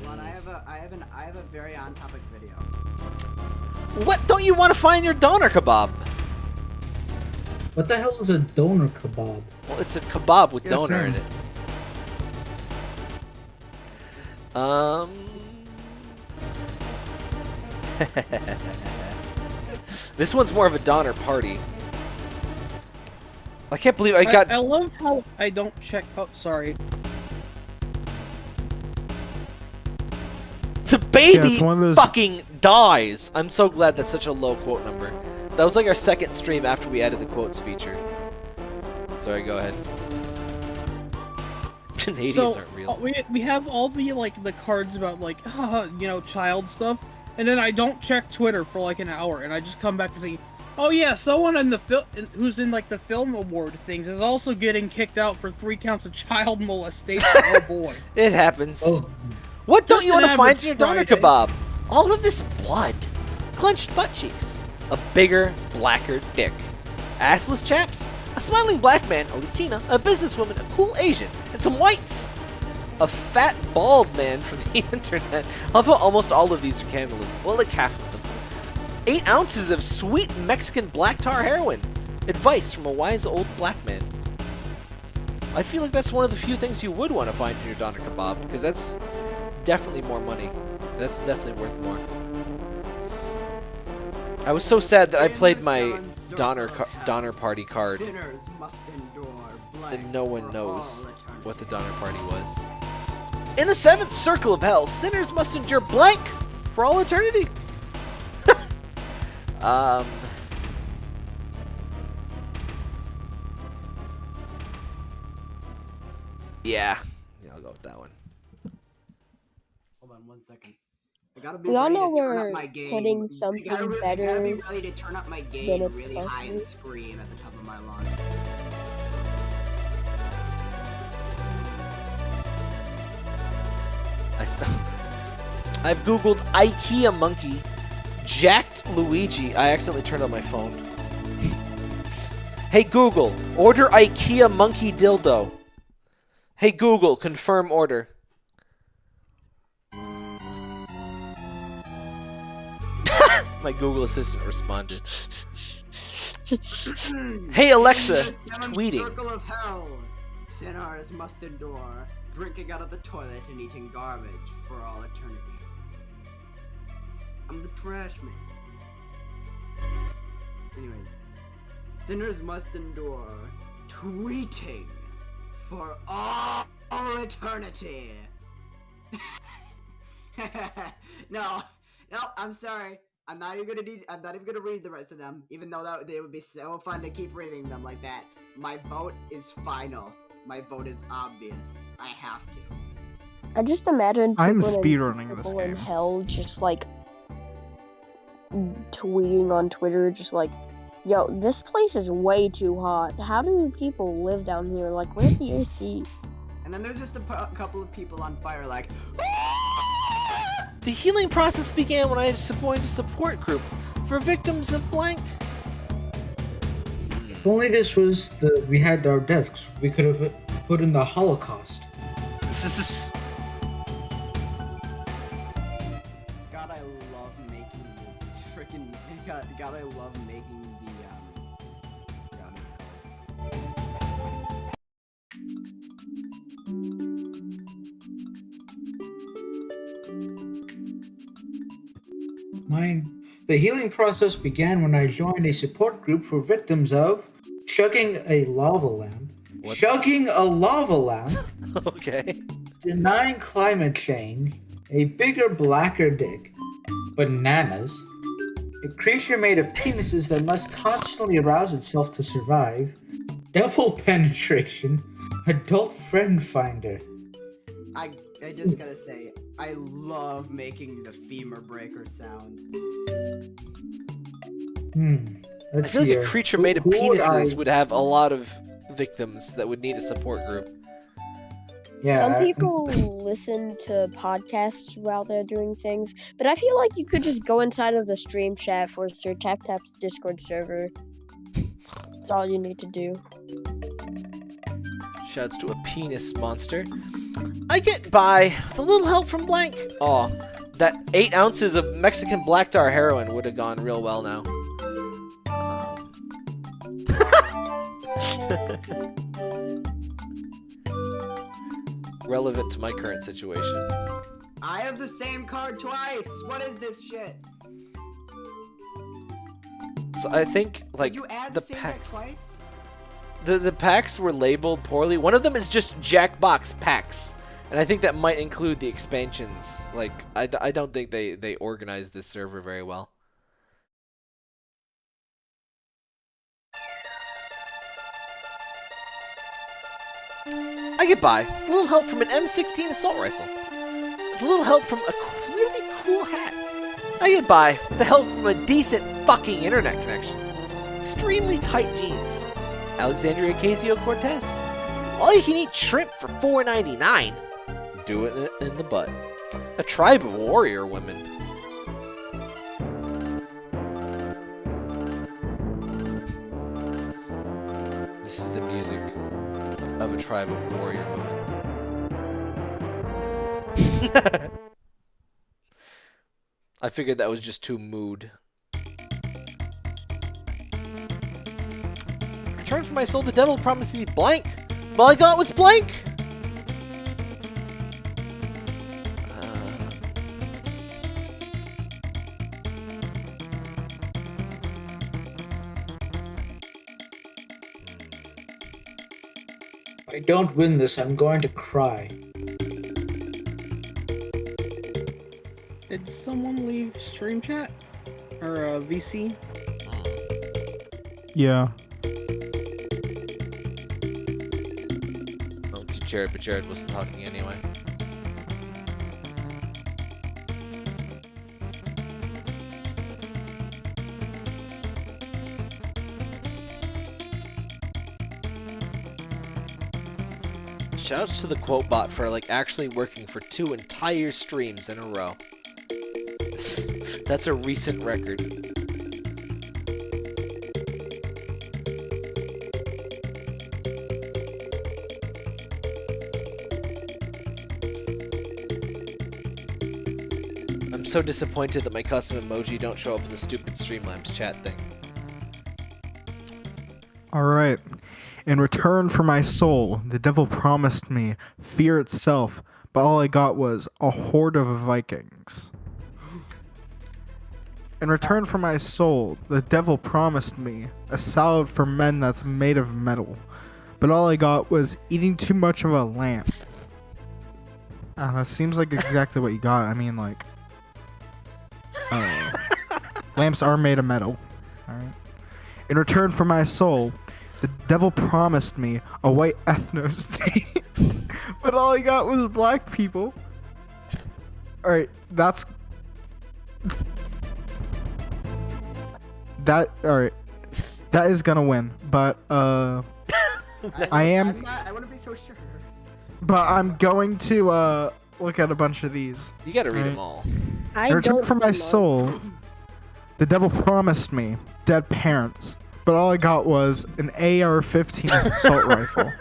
Speaker 4: Hold on, I have a, I have an, I have a very on-topic video.
Speaker 1: What don't you want to find your doner kebab?
Speaker 3: What the hell is a donor kebab?
Speaker 1: Well, it's a kebab with
Speaker 3: Yes,
Speaker 1: doner
Speaker 3: sir.
Speaker 1: in it. Um. this one's more of a Donner party. I can't believe I got.
Speaker 2: I, love how I don't check. Oh, sorry.
Speaker 1: The baby
Speaker 9: it's one of those-
Speaker 1: fucking dies. I'm so glad that's such a low quote number. That was like our second stream after we added the quotes feature. Sorry, go ahead. Canadians
Speaker 2: so,
Speaker 1: aren't real.
Speaker 2: uh, we we have all the like the cards about like haha, you know child stuff, and then I don't check Twitter for like an hour, and I just come back to see, oh yeah, someone in the film who's in like the film award things is also getting kicked out for three counts of child molestation. oh boy.
Speaker 1: It happens.
Speaker 3: Oh,
Speaker 1: What don't
Speaker 2: Just
Speaker 1: you want to find in your doner kebab? All of this blood, clenched butt cheeks, a bigger, blacker dick, assless chaps, a smiling black man, a Latina, a businesswoman, a cool Asian, and some whites. A fat, bald man from the internet. I love how almost all of these are cannibalism. Well, like half of them. Eight ounces of sweet Mexican black tar heroin. Advice from a wise old black man. I feel like that's one of the few things you would want to find in your doner kebab, because that's definitely more money. That's definitely worth more. I was so sad that I played my Donner Donner Party card,
Speaker 4: Sinners must endure blank
Speaker 1: and no one knows what the Donner Party was. In the seventh circle of hell, sinners must endure blank for all eternity. Um. Yeah, yeah, I'll go with that one.
Speaker 4: Hold on one second. I gotta be
Speaker 6: We all know
Speaker 4: to turn up
Speaker 6: we're
Speaker 4: my game.
Speaker 6: putting
Speaker 4: I gotta
Speaker 6: something
Speaker 4: re- I gotta be
Speaker 6: better
Speaker 4: ready to turn up my
Speaker 6: than
Speaker 4: game
Speaker 6: it's
Speaker 4: really high and
Speaker 6: supposed
Speaker 4: scream at the top of my lungs.
Speaker 1: I s- I've googled IKEA monkey, jacked Luigi. I accidentally turned on my phone. hey Google, order IKEA monkey dildo. Hey Google, confirm order. my Google Assistant responded. hey Alexa,
Speaker 4: In the seventh
Speaker 1: tweeting.
Speaker 4: Circle of hell. Sinners must endure drinking out of the toilet and eating garbage for all eternity. I'm the trash man. Anyways, sinners must endure tweeting for all, all eternity. no, no, I'm sorry. I'm not even gonna need. I'm not even gonna read the rest of them, even though that they would be so fun to keep reading them like that. My vote is final. My vote is obvious. I have to.
Speaker 6: I just imagine
Speaker 9: I'm
Speaker 6: people in-
Speaker 9: speedrunning this
Speaker 6: people in hell just like tweeting on Twitter, just like, "Yo, this place is way too hot. How do people live down here? Like, where's the AC?"
Speaker 4: And then there's just a couple of people on fire, like,
Speaker 1: The healing process began when I joined a support group for victims of blank.
Speaker 3: If only this was the we had our desks, we could have put in the Holocaust. Mine. The healing process began when I joined a support group for victims of chugging a lava lamp, chugging a lava lamp,
Speaker 1: okay.
Speaker 3: denying climate change, a bigger, blacker dick, bananas, a creature made of penises that must constantly arouse itself to survive, double penetration, adult friend finder.
Speaker 4: I I just gotta say, I love making the femur breaker sound.
Speaker 3: Hmm.
Speaker 1: I
Speaker 3: Let's
Speaker 1: feel like
Speaker 3: see
Speaker 1: a creature made of penises
Speaker 3: I-
Speaker 1: would have a lot of victims that would need a support group.
Speaker 3: Yeah.
Speaker 6: Some people listen to podcasts while they're doing things, but I feel like you could just go inside of the stream chat for Sir Tap Tap's Discord server. That's all you need to do.
Speaker 1: Shouts to a penis monster. I get by with a little help from blank. Oh, that eight ounces of Mexican black tar heroin would have gone real well now. Relevant to my current situation.
Speaker 4: I have the same card twice. What is this shit?
Speaker 1: So I think like the
Speaker 4: the same deck
Speaker 1: packs. The the packs were labeled poorly. One of them is just Jackbox packs, and I think that might include the expansions. Like I, I don't think they they organized this server very well. I get by. A little help from an M16 assault rifle. A little help from a really cool hat. I get by with the help from a decent fucking internet connection. Extremely tight jeans. Alexandria Ocasio Cortez. All you can eat shrimp for $4.99. Do it in the butt. A tribe of warrior women. This is the music of a tribe of warrior women. I figured that was just too mood. Return for my soul, the devil promised me blank. All I got was blank.
Speaker 3: I don't win this, I'm going to cry.
Speaker 2: Did someone leave stream chat or uh, VC?
Speaker 9: Yeah.
Speaker 1: Jared, but Jared wasn't talking anyway. Shouts to the quote bot for like actually working for two entire streams in a row. That's a recent record. So disappointed that my custom emoji don't show up in the stupid Streamlabs chat thing.
Speaker 9: All right. In return for my soul, the devil promised me fear itself, but all I got was a horde of Vikings. In return for my soul, the devil promised me a salad for men that's made of metal, but all I got was eating too much of a lamp. I don't know, it seems like exactly what you got. I mean, like, lamps are made of metal. All right. In return for my soul, the devil promised me a white ethno state, but all I got was black people. Alright, that's. That. Alright. That is gonna win, but, uh. I am.
Speaker 4: I'm not, I want to be so sure.
Speaker 9: But I'm going to, uh. Look at a bunch of these.
Speaker 1: You gotta read
Speaker 9: Right.
Speaker 1: them all.
Speaker 6: I
Speaker 9: In return
Speaker 6: don't
Speaker 9: for my
Speaker 6: see
Speaker 9: soul, the devil promised me dead parents, but all I got was an AR-15 assault rifle.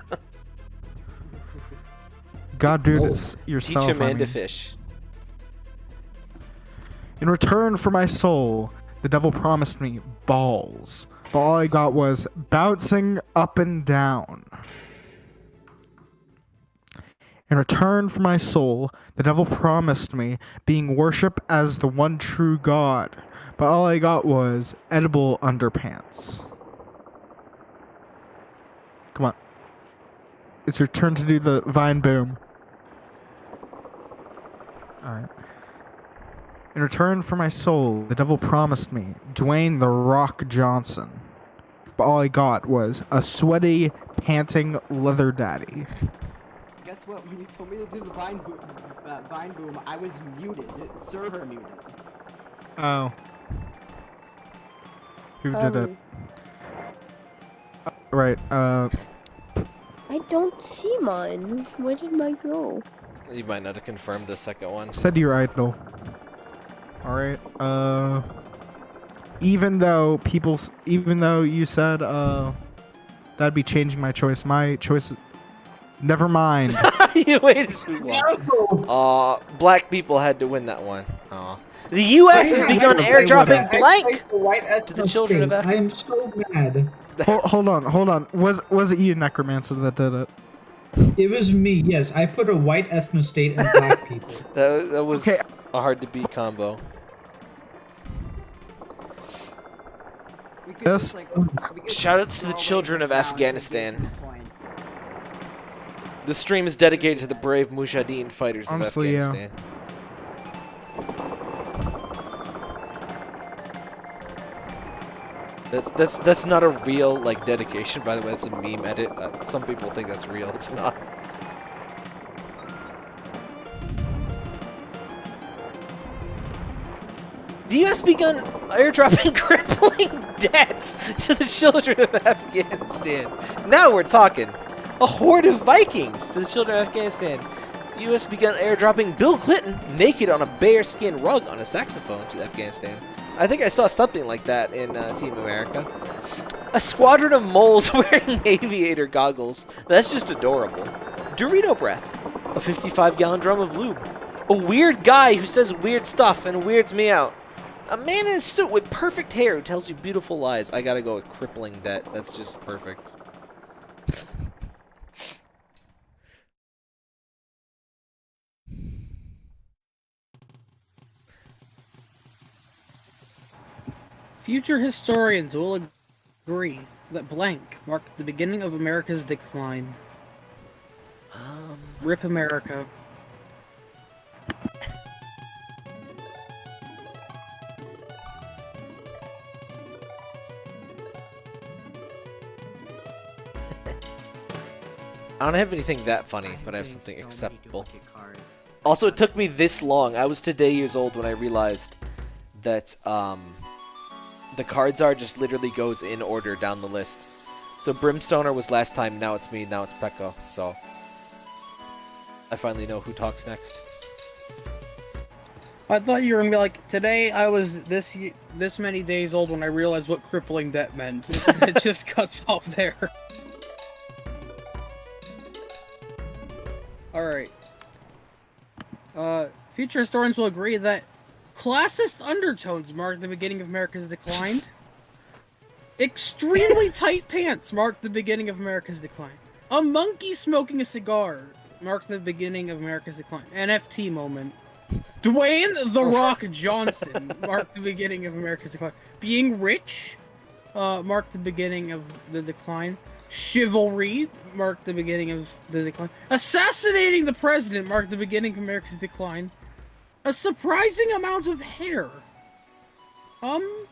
Speaker 9: gotta do this
Speaker 1: Teach
Speaker 9: yourself.
Speaker 1: a man
Speaker 9: I
Speaker 1: to
Speaker 9: mean.
Speaker 1: fish.
Speaker 9: In return for my soul, the devil promised me balls. But all I got was bouncing up and down. In return for my soul, the devil promised me being worshipped as the one true God. But all I got was edible underpants. Come on. It's your turn to do the vine boom. Alright. In return for my soul, the devil promised me Dwayne the Rock Johnson. But all I got was a sweaty, panting leather daddy.
Speaker 4: Guess what? When you told me to do the vine boom, uh, vine boom, I was muted, server muted.
Speaker 9: Oh. Who did it?
Speaker 6: Um,
Speaker 9: Right, uh,
Speaker 6: I don't see mine. Where did mine go?
Speaker 1: You might not have confirmed the second one.
Speaker 9: said your idol. Alright, uh. Even though people, even though you said, uh, that'd be changing my choice, my choice. Never mind.
Speaker 1: you waited too long. Uh, Aw, black people had to win that one. Aw. The U.S. has begun airdropping blank to the children of
Speaker 3: I am so mad.
Speaker 9: hold, hold on, hold on. Was was it you, Necromancer, that did it?
Speaker 3: It was me. Yes, I put a white ethno state and black people.
Speaker 1: That, that was
Speaker 9: Okay.
Speaker 1: a hard to beat combo.
Speaker 4: We could
Speaker 9: Yes.
Speaker 4: just, like, we could
Speaker 1: Shoutouts to the children of
Speaker 4: round
Speaker 1: Afghanistan.
Speaker 4: The
Speaker 1: stream is dedicated to the brave Mujahideen fighters
Speaker 9: Honestly,
Speaker 1: of Afghanistan. That's that's that's not a real like dedication, by the way. That's a meme edit. Uh, some people think that's real. It's not. The U.S. begun airdropping crippling debts to the children of Afghanistan. Now we're talking. A horde of Vikings to the children of Afghanistan. The U.S. began airdropping Bill Clinton naked on a bearskin rug on a saxophone to Afghanistan. I think I saw something like that in uh, Team America. A squadron of moles wearing aviator goggles. That's just adorable. Dorito breath. A 55 gallon drum of lube. A weird guy who says weird stuff and weirds me out. A man in a suit with perfect hair who tells you beautiful lies. I gotta go with crippling debt. That's just perfect.
Speaker 2: Future historians will agree that blank marked the beginning of America's decline.
Speaker 1: Um,
Speaker 2: Rip America.
Speaker 1: I don't have anything that funny, but I have something
Speaker 4: so
Speaker 1: acceptable. Also, it took me this long. I was today years old when I realized that um, the cards are just literally goes in order down the list. So Brimstoner was last time, now it's me, now it's Pekka. So I finally know who talks next.
Speaker 2: I thought you were gonna be like, today I was this this many days old when I realized what crippling debt meant. it just cuts off there. Alright. Uh, future historians will agree that classist undertones mark the beginning of America's decline. Extremely tight pants mark the beginning of America's decline. A monkey smoking a cigar marked the beginning of America's decline. NFT moment. Dwayne the Rock Johnson marked the beginning of America's decline. Being rich uh, marked the beginning of the decline. Chivalry marked the beginning of the decline. Assassinating the president marked the beginning of America's decline. A surprising amount of hair. Um,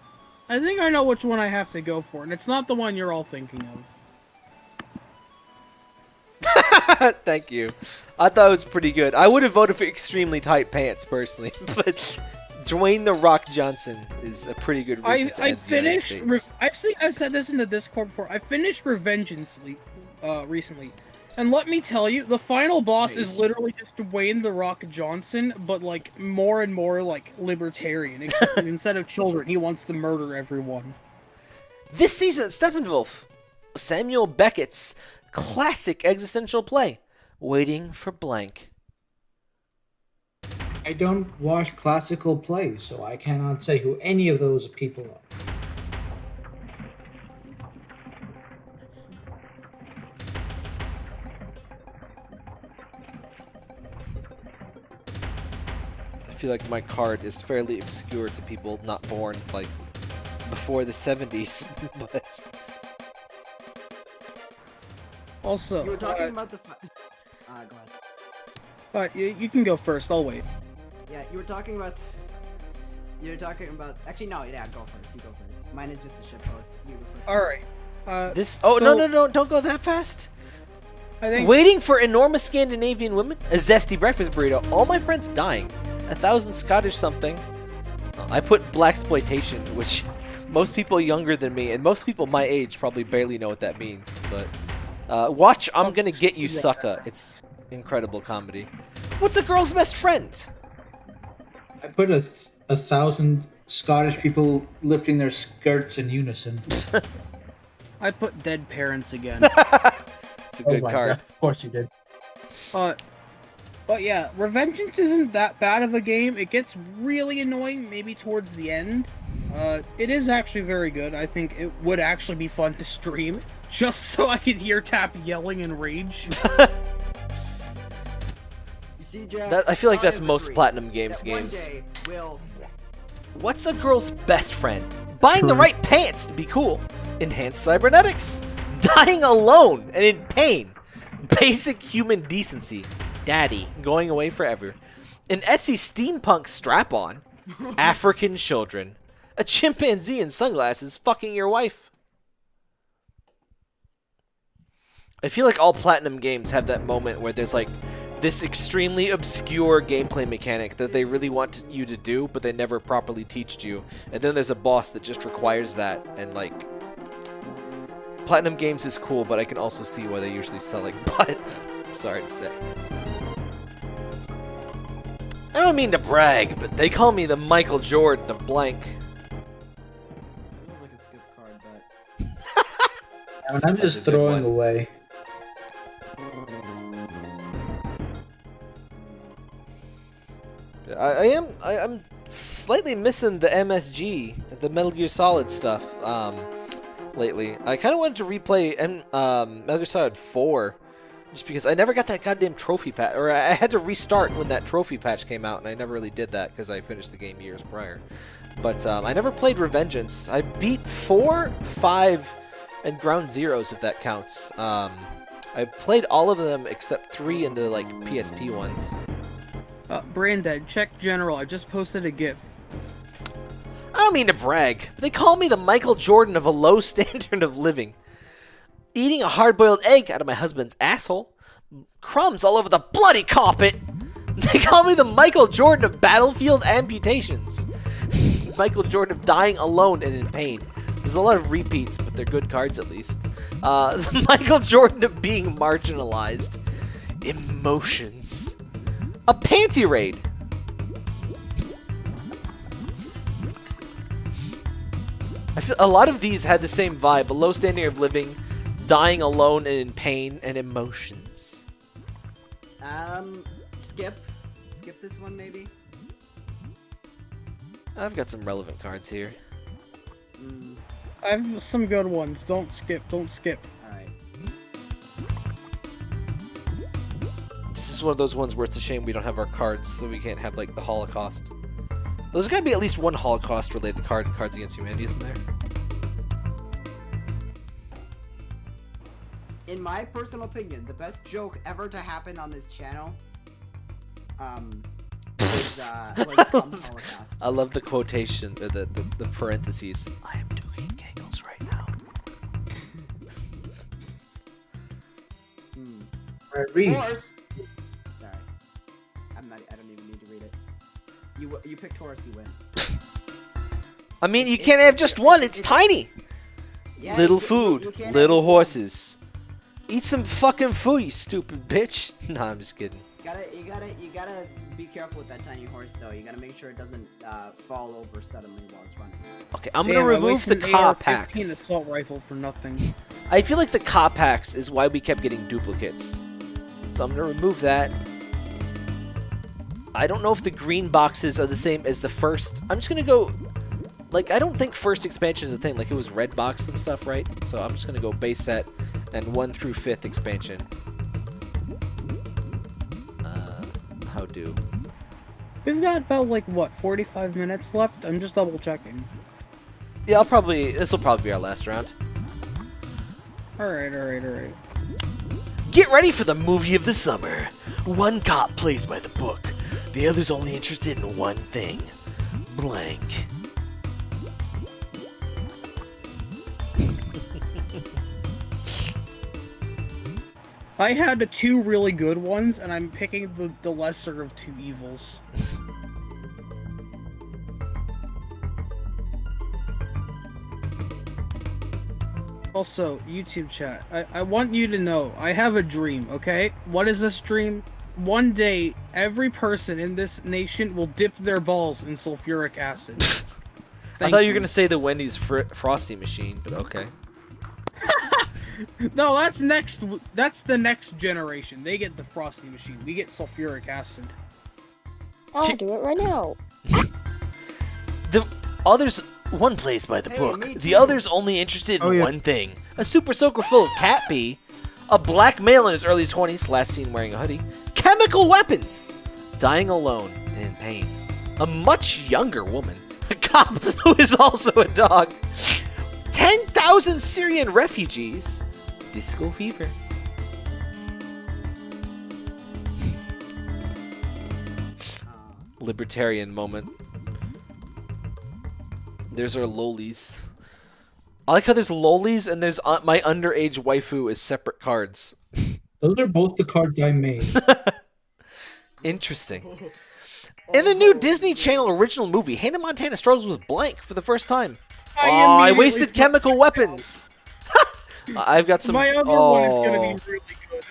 Speaker 2: I think I know which one I have to go for, and it's not the one you're all thinking of.
Speaker 1: Thank you. I thought it was pretty good. I would have voted for extremely tight pants personally, but Dwayne the Rock Johnson is a pretty good
Speaker 2: I,
Speaker 1: reason to
Speaker 2: I
Speaker 1: United
Speaker 2: finished. I think I've said this in the Discord before. I finished Revengeance le- uh, recently, and let me tell you, the final boss
Speaker 1: Nice.
Speaker 2: is literally just Dwayne the Rock Johnson, but like more and more like libertarian. Instead of children, he wants to murder everyone.
Speaker 1: This season at Steppenwolf, Samuel Beckett's classic existential play, waiting for blank.
Speaker 3: I don't watch classical plays, so I cannot say who any of those people are.
Speaker 1: Feel like my card is fairly obscure to people not born like before the 70s, but
Speaker 2: Also,
Speaker 4: You were talking
Speaker 2: uh,
Speaker 4: about the. Fi- uh, go ahead.
Speaker 2: uh, you, you can go first. I'll wait.
Speaker 4: Yeah, you were talking about. You were talking about. Actually, no. Yeah, go first. You go first. Mine is just a shit post. You go first.
Speaker 2: All right. Uh,
Speaker 1: this Oh, no, no, no, don't go that fast.
Speaker 2: I think
Speaker 1: Waiting for enormous Scandinavian women, a zesty breakfast burrito, all my friends dying, a thousand Scottish something. Uh, I put Blaxploitation, which most people younger than me and most people my age probably barely know what that means. But uh, watch, I'm gonna get you, sucker. It's incredible comedy. What's a girl's best friend?
Speaker 3: I put a, th- a thousand Scottish people lifting their skirts in unison.
Speaker 2: I put dead parents again.
Speaker 1: It's a
Speaker 3: Oh
Speaker 1: good
Speaker 3: my
Speaker 1: card.
Speaker 3: God, Of course you did.
Speaker 2: Uh, but yeah, Revengeance isn't that bad of a game. It gets really annoying maybe towards the end. Uh, it is actually very good. I think it would actually be fun to stream just so I could hear Tap yelling in rage.
Speaker 4: You see, Jack.
Speaker 1: That, I feel like
Speaker 4: I
Speaker 1: that's most Platinum Games games.
Speaker 4: day will.
Speaker 1: What's a girl's best friend? Buying the right pants to be cool. Enhanced cybernetics. Dying alone and in pain. Basic human decency. Daddy going away forever. An Etsy steampunk strap on. African children. A chimpanzee in sunglasses fucking your wife. I feel like all Platinum games have that moment where there's like this extremely obscure gameplay mechanic that they really want you to do, but they never properly teached you. And then there's a boss that just requires that, and like Platinum Games is cool, but I can also see why they usually sell like butt. Sorry to say. I don't mean to brag, but they call me the Michael Jordan of blank.
Speaker 4: Feels like a skip card, but.
Speaker 3: I mean, I'm
Speaker 1: That's
Speaker 3: just throwing away.
Speaker 1: I, I am I, I'm slightly missing the MSG, the Metal Gear Solid stuff. Um, lately, I kind of wanted to replay M, um, Metal Gear Solid 4, just because I never got that goddamn trophy patch, or I had to restart when that trophy patch came out, and I never really did that because I finished the game years prior. But um, I never played Revengeance. I beat four, five, and Ground Zeroes if that counts. Um, I played all of them except three in the like PSP ones.
Speaker 2: Uh, Brandon, check general. I just posted a GIF.
Speaker 1: I don't mean to brag, but they call me the Michael Jordan of a low standard of living. Eating a hard boiled egg out of my husband's asshole. Crumbs all over the bloody carpet. They call me the Michael Jordan of battlefield amputations. Michael Jordan of dying alone and in pain. There's a lot of repeats, but they're good cards at least. Uh, Michael Jordan of being marginalized. Emotions. A panty raid. I feel a lot of these had the same vibe: a low standard of living, dying alone and in pain, and emotions.
Speaker 4: Um, skip. Skip this one, maybe.
Speaker 1: I've got some relevant cards here.
Speaker 4: Mm,
Speaker 2: I have some good ones. Don't skip. Don't skip.
Speaker 4: Alright.
Speaker 1: This is one of those ones where it's a shame we don't have our cards, so we can't have like the Holocaust. There's got to be at least one Holocaust-related card in Cards Against Humanity, isn't there?
Speaker 4: In my personal opinion, the best joke ever to happen on this channel, um, was, uh, was Trump's Holocaust.
Speaker 1: I love the quotation, or the, the, the parentheses. I am doing Kegels right now.
Speaker 4: Hmm.
Speaker 3: Alright, read.
Speaker 4: You you picked horse, you win.
Speaker 1: I mean, you can't have just one. It's tiny.
Speaker 4: Yeah,
Speaker 1: little
Speaker 4: you- you-
Speaker 1: food,
Speaker 4: you can't
Speaker 1: little
Speaker 4: have-
Speaker 1: horses. Eat some fucking food, you stupid bitch. Nah, I'm just kidding.
Speaker 4: Gotta, you gotta, you gotta be careful with that tiny horse, though. You gotta make sure it doesn't uh, fall over suddenly while it's running.
Speaker 1: Okay, I'm
Speaker 2: Damn,
Speaker 1: gonna remove the
Speaker 2: wasted an
Speaker 1: car
Speaker 2: AR-15
Speaker 1: packs.
Speaker 2: assault rifle for nothing.
Speaker 1: I feel like the car packs is why we kept getting duplicates. So I'm gonna remove that. I don't know if the green boxes are the same as the first. I'm just gonna go. Like, I don't think first expansion is a thing. Like, it was red box and stuff, right? So I'm just gonna go base set and 1 through 5th expansion. Uh, how do?
Speaker 2: We've got about like what 45 minutes left. I'm just double checking.
Speaker 1: Yeah, I'll probably. This will probably be our last round.
Speaker 2: All right, all right, all right.
Speaker 1: Get ready for the movie of the summer. One cop plays by the book. The other's only interested in one thing. Blank.
Speaker 2: I had the two really good ones, and I'm picking the, the lesser of two evils. Also, YouTube chat, I, I want you to know, I have a dream, okay? What is this dream? One day, every person in this nation will dip their balls in sulfuric acid.
Speaker 1: I thought you were gonna say the Wendy's fr- frosty machine, but okay.
Speaker 2: No, that's next. That's the next generation. They get the frosty machine. We get sulfuric acid.
Speaker 6: I'll do it right now.
Speaker 1: The others, one plays by the
Speaker 4: Hey,
Speaker 1: book. The other's only interested in
Speaker 9: Oh, yeah.
Speaker 1: one thing: a super soaker full of cat pee, a black male in his early twenties, last seen wearing a hoodie, chemical weapons, dying alone in pain, a much younger woman, a cop who is also a dog, ten thousand Syrian refugees, disco fever. Libertarian moment. There's our lolis. I like how there's lolis and there's uh, my underage waifu as separate cards.
Speaker 3: Those are both the cards I made.
Speaker 1: Interesting. In the new Disney Channel original movie, Hannah Montana struggles with blank for the first time.
Speaker 2: I
Speaker 1: oh, I wasted chemical weapons. I've got some.
Speaker 2: My other
Speaker 1: oh,
Speaker 2: one is gonna be oh. really good.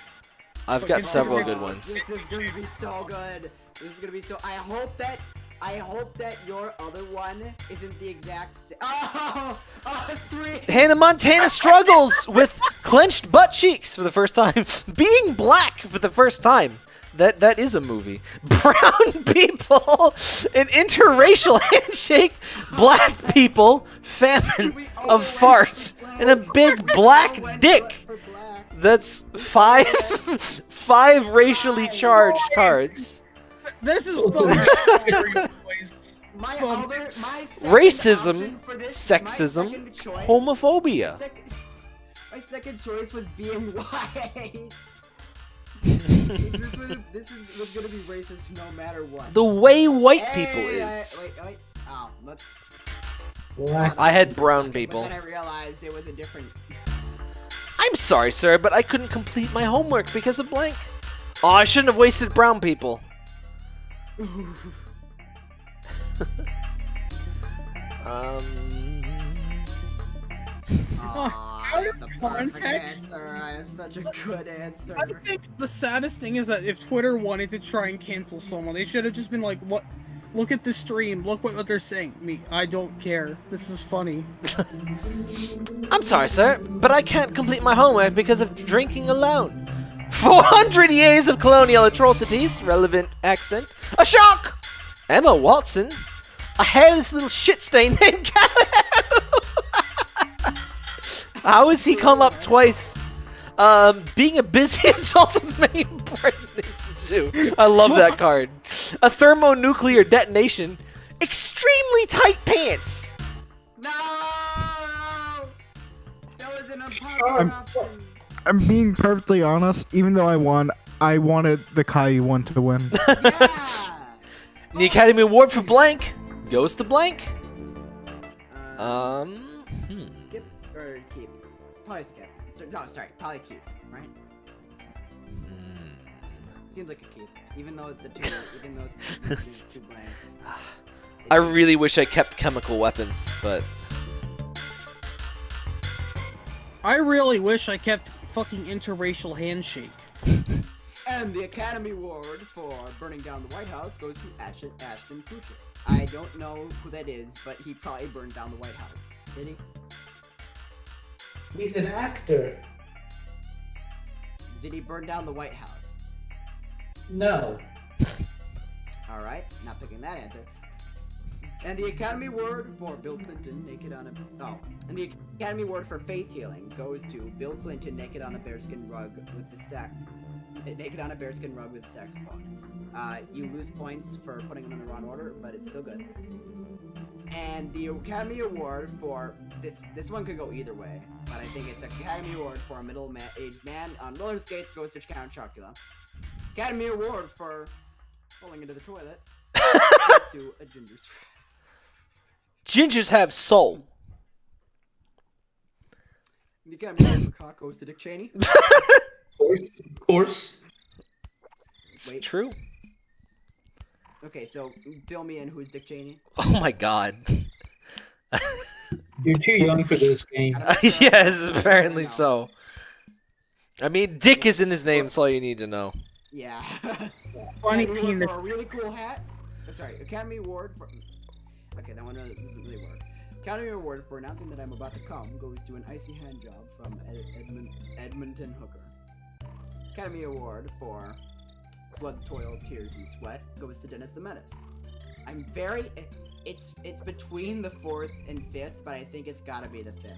Speaker 1: I've
Speaker 2: Look,
Speaker 1: got several good ones.
Speaker 4: This is gonna be so good. This is gonna be so. I hope that. I hope that your other one isn't the exact. same. oh, oh, three.
Speaker 1: Hannah Montana struggles with clenched butt cheeks for the first time. Being black for the first time. That that is a movie. Brown people, an interracial handshake, black people, famine of farts, and a big black dick. That's five five racially charged cards.
Speaker 2: This is the
Speaker 4: My other, my
Speaker 1: Racism,
Speaker 4: option my
Speaker 1: sexism,
Speaker 4: choice-
Speaker 1: homophobia.
Speaker 4: Sec- my second choice was being white. this, was, this is, was gonna be racist no matter what.
Speaker 1: The way white people
Speaker 4: Hey, I-
Speaker 1: is.
Speaker 4: wait, wait. Oh, whoops.
Speaker 1: I had brown
Speaker 4: But
Speaker 1: people.
Speaker 4: then I realized it was a different.
Speaker 1: I'm sorry, sir, but I couldn't complete my homework because of blank. Oh, I shouldn't have wasted brown people. Um.
Speaker 4: Aw, I have the perfect
Speaker 2: context-
Speaker 4: answer. I have such a good answer.
Speaker 2: I think the saddest thing is that if Twitter wanted to try and cancel someone, they should have just been like, "What? Look at the stream. Look what, what they're saying." Me, I don't care. This is funny.
Speaker 1: I'm sorry, sir, but I can't complete my homework because of drinking alone. 400 years of colonial atrocities, relevant accent, a shock! Emma Watson, a hairless little shit stain named Caillou! How has he come up twice? Um, being a busy adult with many pregnancies too. I love that card. A thermonuclear detonation, extremely tight pants.
Speaker 4: No! That was an unpopular option.
Speaker 9: I'm being perfectly honest. Even though I won, I wanted the Caillou one to win.
Speaker 1: The Academy Award for blank goes to blank. Um, hmm.
Speaker 4: skip or keep? Probably skip. No, sorry, probably keep. Right? Seems like a keep, even though it's a two. even though it's, it's two blanks.
Speaker 1: I really wish I kept chemical weapons, but
Speaker 2: I really wish I kept fucking interracial handshake.
Speaker 4: And the Academy Award for burning down the White House goes to Ashton, Ashton Kutcher. I don't know who that is, but he probably burned down the White House. Did he?
Speaker 3: He's an actor.
Speaker 4: Did he burn down the White House?
Speaker 3: No.
Speaker 4: All right, not picking that answer. And the Academy Award for Bill Clinton naked on a oh, and the Academy Award for faith healing goes to Bill Clinton naked on a bearskin rug with the sack naked on a bearskin rug with the saxophone. Uh, you lose points for putting them in the wrong order, but it's still good. And the Academy Award for this this one could go either way, but I think it's Academy Award for a middle-aged man on roller skates goes to Count Chocula. Academy Award for falling into the toilet to a ginger's friend.
Speaker 1: Gingers have soul.
Speaker 4: You got Award for cock goes to Dick Cheney.
Speaker 3: Of course. Of course.
Speaker 1: It's
Speaker 4: Wait.
Speaker 1: true.
Speaker 4: Okay, so fill me in. Who's Dick Cheney?
Speaker 1: Oh my god.
Speaker 3: You're too young for this game.
Speaker 1: yes, apparently so. I mean, Dick is in his name, that's all you need to know.
Speaker 4: Yeah.
Speaker 2: Funny
Speaker 4: Academy
Speaker 2: penis.
Speaker 4: for a really cool hat. Sorry, Academy Award for. Okay, that one doesn't really work. Academy Award for announcing that I'm about to come goes to an icy hand job from Ed- Edmund- Edmonton Hooker. Academy Award for blood, toil, tears, and sweat goes to Dennis the Menace. I'm very. It's it's between the fourth and fifth, but I think it's gotta be the fifth.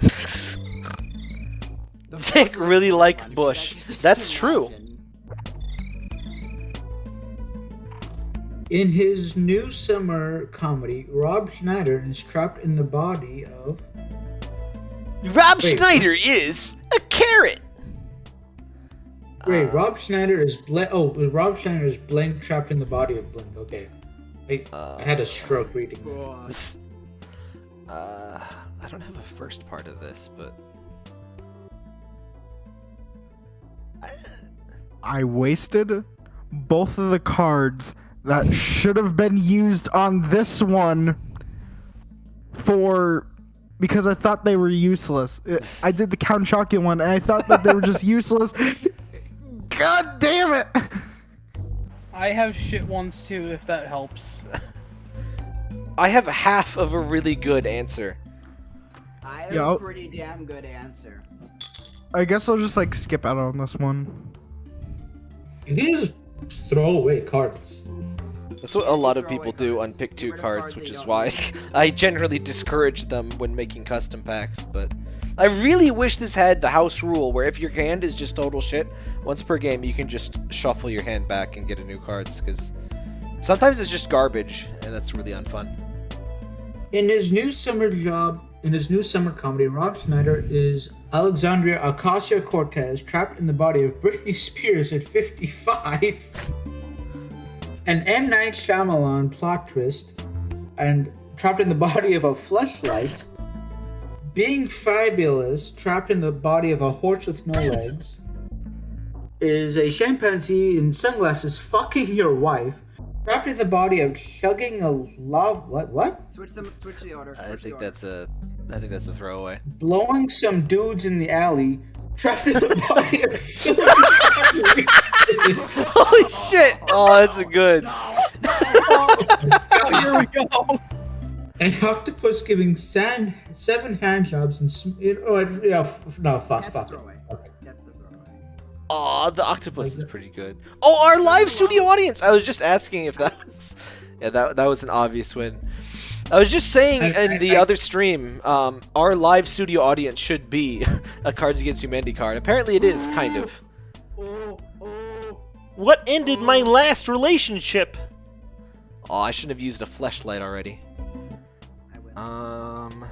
Speaker 4: The
Speaker 1: Dick really liked
Speaker 4: fun, 'cause I
Speaker 1: Bush. That's true.
Speaker 3: In his new summer comedy, Rob Schneider is trapped in the body of.
Speaker 1: Rob
Speaker 3: Wait.
Speaker 1: Schneider is a carrot.
Speaker 3: Wait,
Speaker 1: Uh.
Speaker 3: Rob Schneider is blank. Oh, Rob Schneider is blank trapped in the body of Blink. Okay. I, I had a stroke reading. that.
Speaker 1: This- Uh, I don't have a first part of this, but
Speaker 9: I wasted both of the cards that should have been used on this one for because I thought they were useless. It- I did the Count Chocula one and I thought that they were just useless. God damn it!
Speaker 2: I have shit ones too, if that helps.
Speaker 1: I have half of a really good answer.
Speaker 4: I have
Speaker 9: Yeah,
Speaker 4: a
Speaker 9: I'll-
Speaker 4: pretty damn good answer.
Speaker 9: I guess I'll just like skip out on this one.
Speaker 3: You can just throw away cards.
Speaker 1: That's what a lot of people do on pick two cards, which is why. I generally discourage them when making custom packs. But I really wish this had the house rule where if your hand is just total shit, once per game you can just shuffle your hand back and get a new cards. Because sometimes it's just garbage, and that's really unfun.
Speaker 3: In his new summer job, in his new summer comedy, Rob Schneider is Alexandria Ocasio Cortez trapped in the body of Britney Spears at 55. An M. Night Shyamalan plot twist, and trapped in the body of a fleshlight. Being fabulous, trapped in the body of a horse with no legs. Is a chimpanzee in sunglasses fucking your wife. Trapped in the body of chugging a love. What? What?
Speaker 4: Switch them. Switch the order.
Speaker 1: I
Speaker 4: switch the
Speaker 1: think
Speaker 4: order.
Speaker 1: that's a, I think that's a throwaway.
Speaker 3: blowing some dudes in the alley, trapped in the body of
Speaker 1: Holy shit! Oh, that's a good.
Speaker 2: Oh, here we go.
Speaker 3: An octopus giving sand, seven hand jobs and sm- it, oh, it, yeah, f- no, fuck, fuck.
Speaker 4: the
Speaker 3: it.
Speaker 4: throwaway.
Speaker 3: Okay.
Speaker 4: That's the.
Speaker 1: Oh, the octopus is pretty good. Oh, our live studio audience. I was just asking if that was. Yeah, that that was an obvious win. I was just saying
Speaker 3: I-
Speaker 1: in
Speaker 3: I-
Speaker 1: the
Speaker 3: I-
Speaker 1: other stream, um, our live studio audience should be a Cards Against Humanity card. Apparently, it is kind of.
Speaker 4: Oh, oh.
Speaker 8: What ended my last relationship?
Speaker 1: Oh, I shouldn't have used a flashlight already.
Speaker 4: I win.
Speaker 1: Um,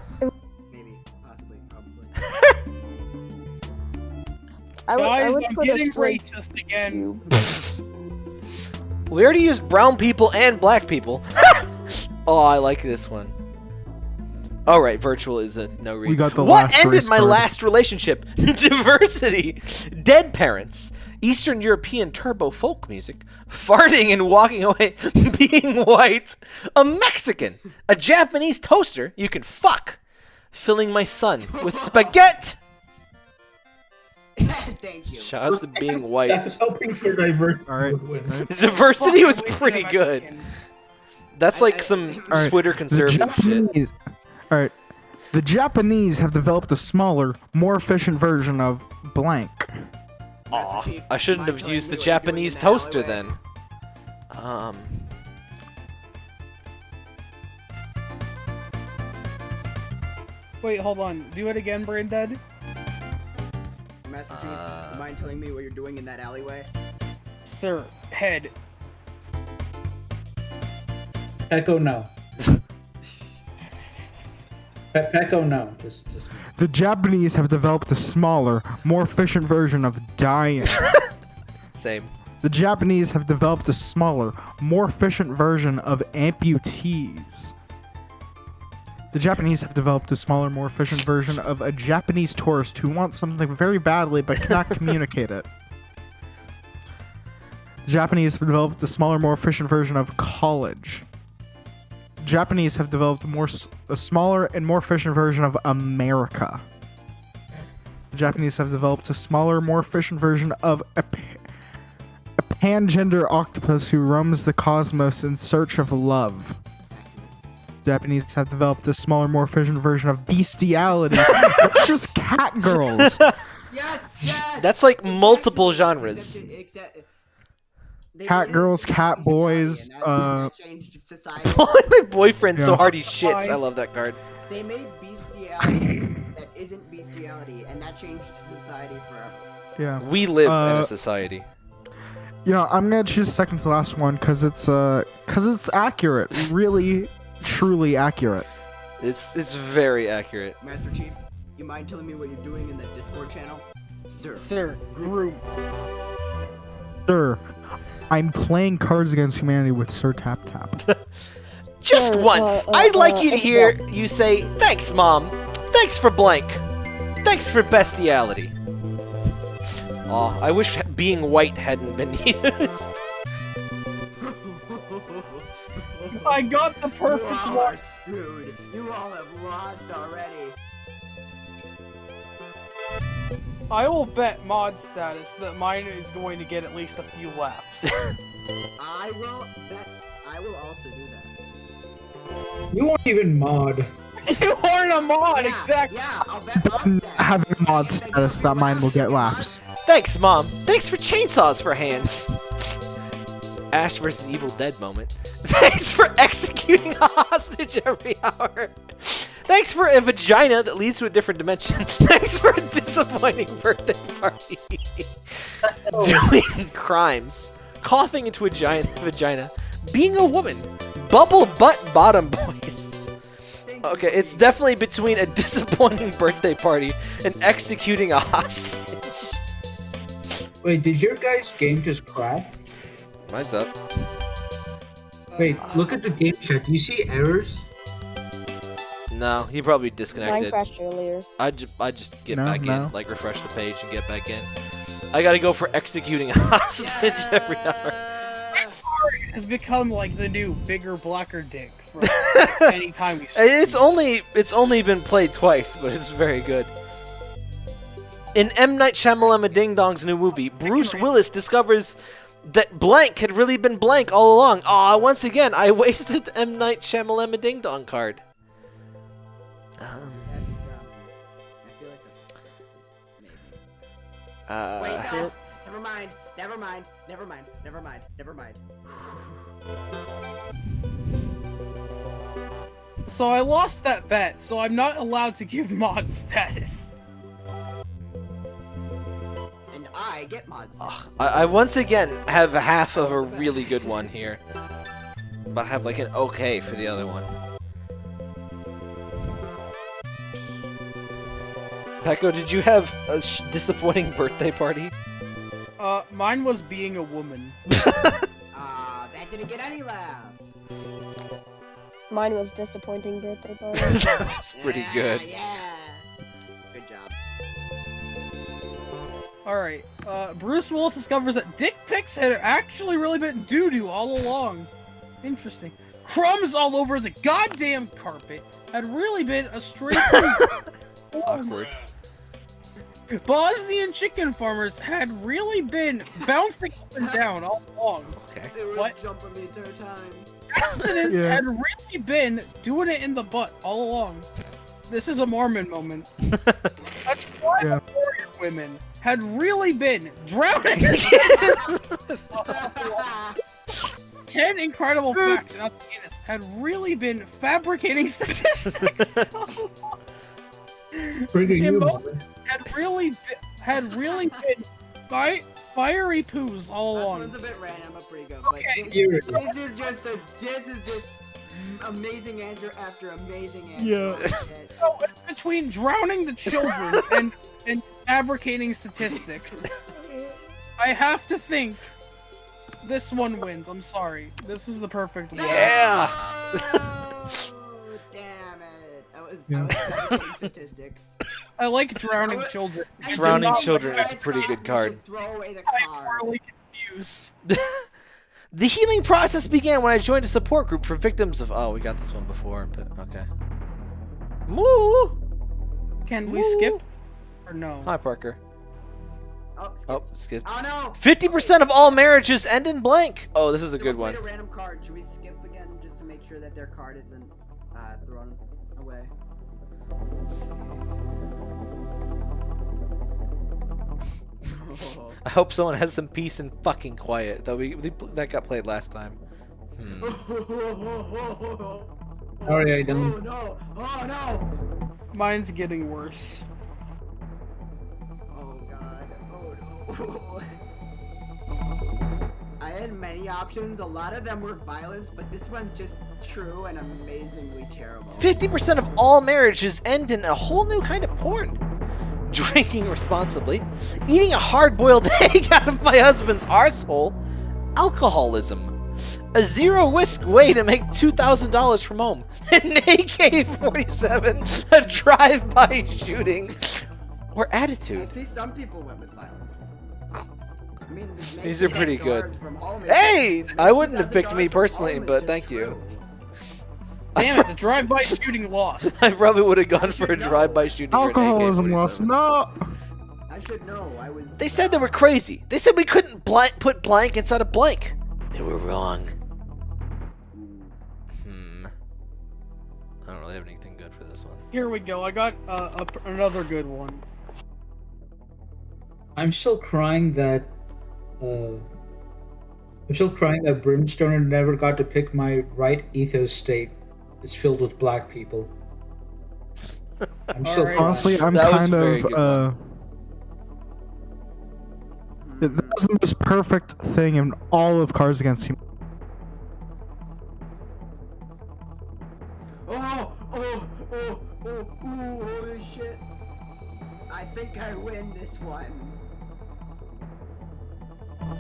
Speaker 4: Maybe. Possibly. Probably.
Speaker 6: I would, I would
Speaker 2: I'm
Speaker 6: put a
Speaker 2: getting
Speaker 6: straight
Speaker 2: racist again.
Speaker 6: cube.
Speaker 1: we already used brown people and black people. oh, I like this one. All right, virtual is a no read.
Speaker 9: We got the
Speaker 1: what
Speaker 9: last
Speaker 1: ended my
Speaker 9: card.
Speaker 1: last relationship? Diversity, dead parents, Eastern European turbo folk music, farting and walking away, being white, a Mexican, a Japanese toaster you can fuck, filling my son with spaghetti.
Speaker 4: Thank you.
Speaker 1: Shout out to being white.
Speaker 3: I was hoping for diversity.
Speaker 9: All right.
Speaker 3: would win.
Speaker 1: Diversity was pretty
Speaker 2: wasted
Speaker 1: good.
Speaker 2: Mexican.
Speaker 1: That's like
Speaker 4: I-
Speaker 1: some
Speaker 9: All right,
Speaker 1: Twitter
Speaker 9: The
Speaker 1: conservative shit.
Speaker 9: All right. The Japanese have developed a smaller, more efficient version of blank.
Speaker 1: Aw, I shouldn't have used the
Speaker 4: what you're doing
Speaker 1: Japanese
Speaker 4: in
Speaker 1: toaster
Speaker 4: alleyway?
Speaker 1: then. Um.
Speaker 2: Wait, hold on. Do it again, Brain Dead.
Speaker 4: Master Chief,
Speaker 1: Uh,
Speaker 4: mind telling me what you're doing in that alleyway?
Speaker 2: Sir, head.
Speaker 3: Echo no. Pe- Pecco no. Just just
Speaker 9: The Japanese have developed a smaller, more efficient version of dying.
Speaker 1: Same.
Speaker 9: the Japanese have developed a smaller, more efficient version of amputees. The Japanese have developed a smaller, more efficient version of a Japanese tourist who wants something very badly but cannot communicate it. The Japanese have developed a smaller, more efficient version of college. The Japanese have developed more s- a smaller and more efficient version of America. The Japanese have developed a smaller, more efficient version of a, pa- a pangender octopus who roams the cosmos in search of love. Japanese have developed a smaller, more efficient version of bestiality. it's just cat girls.
Speaker 4: Yes, yes.
Speaker 1: That's like multiple genres.
Speaker 4: Except, except, they
Speaker 9: Cat girls, cat boys,
Speaker 4: and
Speaker 9: uh,
Speaker 4: that changed society.
Speaker 1: My boyfriend so
Speaker 9: Yeah.
Speaker 1: hard he shits. I love that card.
Speaker 4: They made bestiality that isn't bestiality, and that changed society forever.
Speaker 9: Yeah.
Speaker 1: We live in
Speaker 9: Uh,
Speaker 1: a society.
Speaker 9: You know, I'm gonna choose second to last one because it's uh, because it's accurate, really, truly accurate.
Speaker 1: It's it's very accurate.
Speaker 4: Master Chief, you mind telling me what you're doing in that Discord channel? Sir.
Speaker 2: Sir, groom.
Speaker 9: Sir, I'm playing Cards Against Humanity with Sir Tap Tap.
Speaker 1: Just
Speaker 6: Sir,
Speaker 1: once,
Speaker 6: uh, uh,
Speaker 1: I'd like
Speaker 6: uh,
Speaker 1: you to hear
Speaker 6: not-
Speaker 1: you say, "Thanks, mom. Thanks for blank. Thanks for bestiality." Aw, I wish being white hadn't been used.
Speaker 2: I got the
Speaker 4: You
Speaker 2: perfect
Speaker 4: all
Speaker 2: one.
Speaker 4: are screwed. You all have lost already.
Speaker 2: I will bet mod status that mine is going to get at least a few laughs.
Speaker 4: I will bet. I will also do that.
Speaker 3: You won't even mod.
Speaker 2: you aren't a mod,
Speaker 4: Yeah,
Speaker 2: exactly.
Speaker 4: Yeah, I'll bet mod status.
Speaker 9: Having mod status, that mine will get
Speaker 4: to
Speaker 9: laughs.
Speaker 1: Thanks, mom. Thanks for chainsaws for hands. Ash versus Evil Dead moment. Thanks for executing a hostage every hour. Thanks for a vagina that leads to a different dimension. Thanks for a disappointing birthday party. Doing crimes. Coughing into a giant vagina. Being a woman. Bubble butt bottom boys. Okay, it's definitely between a disappointing birthday party and executing a hostage.
Speaker 3: Wait, did your guys' game just crash?
Speaker 1: Mine's up.
Speaker 3: Wait, look at the game chat. Do you see errors?
Speaker 1: No, he probably
Speaker 6: Mine
Speaker 1: disconnected.
Speaker 6: crashed earlier.
Speaker 1: I just, I just get
Speaker 9: No,
Speaker 1: back
Speaker 9: no.
Speaker 1: in, like refresh the page and get back in. I gotta go for executing a hostage every hour.
Speaker 2: Has become like the new bigger, blacker dick for any time
Speaker 1: It's only, it's only been played twice, but it's very good. In M Night Shyamalan Ding Dong's new movie, Bruce Willis discovers that blank had really been blank all along. Aw, once again, I wasted the M Night Shyamalan Ding Dong card. Um,
Speaker 4: That's, um, I feel like that's
Speaker 1: uh,
Speaker 4: Wait, no. Never mind. Never mind. Never mind. Never mind. Never mind.
Speaker 2: So I lost that bet, so I'm not allowed to give mod status.
Speaker 4: And I get mod status.
Speaker 1: I, I once again have half of a really good one here. But I have like an okay for the other one. Pecco, did you have a sh- disappointing birthday party?
Speaker 2: Uh, mine was being a woman.
Speaker 4: Ah, that didn't get any laugh.
Speaker 6: Mine was disappointing birthday party.
Speaker 1: That's pretty
Speaker 4: Yeah,
Speaker 1: good.
Speaker 4: Yeah. Good job.
Speaker 2: Alright, uh, Bruce Willis discovers that dick pics had actually really been doo-doo all along. Interesting. Crumbs all over the goddamn carpet had really been a straight
Speaker 1: Awkward.
Speaker 2: Bosnian chicken farmers had really been bouncing up and down all along.
Speaker 1: Okay.
Speaker 4: They were
Speaker 2: What?
Speaker 4: jumping the entire time.
Speaker 2: Accidents
Speaker 9: Yeah.
Speaker 2: had really been doing it in the butt all along. This is a Mormon moment. A tribe
Speaker 9: Yeah.
Speaker 2: of warrior women had really been drowning. Ten incredible facts about the penis had really been fabricating statistics.
Speaker 3: Trigger you,
Speaker 2: Emo-
Speaker 3: Marvin.
Speaker 2: Had really been, had really been fi- fiery poos all
Speaker 4: Last
Speaker 2: along.
Speaker 4: one's a bit random, but pretty good. But
Speaker 2: Okay.
Speaker 4: this, this is just a this is just amazing answer after amazing answer.
Speaker 2: Yeah. So it's between drowning the children and and fabricating statistics. I have to think this one wins. I'm sorry. This is the perfect one.
Speaker 1: Yeah.
Speaker 4: Oh, damn it! I was I was fabricating statistics.
Speaker 2: I like drowning children.
Speaker 4: I
Speaker 1: Drowning children is a pretty good card.
Speaker 4: Throw away the
Speaker 2: I'm
Speaker 4: card.
Speaker 2: horribly confused.
Speaker 1: The healing process began when I joined a support group for victims of. Oh, we got this one before, but okay. Moo!
Speaker 2: Can we
Speaker 1: Woo.
Speaker 2: skip or no?
Speaker 1: Hi, Parker.
Speaker 4: Oh, skip.
Speaker 1: Oh, skip.
Speaker 4: Oh no!
Speaker 1: 50% of all marriages end in blank. Oh, this is a
Speaker 4: So
Speaker 1: good one.
Speaker 4: a random card. Should we skip again just to make sure that their card isn't uh, thrown away?
Speaker 1: Let's see. I hope someone has some peace and fucking quiet. That we we- that got played last time. Hmm.
Speaker 3: Sorry, I
Speaker 4: Oh
Speaker 3: don't.
Speaker 4: no! Oh no!
Speaker 2: Mine's getting worse.
Speaker 4: Oh god. Oh no. I had many options. A lot of them were violence, but this one's just true and amazingly terrible.
Speaker 1: 50% of all marriages end in a whole new kind of porn. Drinking responsibly, eating a hard-boiled egg out of my husband's arsehole, alcoholism, a zero-risk way to make $2,000 from home, an AK-47, a drive-by shooting, or
Speaker 4: I
Speaker 1: attitude.
Speaker 4: see some people went with violence. I mean,
Speaker 1: These are pretty good.
Speaker 4: guards from home.
Speaker 1: Hey! I wouldn't have picked me personally, but thank you.
Speaker 4: True.
Speaker 2: Damn it! The drive-by shooting lost.
Speaker 1: I probably would have gone for a drive-by shooting or
Speaker 9: Alcoholism loss.
Speaker 1: AK-47.
Speaker 9: No.
Speaker 4: I should know. I was.
Speaker 1: They said they were crazy. They said we couldn't blank, put blank inside a blank. They were wrong. Hmm. I don't really have anything good for this one.
Speaker 2: Here we go. I got uh, a, another good one.
Speaker 3: I'm still crying that. Uh, I'm still crying that Brimstone never got to pick my right ethos state. It's filled with black people. I'm still
Speaker 2: Alright.
Speaker 3: crying.
Speaker 9: Honestly, I'm
Speaker 1: That
Speaker 9: kind of
Speaker 1: good
Speaker 9: uh. That was the most perfect thing in all of Cards Against Humanity.
Speaker 4: Oh, oh, oh, oh, ooh, holy shit. I think I win this one.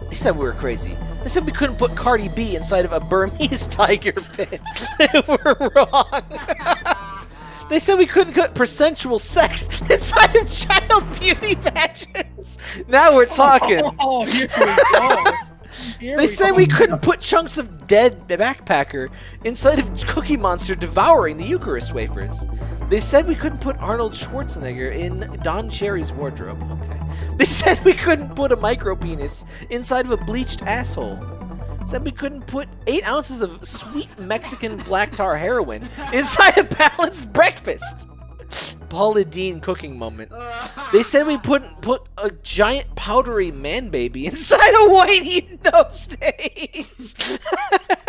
Speaker 1: They said we were crazy. They said we couldn't put Cardi B inside of a Burmese tiger pit. they were wrong. they said we couldn't put persensual sex inside of child beauty pageants. Now we're talking.
Speaker 2: Oh, here we go.
Speaker 1: They said we couldn't put chunks of dead backpacker inside of Cookie Monster devouring the Eucharist wafers. They said we couldn't put Arnold Schwarzenegger in Don Cherry's wardrobe. Okay. They said we couldn't put a micro penis inside of a bleached asshole. Said we couldn't put eight ounces of sweet Mexican black tar heroin inside a balanced breakfast. Paula Deen cooking moment. They said we couldn't put a giant powdery man baby inside a white eat those stains.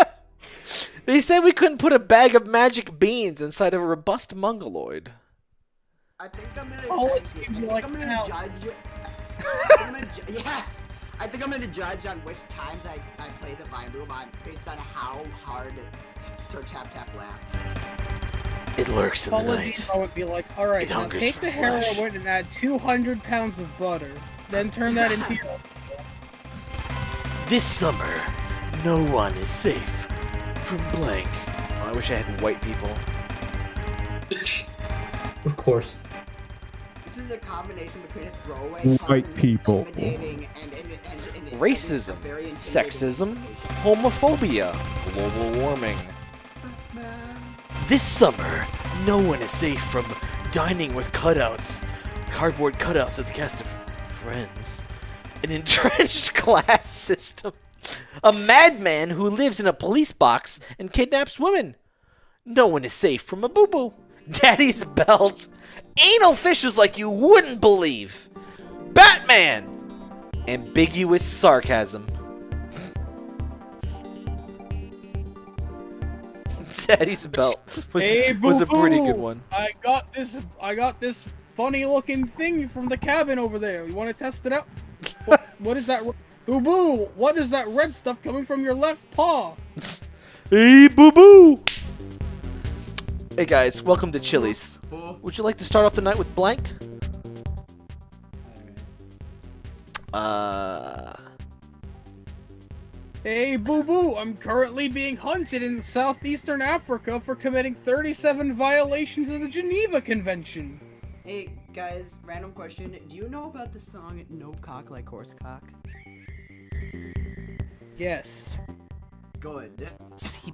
Speaker 1: they said we couldn't put a bag of magic beans inside of a robust mongoloid.
Speaker 4: I think I'm gonna.
Speaker 2: Oh,
Speaker 4: I
Speaker 2: it
Speaker 4: think
Speaker 2: seems
Speaker 4: I'm
Speaker 2: like
Speaker 4: gonna judge. I think I'm gonna ju- yes. I think I'm gonna judge on which times I, I play the Vine Boom on based on how hard Sir Tap Tap laughs.
Speaker 1: It lurks in the night.
Speaker 2: Dino would be like, all right,
Speaker 1: It
Speaker 2: now take the
Speaker 1: flesh."
Speaker 2: heroin and add 200 pounds of butter, then turn that into your.
Speaker 1: This summer, no one is safe from blank. Oh, I wish I had white people.
Speaker 3: Of course.
Speaker 4: This is a combination between a throwaway
Speaker 9: White
Speaker 4: and
Speaker 9: people.
Speaker 4: and, and,
Speaker 1: Racism,
Speaker 4: a very intimidating
Speaker 1: sexism, homophobia, global warming. This summer, no one is safe from dining with cutouts, cardboard cutouts of the cast of Friends, an entrenched class system, a madman who lives in a police box and kidnaps women. No one is safe from a boo boo, daddy's belt, anal fissures like you wouldn't believe, Batman! Ambiguous sarcasm. Daddy's belt was,
Speaker 2: hey,
Speaker 1: was a pretty good one.
Speaker 2: I got this. I got this funny looking thing from the cabin over there. You want to test it out? what, what is that? Boo boo! What is that red stuff coming from your left paw?
Speaker 1: Hey, boo boo! Hey guys, welcome to Chili's. Would you like to start off the night with blank? Uh.
Speaker 2: Hey, boo boo! I'm currently being hunted in southeastern Africa for committing 37 violations of the Geneva Convention.
Speaker 4: Hey guys, random question. Do you know about the song No Cock Like Horse Cock?
Speaker 2: Yes.
Speaker 4: Good.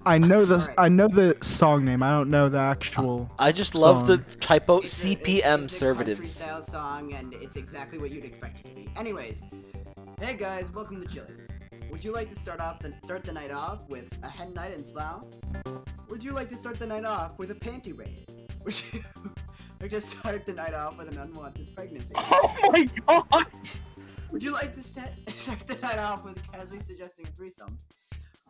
Speaker 9: I know the
Speaker 4: Alright.
Speaker 9: I know the song name. I don't know the actual.
Speaker 1: I just love the typo
Speaker 4: It's a- it's-
Speaker 1: CPM
Speaker 4: it's a
Speaker 1: servatives.
Speaker 4: style song, and it's exactly what you'd expect it to be. Anyways, hey guys, welcome to Chili's. Would you like to start off the start the night off with a hen night in Slough? Would you like to start the night off with a panty raid? Would you like to start the night off with an unwanted pregnancy?
Speaker 2: Oh my god!
Speaker 4: Would you like to sta- start the night off with casually suggesting a threesome?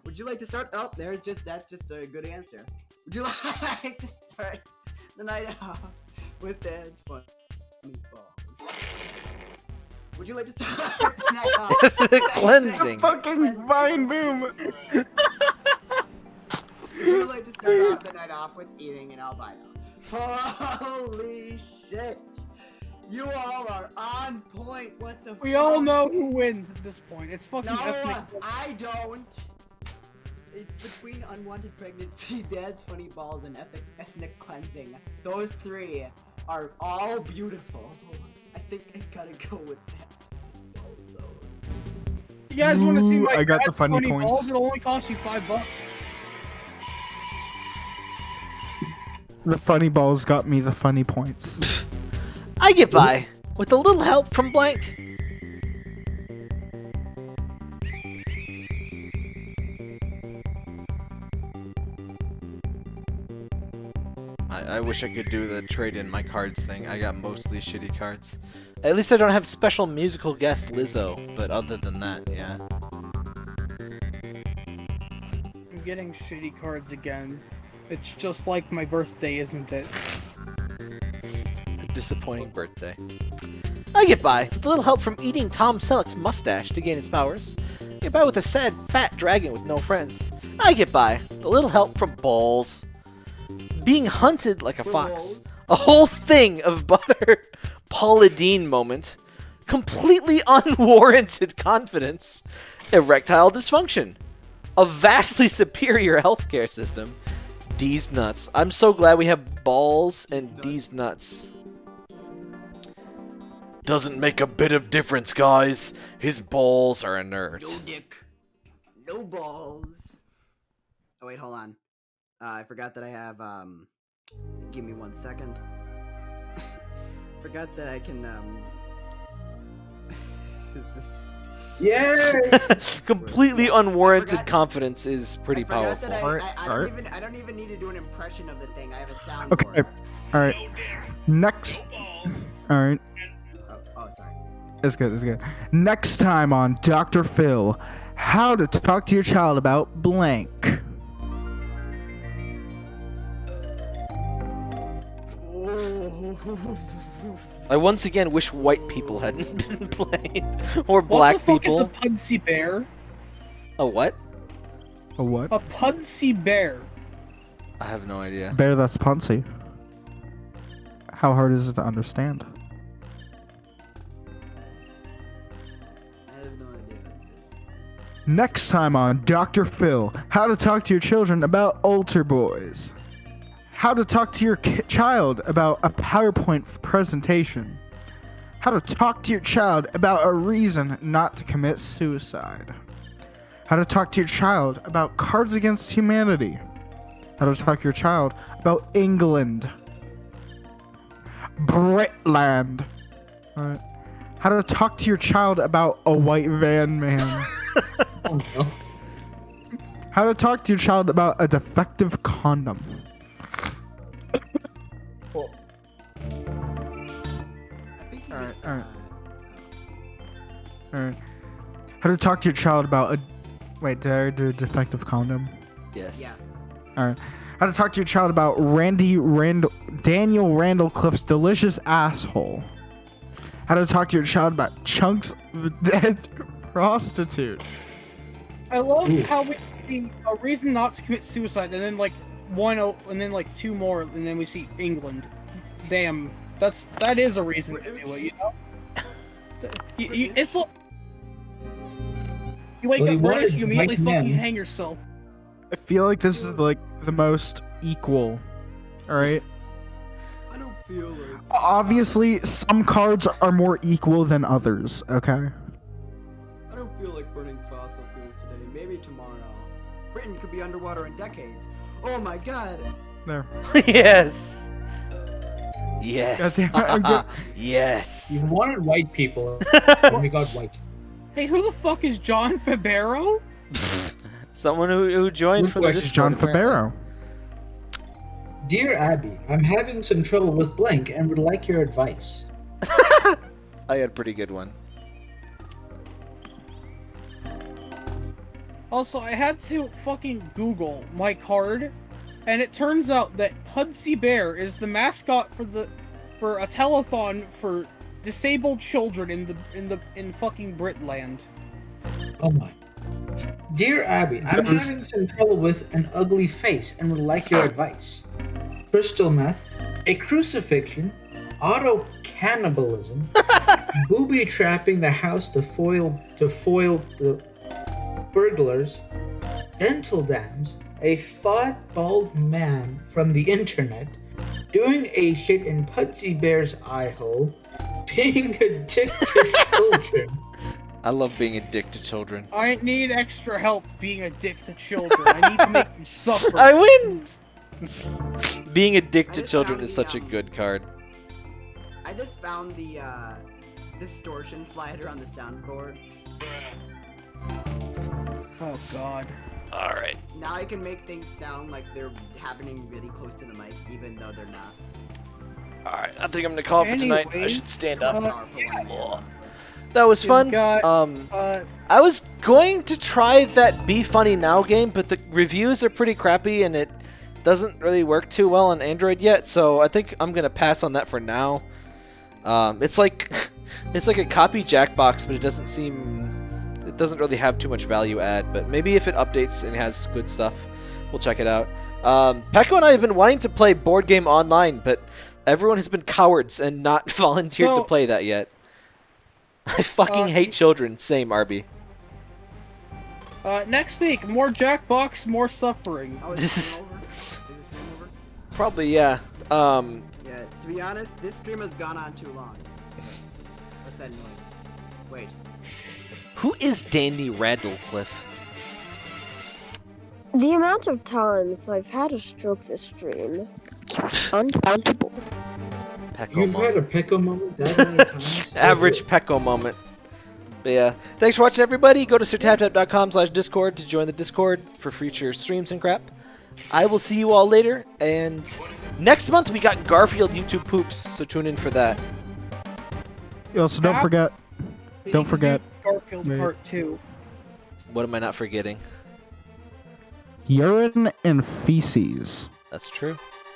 Speaker 4: Would you like to start? Oh, there's just that's just a good answer. Would you like to start the night off with dad's fun meatballs? Would you like to start the? Uh,
Speaker 1: the cleansing.
Speaker 9: Fucking vine boom.
Speaker 4: Would you like to start off the night off with eating an albino? Holy shit! You all are on point. What the?
Speaker 2: We all know who wins at this point. It's fucking
Speaker 4: No,
Speaker 2: ethnic.
Speaker 4: I don't. It's between unwanted pregnancy, dad's funny balls, and ethnic, ethnic cleansing. Those three are all beautiful. I think I gotta go with dad's funny.
Speaker 2: You guys want to see my
Speaker 9: I got the
Speaker 2: dad's
Speaker 9: funny
Speaker 2: balls?
Speaker 9: points.
Speaker 2: It'll only cost you five bucks.
Speaker 9: The funny balls got me the funny points.
Speaker 1: I get by with a little help from blank. I, wish I could do the trade in my cards thing. I got mostly shitty cards. At least I don't have special musical guest Lizzo, but other than that, yeah.
Speaker 2: I'm getting shitty cards again. It's just like my birthday, isn't it?
Speaker 1: A disappointing birthday. I get by with a little help from eating Tom Selleck's mustache to gain his powers. I get by with a sad, fat dragon with no friends. I get by with a little help from balls. Being hunted like a fox. A whole thing of butter. Paula Deen moment. Completely unwarranted confidence. Erectile dysfunction. A vastly superior healthcare system. Deez nuts. I'm so glad we have balls and Deez nuts. Doesn't make a bit of difference, guys. His balls are inert.
Speaker 4: No dick, no balls. Oh wait, hold on. Uh, I forgot that I have. Um, give me one second. forgot that I can. Um.
Speaker 3: Yay!
Speaker 1: Completely unwarranted
Speaker 4: forgot-
Speaker 1: confidence is pretty
Speaker 4: I
Speaker 1: powerful.
Speaker 4: that I,
Speaker 9: Alright,
Speaker 4: I, I don't
Speaker 9: alright.
Speaker 4: even. I don't even need to do an impression of the thing. I have a soundboard.
Speaker 9: Okay. All right. Next. All right.
Speaker 4: Oh, oh, sorry.
Speaker 9: It's good. It's good. Next time on Dr. Phil, how to talk to your child about blank.
Speaker 1: I once again wish white people hadn't been played, or black
Speaker 2: What
Speaker 1: black
Speaker 2: the fuck
Speaker 1: people.
Speaker 2: is a Pudsey bear?
Speaker 1: A what?
Speaker 9: A what?
Speaker 2: A Pudsey bear.
Speaker 1: I have no idea.
Speaker 9: Bear that's Punsy. How hard is it to understand?
Speaker 4: I have no idea.
Speaker 9: Next time on Dr. Phil, how to talk to your children about altar boys. How to talk to your ki- child about a PowerPoint presentation. How to talk to your child about a reason not to commit suicide. How to talk to your child about Cards Against Humanity. How to talk to your child about England. Britland. Alright. How to talk to your child about a white van man.
Speaker 3: Oh no.
Speaker 9: How to talk to your child about a defective condom.
Speaker 4: I think you
Speaker 9: Alright,
Speaker 4: just.
Speaker 9: alright.
Speaker 4: uh,
Speaker 9: Alright. How to talk to your child about a. Wait, did I do a defective condom?
Speaker 1: Yes.
Speaker 4: Yeah.
Speaker 9: Alright. How to talk to your child about Randy Randall Daniel Randall Cliff's delicious asshole. How to talk to your child about chunks of dead prostitute.
Speaker 2: I love
Speaker 3: Ooh.
Speaker 2: how we see a reason not to commit suicide, and then like one, o- and then like two more, and then we see England. Damn, that's that is a reason to do it, you know. You, you, it's like you wake
Speaker 3: Well,
Speaker 2: up British, you immediately
Speaker 3: white
Speaker 2: fucking
Speaker 3: men.
Speaker 2: hang yourself.
Speaker 9: I feel like this is like the most equal. Alright?
Speaker 4: I don't feel like.
Speaker 9: Obviously, some cards are more equal than others, okay?
Speaker 4: I don't feel like burning fossil fuels today. Maybe tomorrow. Britain could be underwater in decades. Oh my god.
Speaker 9: There.
Speaker 1: yes. Yes.
Speaker 9: Goddamn it, I'm good.
Speaker 1: yes.
Speaker 3: You wanted white people, and we got white.
Speaker 2: Hey, who the fuck is John Fabero?
Speaker 1: Someone who, who joined
Speaker 3: Good
Speaker 1: from the
Speaker 3: question.
Speaker 9: This is John
Speaker 1: Discord.
Speaker 9: Fabero.
Speaker 3: Dear Abby, I'm having some trouble with blank and would like your advice.
Speaker 1: I had a pretty good one.
Speaker 2: Also, I had to fucking Google my card, and it turns out that Pudsey Bear is the mascot for the for a telethon for disabled children in the in the in fucking Britland.
Speaker 3: Oh my. Dear Abby, I'm having some trouble with an ugly face and would like your advice. Crystal meth, a crucifixion, auto cannibalism, booby trapping the house to foil to foil the burglars, dental dams, a fat bald man from the internet, doing a shit in Pudsey Bear's eye hole, being a dick to children.
Speaker 1: I love being a dick to children.
Speaker 2: I need extra help being a dick to children. I need to make them suffer.
Speaker 1: I win! being a dick to children is
Speaker 4: the,
Speaker 1: such a good card.
Speaker 4: I just found the uh, distortion slider on the soundboard.
Speaker 2: Oh god.
Speaker 1: Alright.
Speaker 4: Now I can make things sound like they're happening really close to the mic, even though they're not.
Speaker 1: Alright, I think I'm gonna call it for tonight. I should stand up.
Speaker 2: uh,
Speaker 4: Powerful one, honestly.
Speaker 1: That was
Speaker 2: We've
Speaker 1: fun.
Speaker 2: got-
Speaker 1: Um,
Speaker 2: Uh,
Speaker 1: I was going to try that Be Funny Now game, but the reviews are pretty crappy and it doesn't really work too well on Android yet, so I think I'm gonna pass on that for now. Um, it's like it's like a copy Jackbox, but it doesn't seem it doesn't really have too much value add. But maybe if it updates and has good stuff, we'll check it out. Um, Pecco and I have been wanting to play board game online, but everyone has been cowards and not volunteered to play that yet. I fucking
Speaker 2: Uh,
Speaker 1: hate children. Same, Arby.
Speaker 2: uh, next week, more Jackbox, more suffering.
Speaker 4: Oh, is
Speaker 1: This
Speaker 4: this
Speaker 1: is-
Speaker 4: stream over? Is this stream over?
Speaker 1: Probably, yeah. Um,
Speaker 4: Yeah, to be honest, this stream has gone on too long. What's that noise? Wait.
Speaker 1: Who is Dandy Radcliffe?
Speaker 6: The amount of times I've had a stroke this stream, uncountable.
Speaker 1: Pecco
Speaker 3: You've
Speaker 1: moment.
Speaker 3: had a pickle moment that many times?
Speaker 1: Average Pecco moment. But yeah, thanks for watching, everybody. Go to sirtaptap.com slash discord to join the Discord for future streams and crap. I will see you all later, and next month we got Garfield YouTube poops, so tune in for that.
Speaker 9: Also, don't forget. Don't
Speaker 2: need to do
Speaker 9: forget.
Speaker 2: Garfield
Speaker 9: Wait.
Speaker 2: Part Two.
Speaker 1: What am I not forgetting?
Speaker 9: Urine and feces.
Speaker 1: That's true.